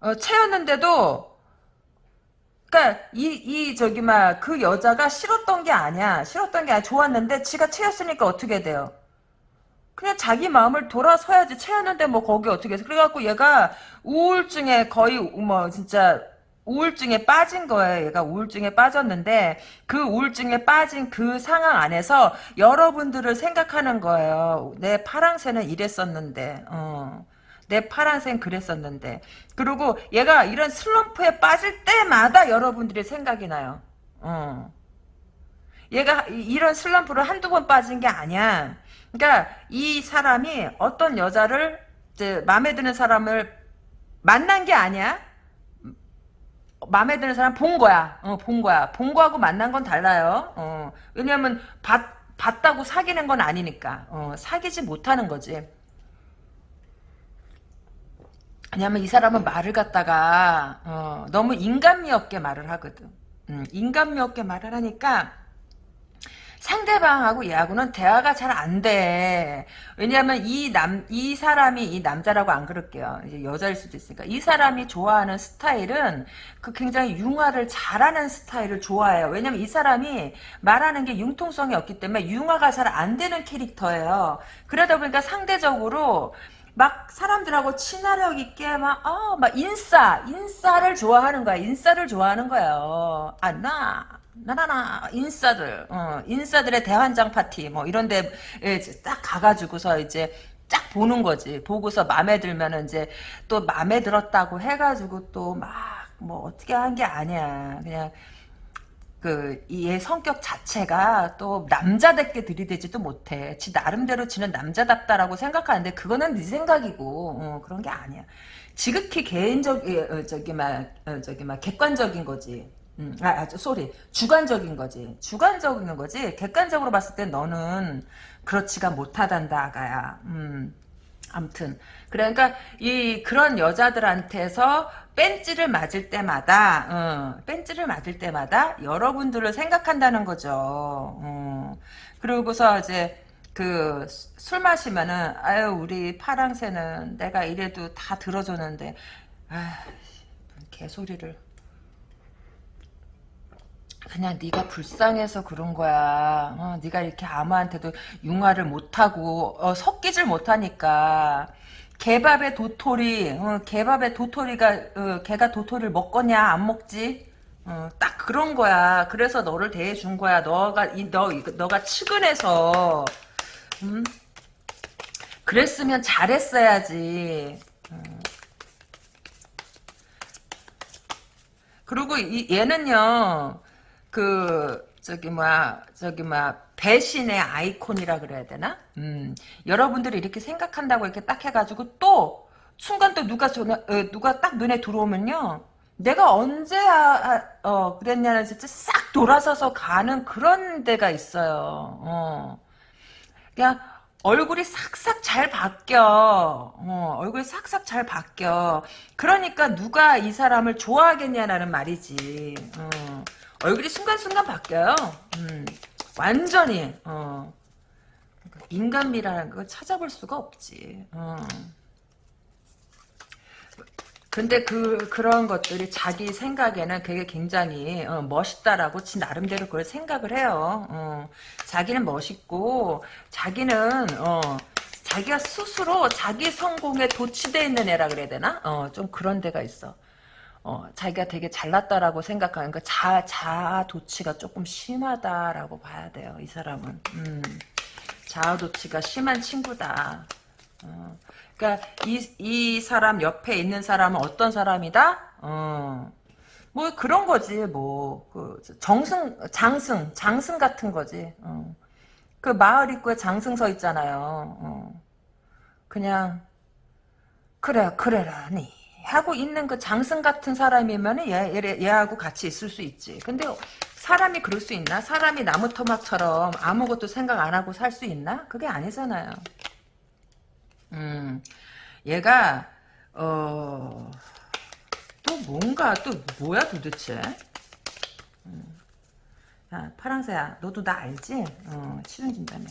어, 채였는데도 그니까 이 이 저기 막 그 여자가 싫었던 게 아니야. 싫었던 게 아니야. 좋았는데 지가 채였으니까 어떻게 돼요? 그냥 자기 마음을 돌아서야지 채였는데 뭐 거기 어떻게 해서 그래갖고 얘가 우울증에 거의 뭐 진짜 우울증에 빠진 거예요. 얘가 우울증에 빠졌는데 그 우울증에 빠진 그 상황 안에서 여러분들을 생각하는 거예요. 내 파랑새는 이랬었는데 어. 내 파란색 그랬었는데 그리고 얘가 이런 슬럼프에 빠질 때마다 여러분들이 생각이 나요. 어. 얘가 이런 슬럼프를 한두 번 빠진 게 아니야. 그러니까 이 사람이 어떤 여자를 이제 마음에 드는 사람을 만난 게 아니야. 마음에 드는 사람 본 거야. 어, 본 거야. 본 거하고 만난 건 달라요. 어, 왜냐면 봤, 봤다고 사귀는 건 아니니까. 어, 사귀지 못하는 거지. 왜냐면 이 사람은 말을 갖다가 어, 너무 인간미 없게 말을 하거든. 음, 인간미 없게 말을 하니까 상대방하고 얘하고는 대화가 잘 안 돼. 왜냐하면 이 남, 이 사람이, 이 남자라고 안 그럴게요. 이제 여자일 수도 있으니까. 이 사람이 좋아하는 스타일은 그 굉장히 융화를 잘하는 스타일을 좋아해요. 왜냐면 이 사람이 말하는 게 융통성이 없기 때문에 융화가 잘 안 되는 캐릭터예요. 그러다 보니까 상대적으로 막 사람들하고 친화력 있게 막, 어, 막 인싸, 인싸를 좋아하는 거야. 인싸를 좋아하는 거예요. 아, 나, 나나나 인싸들 어, 인싸들의 대환장 파티 뭐 이런데 딱 가가지고서 이제 딱 보는 거지 보고서 마음에 들면은 이제 또 마음에 들었다고 해가지고 또 막 뭐 어떻게 한 게 아니야 그냥 그얘 성격 자체가 또 남자답게 들이대지도 못해. 지 나름대로 지는 남자답다라고 생각하는데 그거는 네 생각이고 어, 그런 게 아니야. 지극히 개인적 어, 저기 막 어, 저기 막 객관적인 거지. 음, 아, 아, 소리. 주관적인 거지. 주관적인 거지. 객관적으로 봤을 때 너는 그렇지가 못하단다, 아가야. 음, 암튼. 그러니까, 이, 그런 여자들한테서 뺀찌를 맞을 때마다, 어, 뺀찌를 맞을 때마다 여러분들을 생각한다는 거죠. 어. 그러고서 이제, 그, 술 마시면은, 아유, 우리 파랑새는 내가 이래도 다 들어줬는데, 아 개소리를. 그냥 네가 불쌍해서 그런 거야. 어, 네가 이렇게 아무한테도 융화를 못하고 어, 섞이질 못하니까 개밥에 도토리, 어, 개밥에 도토리가 어, 개가 도토리를 먹거냐 안 먹지? 어, 딱 그런 거야. 그래서 너를 대해준 거야. 너가 이, 너 너가 측은해서 음? 그랬으면 잘했어야지. 어. 그리고 이, 얘는요. 그 저기 뭐야 저기 뭐야 배신의 아이콘이라 그래야 되나? 음, 여러분들이 이렇게 생각한다고 이렇게 딱 해가지고 또 순간 또 누가 전화 어, 누가 딱 눈에 들어오면요. 내가 언제 아, 아, 어 그랬냐는 진짜 싹 돌아서서 가는 그런 데가 있어요. 어. 그냥 얼굴이 싹싹 잘 바뀌어. 어, 얼굴이 싹싹 잘 바뀌어. 그러니까 누가 이 사람을 좋아하겠냐라는 말이지. 어. 얼굴이 순간순간 바뀌어요. 음, 완전히 어. 인간미라는 걸 찾아볼 수가 없지. 어. 근데 그 그런 것들이 자기 생각에는 그게 굉장히 어, 멋있다라고 지 나름대로 그걸 생각을 해요. 어, 자기는 멋있고 자기는 어, 자기가 스스로 자기 성공에 도취되어 있는 애라 그래야 되나? 어, 좀 그런 데가 있어. 어, 자기가 되게 잘났다라고 생각하는 그 자, 자아도취가 조금 심하다라고 봐야 돼요, 이 사람은. 음, 자아도취가 심한 친구다. 어. 그러니까 이, 이 사람 옆에 있는 사람은 어떤 사람이다? 어. 뭐 그런 거지 뭐 그 정승 장승 장승 같은 거지. 어. 그 마을 입구에 장승 서 있잖아요. 어. 그냥 그래 그래라 니 하고 있는 그 장승 같은 사람이면 얘, 얘, 얘하고 같이 있을 수 있지. 근데 사람이 그럴 수 있나? 사람이 나무 토막처럼 아무것도 생각 안 하고 살 수 있나? 그게 아니잖아요. 음, 얘가 어, 또 뭔가 또 뭐야 도대체? 음. 야 파랑새야, 너도 나 알지? 어, 치료준다며.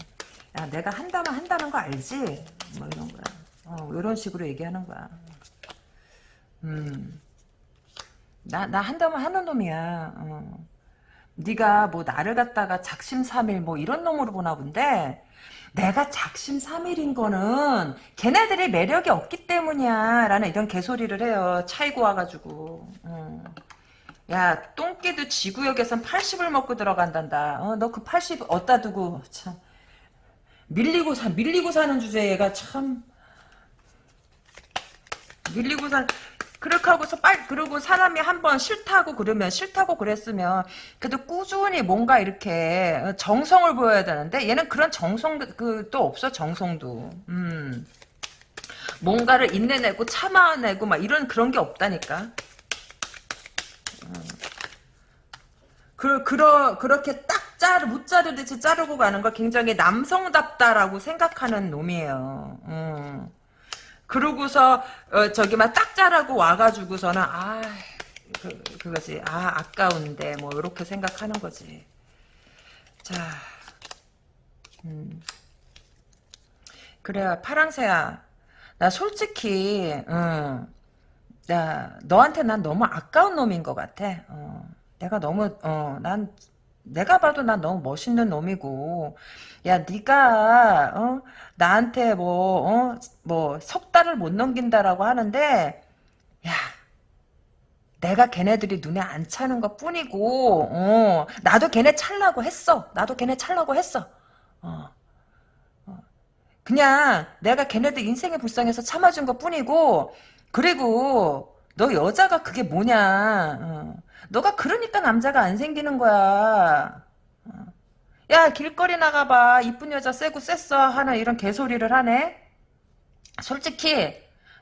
야 내가 한다면 한다는 거 알지? 뭐 이런 거야. 어, 이런 식으로 얘기하는 거야. 음. 나, 나 한다면 하는 놈이야. 어. 네가 뭐 나를 갖다가 작심삼일 뭐 이런 놈으로 보나 본데 내가 작심삼일인 거는 걔네들이 매력이 없기 때문이야 라는 이런 개소리를 해요. 차이고 와가지고. 어. 야 똥개도 지구역에선 80을 먹고 들어간단다. 어, 너 그 80 어디다 두고 참 밀리고 사 밀리고 사는 주제가 참 밀리고 사 그렇게 하고서 빨리 그러고 사람이 한번 싫다고 그러면 싫다고 그랬으면 그래도 꾸준히 뭔가 이렇게 정성을 보여야 되는데 얘는 그런 정성 그또 없어 정성도 음 뭔가를 인내내고 참아내고 막 이런 그런 게 없다니까 음. 그 그러 그렇게 딱 자르 못 자르듯이 자르고 가는 걸 굉장히 남성답다라고 생각하는 놈이에요. 음. 그러고서 어, 저기 막 딱 자라고 와가지고서는 아 그, 그거지. 아 아까운데. 뭐 이렇게 생각하는 거지. 자 음. 그래 파랑새야. 나 솔직히 응, 나 너한테 난 너무 아까운 놈인 것 같아. 어, 내가 너무 어, 난 내가 봐도 난 너무 멋있는 놈이고. 야 네가 어? 나한테 뭐 어? 뭐 석 달을 못 넘긴다라고 하는데 야 내가 걔네들이 눈에 안 차는 것 뿐이고 어, 나도 걔네 찰라고 했어 나도 걔네 찰라고 했어 어, 어. 그냥 내가 걔네들 인생의 불쌍해서 참아준 것 뿐이고 그리고 너 여자가 그게 뭐냐 어. 너가 그러니까 남자가 안 생기는 거야. 야 길거리 나가봐 이쁜 여자 쎄고 쎄어 하는 이런 개소리를 하네. 솔직히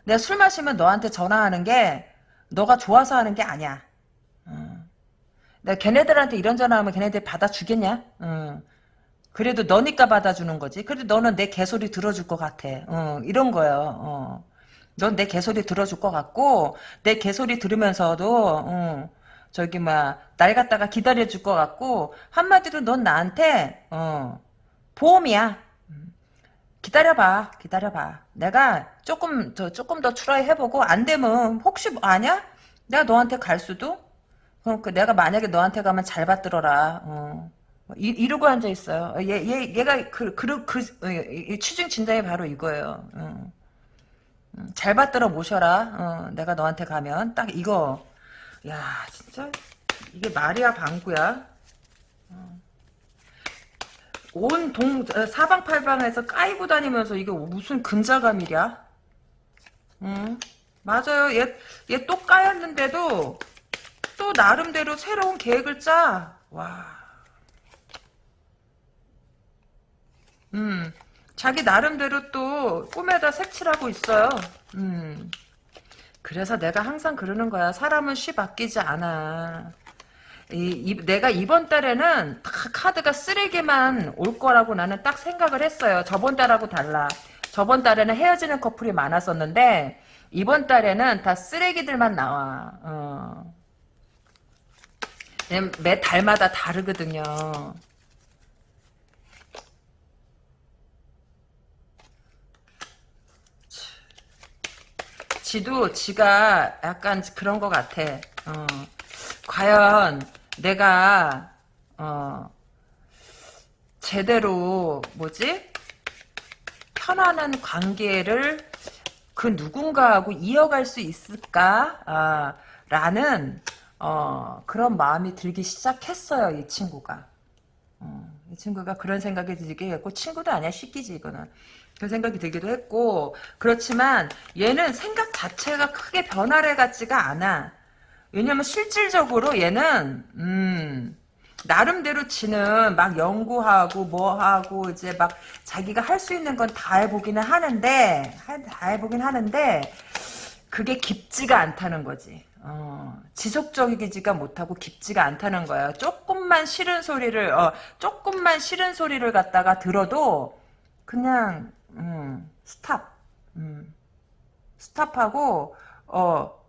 내가 술 마시면 너한테 전화하는 게 너가 좋아서 하는 게 아니야. 내가 걔네들한테 이런 전화하면 걔네들 받아주겠냐? 그래도 너니까 받아주는 거지. 그래도 너는 내 개소리 들어줄 것 같아. 이런 거예요. 어. 넌내 개소리 들어줄 것 같고 내 개소리 들으면서도 저기 막 날 갖다가 기다려줄 것 같고 한마디로 넌 나한테 어 보험이야. 기다려봐, 기다려봐. 내가 조금 더 조금 더 try 해보고 안 되면 혹시 뭐 아냐? 내가 너한테 갈 수도. 그러니까 내가 만약에 너한테 가면 잘 받들어라. 어. 이, 이러고 앉아 있어요. 얘, 얘, 얘가 그, 그, 그, 그 취중 진담이 바로 이거예요. 어. 잘 받들어 모셔라. 어, 내가 너한테 가면 딱 이거. 야 진짜? 이게 말이야 방구야? 어. 온동 사방팔방에서 까이고 다니면서 이게 무슨 근자감이랴? 응? 맞아요. 얘얘 또 까였는데도 또 나름대로 새로운 계획을 짜와. 음. 자기 나름대로 또 꿈에다 색칠하고 있어요. 음 그래서 내가 항상 그러는 거야. 사람은 쉬 바뀌지 않아. 이, 이, 내가 이번 달에는 다 카드가 쓰레기만 올 거라고 나는 딱 생각을 했어요. 저번 달하고 달라. 저번 달에는 헤어지는 커플이 많았었는데 이번 달에는 다 쓰레기들만 나와. 어. 매 달마다 다르거든요. 지도 지가 약간 그런 것 같아. 어. 과연 내가 어, 제대로 뭐지 편안한 관계를 그 누군가하고 이어갈 수 있을까? 아, 라는 어, 그런 마음이 들기 시작했어요. 이 친구가. 어, 이 친구가 그런 생각이 들게 했고 친구도 아니야 시끼지 이거는 그런 생각이 들기도 했고 그렇지만 얘는 생각 자체가 크게 변화를 같지가 않아 왜냐면 실질적으로 얘는 음 나름대로 지는 막 연구하고 뭐 하고 이제 막 자기가 할 수 있는 건 다 해보기는 하는데 다 해보긴 하는데 그게 깊지가 않다는 거지. 어, 지속적이지가 못하고 깊지가 않다는 거야. 조금만 싫은 소리를 어, 조금만 싫은 소리를 갖다가 들어도 그냥 음, 스탑 음, 스탑하고 어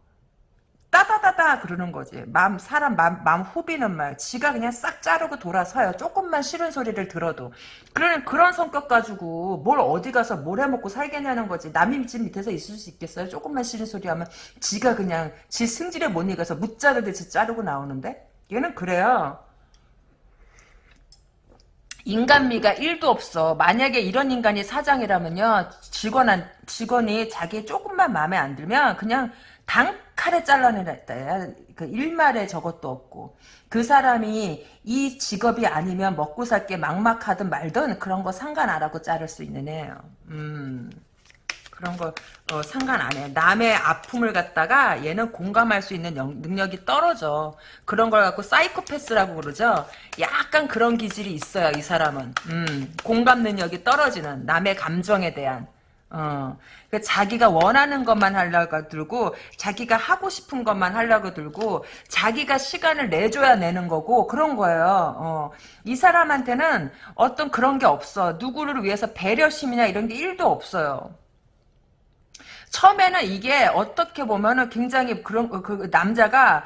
따다다다 그러는 거지. 마음 사람 마음, 마음 후비는 말. 지가 그냥 싹 자르고 돌아서요. 조금만 싫은 소리를 들어도. 그런 그런 성격 가지고 뭘 어디 가서 뭘 해먹고 살겠냐는 거지. 남의 집 밑에서 있을 수 있겠어요? 조금만 싫은 소리 하면 지가 그냥 지 승질에 못 이겨서 묻자르듯이 자르고 나오는데 얘는 그래요. 인간미가 1도 없어. 만약에 이런 인간이 사장이라면요. 직원, 직원이 자기 조금만 마음에 안 들면 그냥 단칼에 잘라내렸다. 그 일말에 저것도 없고. 그 사람이 이 직업이 아니면 먹고 살게 막막하든 말든 그런 거 상관 안 하고 자를 수 있는 애예요. 음. 그런 거 어, 상관 안 해. 남의 아픔을 갖다가 얘는 공감할 수 있는 영, 능력이 떨어져. 그런 걸 갖고 사이코패스라고 그러죠. 약간 그런 기질이 있어요. 이 사람은. 음, 공감 능력이 떨어지는 남의 감정에 대한. 어, 그 자기가 원하는 것만 하려고 들고 자기가 하고 싶은 것만 하려고 들고 자기가 시간을 내줘야 내는 거고 그런 거예요. 어, 이 사람한테는 어떤 그런 게 없어. 누구를 위해서 배려심이나 이런 게 1도 없어요. 처음에는 이게 어떻게 보면은 굉장히 그런 그 남자가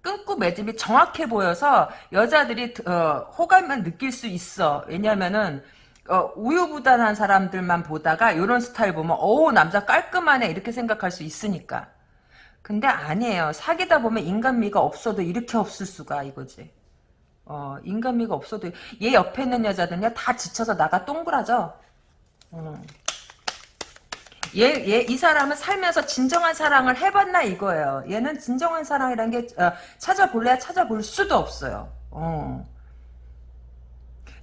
끊고 매듭이 정확해 보여서 여자들이 어, 호감을 느낄 수 있어. 왜냐면은 어, 우유부단한 사람들만 보다가 이런 스타일 보면 어우 남자 깔끔하네 이렇게 생각할 수 있으니까. 근데 아니에요. 사귀다 보면 인간미가 없어도 이렇게 없을 수가 이거지. 어, 인간미가 없어도 얘 옆에 있는 여자들은요 다 지쳐서 나가 동그라져. 어. 얘, 얘, 이 사람은 살면서 진정한 사랑을 해봤나 이거예요. 얘는 진정한 사랑이란 게 어, 찾아볼래야 찾아볼 수도 없어요. 어.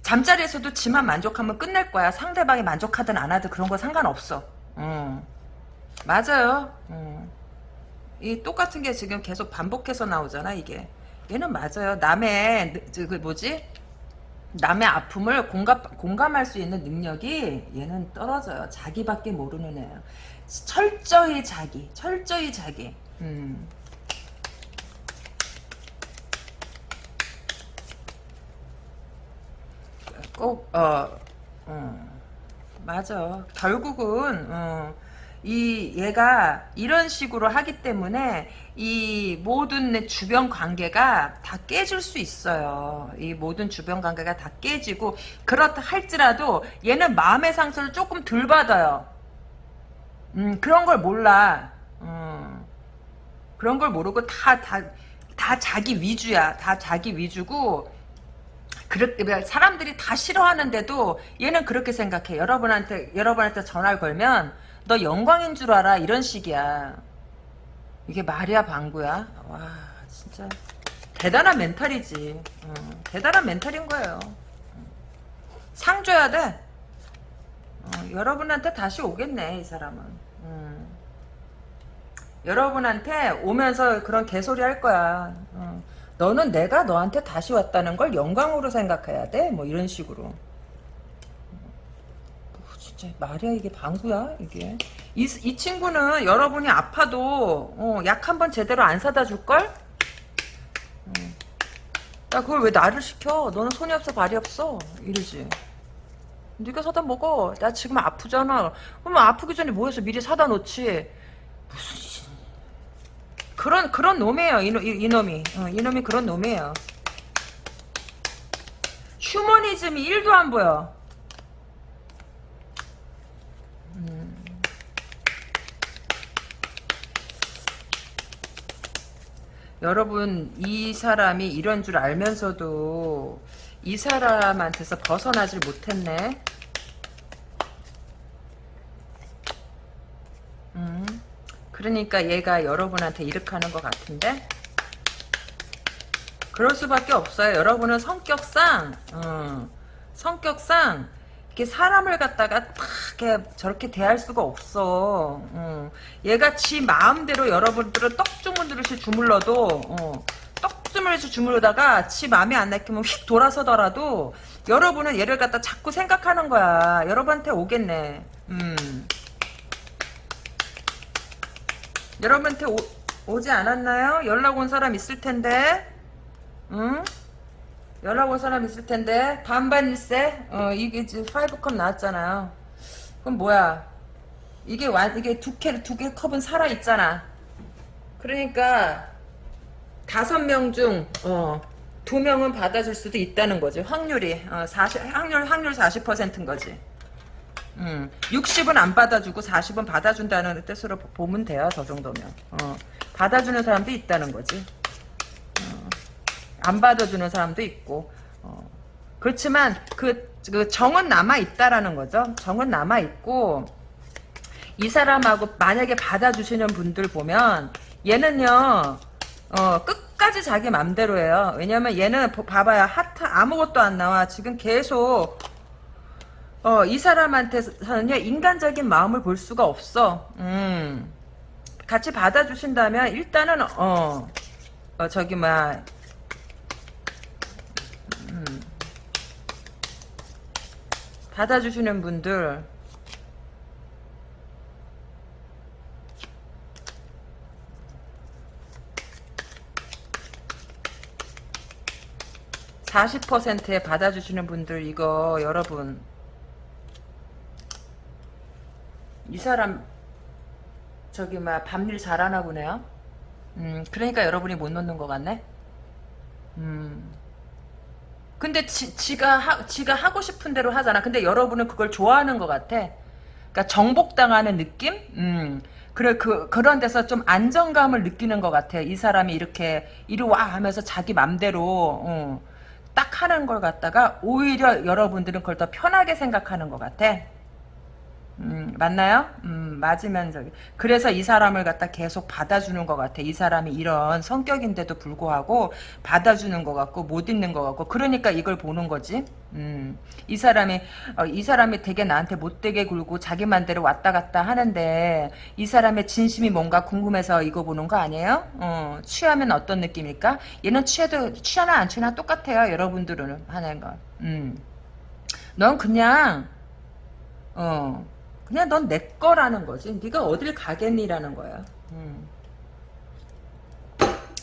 잠자리에서도 지만 만족하면 끝낼 거야. 상대방이 만족하든 안 하든 그런 거 상관없어. 어. 맞아요. 어. 이 똑같은 게 지금 계속 반복해서 나오잖아 이게. 얘는 맞아요. 남의 그 뭐지? 남의 아픔을 공감, 공감할 수 있는 능력이 얘는 떨어져요. 자기밖에 모르는 애예요. 철저히 자기, 철저히 자기. 음. 꼭, 어, 어, 맞아. 결국은, 어, 이 얘가 이런 식으로 하기 때문에 이 모든 내 주변 관계가 다 깨질 수 있어요. 이 모든 주변 관계가 다 깨지고 그렇다 할지라도 얘는 마음의 상처를 조금 덜 받아요. 음 그런 걸 몰라. 음, 그런 걸 모르고 다 다 다 자기 위주야. 다 자기 위주고 그렇게 사람들이 다 싫어하는데도 얘는 그렇게 생각해. 여러분한테 여러분한테 전화를 걸면 너 영광인 줄 알아? 이런 식이야. 이게 말이야 방구야? 와 진짜 대단한 멘탈이지. 어, 대단한 멘탈인 거예요. 상 줘야 돼. 어, 여러분한테 다시 오겠네 이 사람은. 음. 여러분한테 오면서 그런 개소리 할 거야. 어. 너는 내가 너한테 다시 왔다는 걸 영광으로 생각해야 돼뭐 이런 식으로 진짜 말이야 이게 방구야 이게. 이, 이 친구는 여러분이 아파도 어, 약 한 번 제대로 안 사다 줄걸? 어. 야 그걸 왜 나를 시켜? 너는 손이 없어 발이 없어? 이러지. 네가 사다 먹어. 나 지금 아프잖아. 그러면 아프기 전에 뭐해서 미리 사다 놓지? 무슨 그런 그런 놈이에요 이놈, 이, 이놈이. 어, 이놈이 그런 놈이에요. 휴머니즘이 1도 안 보여 여러분 이 사람이 이런 줄 알면서도 이 사람한테서 벗어나질 못했네. 음, 그러니까 얘가 여러분한테 이렇게 하는 것 같은데 그럴 수밖에 없어요. 여러분은 성격상 어, 성격상 이렇게 사람을 갖다가 탁 저렇게 대할 수가 없어. 어. 얘가 지 마음대로 여러분들은 떡주문들듯이 주물러도 어. 떡주물듯이 주물러다가 지 마음에 안 내키면 휙 돌아서더라도 여러분은 얘를 갖다 자꾸 생각하는 거야. 여러분한테 오겠네. 음. 여러분한테 오, 오지 않았나요? 연락 온 사람 있을 텐데. 응? 연락 올 사람 있을 텐데 반반일세? 어 이게 지금 파이브컵 나왔잖아요. 그럼 뭐야? 이게 완 이게 두개 두 개 컵은 살아 있잖아. 그러니까 다섯 명 중 어 두 명은 받아줄 수도 있다는 거지. 확률이 어 40, 확률 확률 40%인 거지. 음 60은 안 받아주고 40은 받아준다는 뜻으로 보면 돼요. 저 정도면. 어 받아주는 사람도 있다는 거지 안 받아주는 사람도 있고 어. 그렇지만 그, 그 정은 남아 있다라는 거죠. 정은 남아 있고 이 사람하고 만약에 받아주시는 분들 보면 얘는요 어, 끝까지 자기 맘대로 해요. 왜냐면 얘는 봐봐요 하트 아무것도 안 나와. 지금 계속 어, 이 사람한테서는요 인간적인 마음을 볼 수가 없어. 음. 같이 받아주신다면 일단은 어, 어 저기 막 받아주시는 분들. (40%에) 받아주시는 분들 이거 여러분. 이 사람 저기 막 밤일 잘하나 보네요. 음 그러니까 여러분이 못 넣는 것 같네? 음 근데 지, 지가 하, 지가 하고 싶은 대로 하잖아. 근데 여러분은 그걸 좋아하는 것 같아. 그러니까 정복당하는 느낌? 음. 그래 그 그런 데서 좀 안정감을 느끼는 것 같아. 이 사람이 이렇게 이리 와 하면서 자기 맘대로 어, 딱 하는 걸 갖다가 오히려 여러분들은 그걸 더 편하게 생각하는 것 같아. 음, 맞나요? 음, 맞으면 저기. 그래서 이 사람을 갖다 계속 받아주는 것 같아. 이 사람이 이런 성격인데도 불구하고 받아주는 것 같고 못 있는 것 같고. 그러니까 이걸 보는 거지. 음, 이 사람이 어, 이 사람이 되게 나한테 못되게 굴고 자기 만대로 왔다 갔다 하는데 이 사람의 진심이 뭔가 궁금해서 이거 보는 거 아니에요? 어, 취하면 어떤 느낌일까? 얘는 취해도 취하나 안 취하나 똑같아요. 여러분들은 하는 거. 음, 넌 그냥 어. 그냥 넌 내 거라는 거지. 네가 어딜 가겠니라는 거야. 음.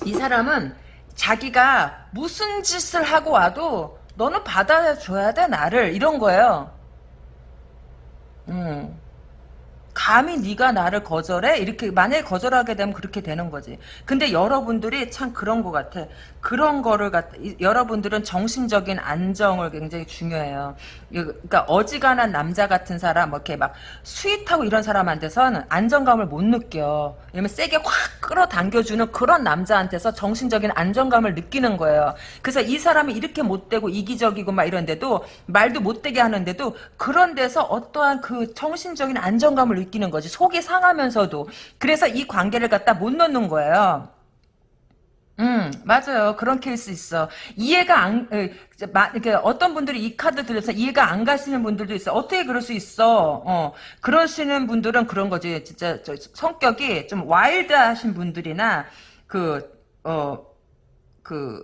이 사람은 자기가 무슨 짓을 하고 와도 너는 받아줘야 돼 나를 이런 거예요. 음. 감히 네가 나를 거절해? 이렇게 만약에 거절하게 되면 그렇게 되는 거지. 근데 여러분들이 참 그런 것 같아. 그런 거를 갖 여러분들은 정신적인 안정을 굉장히 중요해요. 그러니까 어지간한 남자 같은 사람 뭐 이렇게 막 sweet하고 이런 사람한테서는 안정감을 못 느껴. 왜냐면 세게 확 끌어당겨주는 그런 남자한테서 정신적인 안정감을 느끼는 거예요. 그래서 이 사람이 이렇게 못되고 이기적이고 막 이런데도 말도 못되게 하는데도 그런 데서 어떠한 그 정신적인 안정감을 느끼는 거지. 속이 상하면서도. 그래서 이 관계를 갖다 못 놓는 거예요. 음, 맞아요. 그런 케이스 있어. 이해가 안, 그, 어떤 분들이 이 카드 들려서 이해가 안 가시는 분들도 있어. 어떻게 그럴 수 있어? 어, 그러시는 분들은 그런 거지. 진짜, 성격이 좀 wild 하신 분들이나, 그, 어, 그,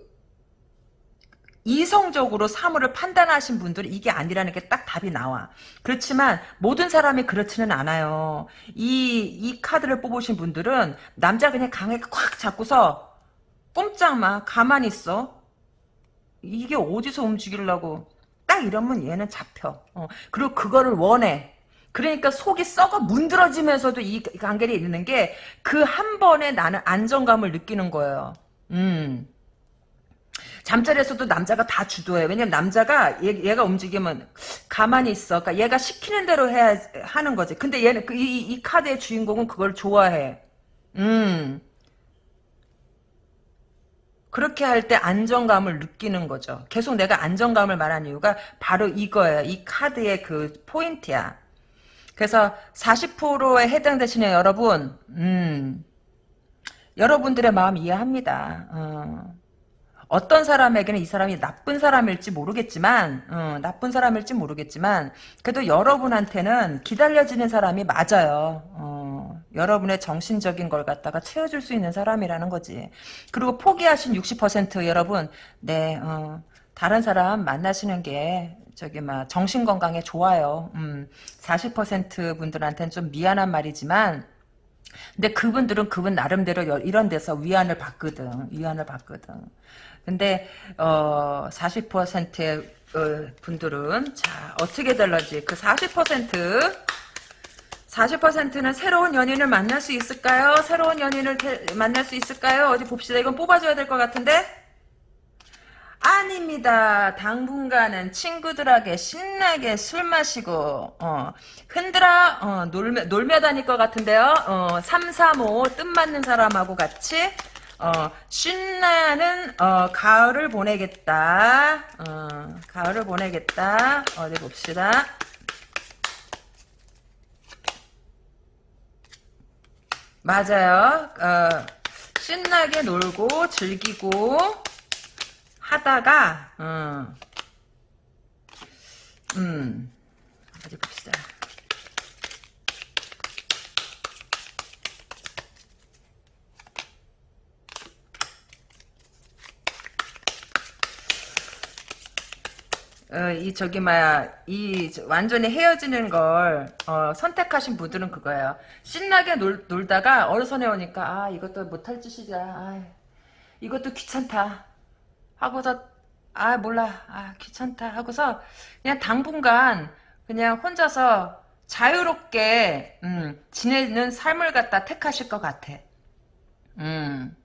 이성적으로 사물을 판단하신 분들은 이게 아니라는 게 딱 답이 나와. 그렇지만 모든 사람이 그렇지는 않아요. 이, 이 카드를 뽑으신 분들은 남자 그냥 강하게 콱 잡고서 꼼짝 마. 가만히 있어. 이게 어디서 움직이려고. 딱 이러면 얘는 잡혀. 어. 그리고 그거를 원해. 그러니까 속이 썩어 문드러지면서도 이 관계를 있는 게 그 한 번에 나는 안정감을 느끼는 거예요. 음. 잠자리에서도 남자가 다 주도해. 왜냐면 남자가 얘, 가 움직이면 가만히 있어. 그러니까 얘가 시키는 대로 해야 하는 거지. 근데 얘는 그, 이, 이 카드의 주인공은 그걸 좋아해. 음. 그렇게 할 때 안정감을 느끼는 거죠. 계속 내가 안정감을 말한 이유가 바로 이거예요. 이 카드의 그 포인트야. 그래서 40%에 해당되시는 여러분, 음, 여러분들의 마음 이해합니다. 어. 어떤 사람에게는 이 사람이 나쁜 사람일지 모르겠지만, 어, 나쁜 사람일지 모르겠지만, 그래도 여러분한테는 기다려지는 사람이 맞아요. 어, 여러분의 정신적인 걸 갖다가 채워줄 수 있는 사람이라는 거지. 그리고 포기하신 60% 여러분, 네, 어, 다른 사람 만나시는 게 저기 막 정신 건강에 좋아요. 음, 40% 분들한테는 좀 미안한 말이지만 근데 그분들은 그분 나름대로 여- 이런 데서 위안을 받거든. 위안을 받거든. 근데 어 40%의 어, 분들은 자 어떻게 될런지 그 40% 40%는 새로운 연인을 만날 수 있을까요? 새로운 연인을 태- 만날 수 있을까요? 어디 봅시다. 이건 뽑아줘야 될 것 같은데? 아닙니다. 당분간은 친구들에게 신나게 술 마시고 어, 흔들어 어, 놀며, 놀며 다닐 것 같은데요. 어, 3, 3, 5 뜻맞는 사람하고 같이 어, 신나는 어, 가을을 보내겠다. 어, 가을을 보내겠다. 어디 봅시다. 맞아요. 어, 신나게 놀고 즐기고 하다가 어, 음 어디 봅시다. 어, 이 저기 뭐야 이 저- 완전히 헤어지는 걸 어, 선택하신 분들은 그거예요. 신나게 놀, 놀다가 어르선에 오니까 아 이것도 못할 짓이다. 아, 이것도 귀찮다. 하고서 아 몰라 아 귀찮다 하고서 그냥 당분간 그냥 혼자서 자유롭게 음, 지내는 삶을 갖다 택하실 것 같아. 음.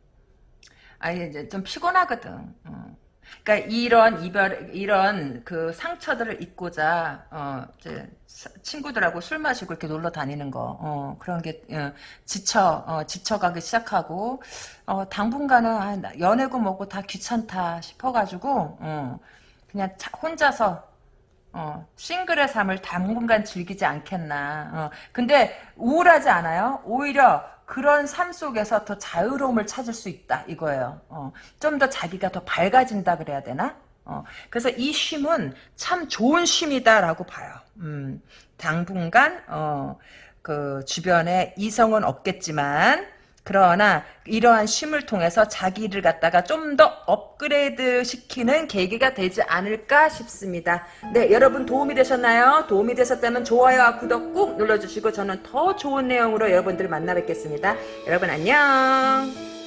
아 이제 좀 피곤하거든. 어. 그러니까 이런 이별 이런 그 상처들을 잊고자 어 이제 사- 친구들하고 술 마시고 이렇게 놀러 다니는 거 어, 그런 게 어, 지쳐 어, 지쳐가기 시작하고 어, 당분간은 아, 나 연애고 뭐고 다 귀찮다 싶어가지고 어, 그냥 자- 혼자서 어, 싱글의 삶을 당분간 즐기지 않겠나. 어, 근데 우울하지 않아요? 오히려 그런 삶 속에서 더 자유로움을 찾을 수 있다 이거예요. 어, 좀 더 자기가 더 밝아진다 그래야 되나? 어, 그래서 이 쉼은 참 좋은 쉼이다라고 봐요. 음, 당분간 어, 그 주변에 이성은 없겠지만 그러나 이러한 쉼을 통해서 자기를 갖다가 좀 더 업그레이드 시키는 계기가 되지 않을까 싶습니다. 네, 여러분 도움이 되셨나요? 도움이 되셨다면 좋아요와 구독 꾹 눌러주시고 저는 더 좋은 내용으로 여러분들 만나 뵙겠습니다. 여러분 안녕.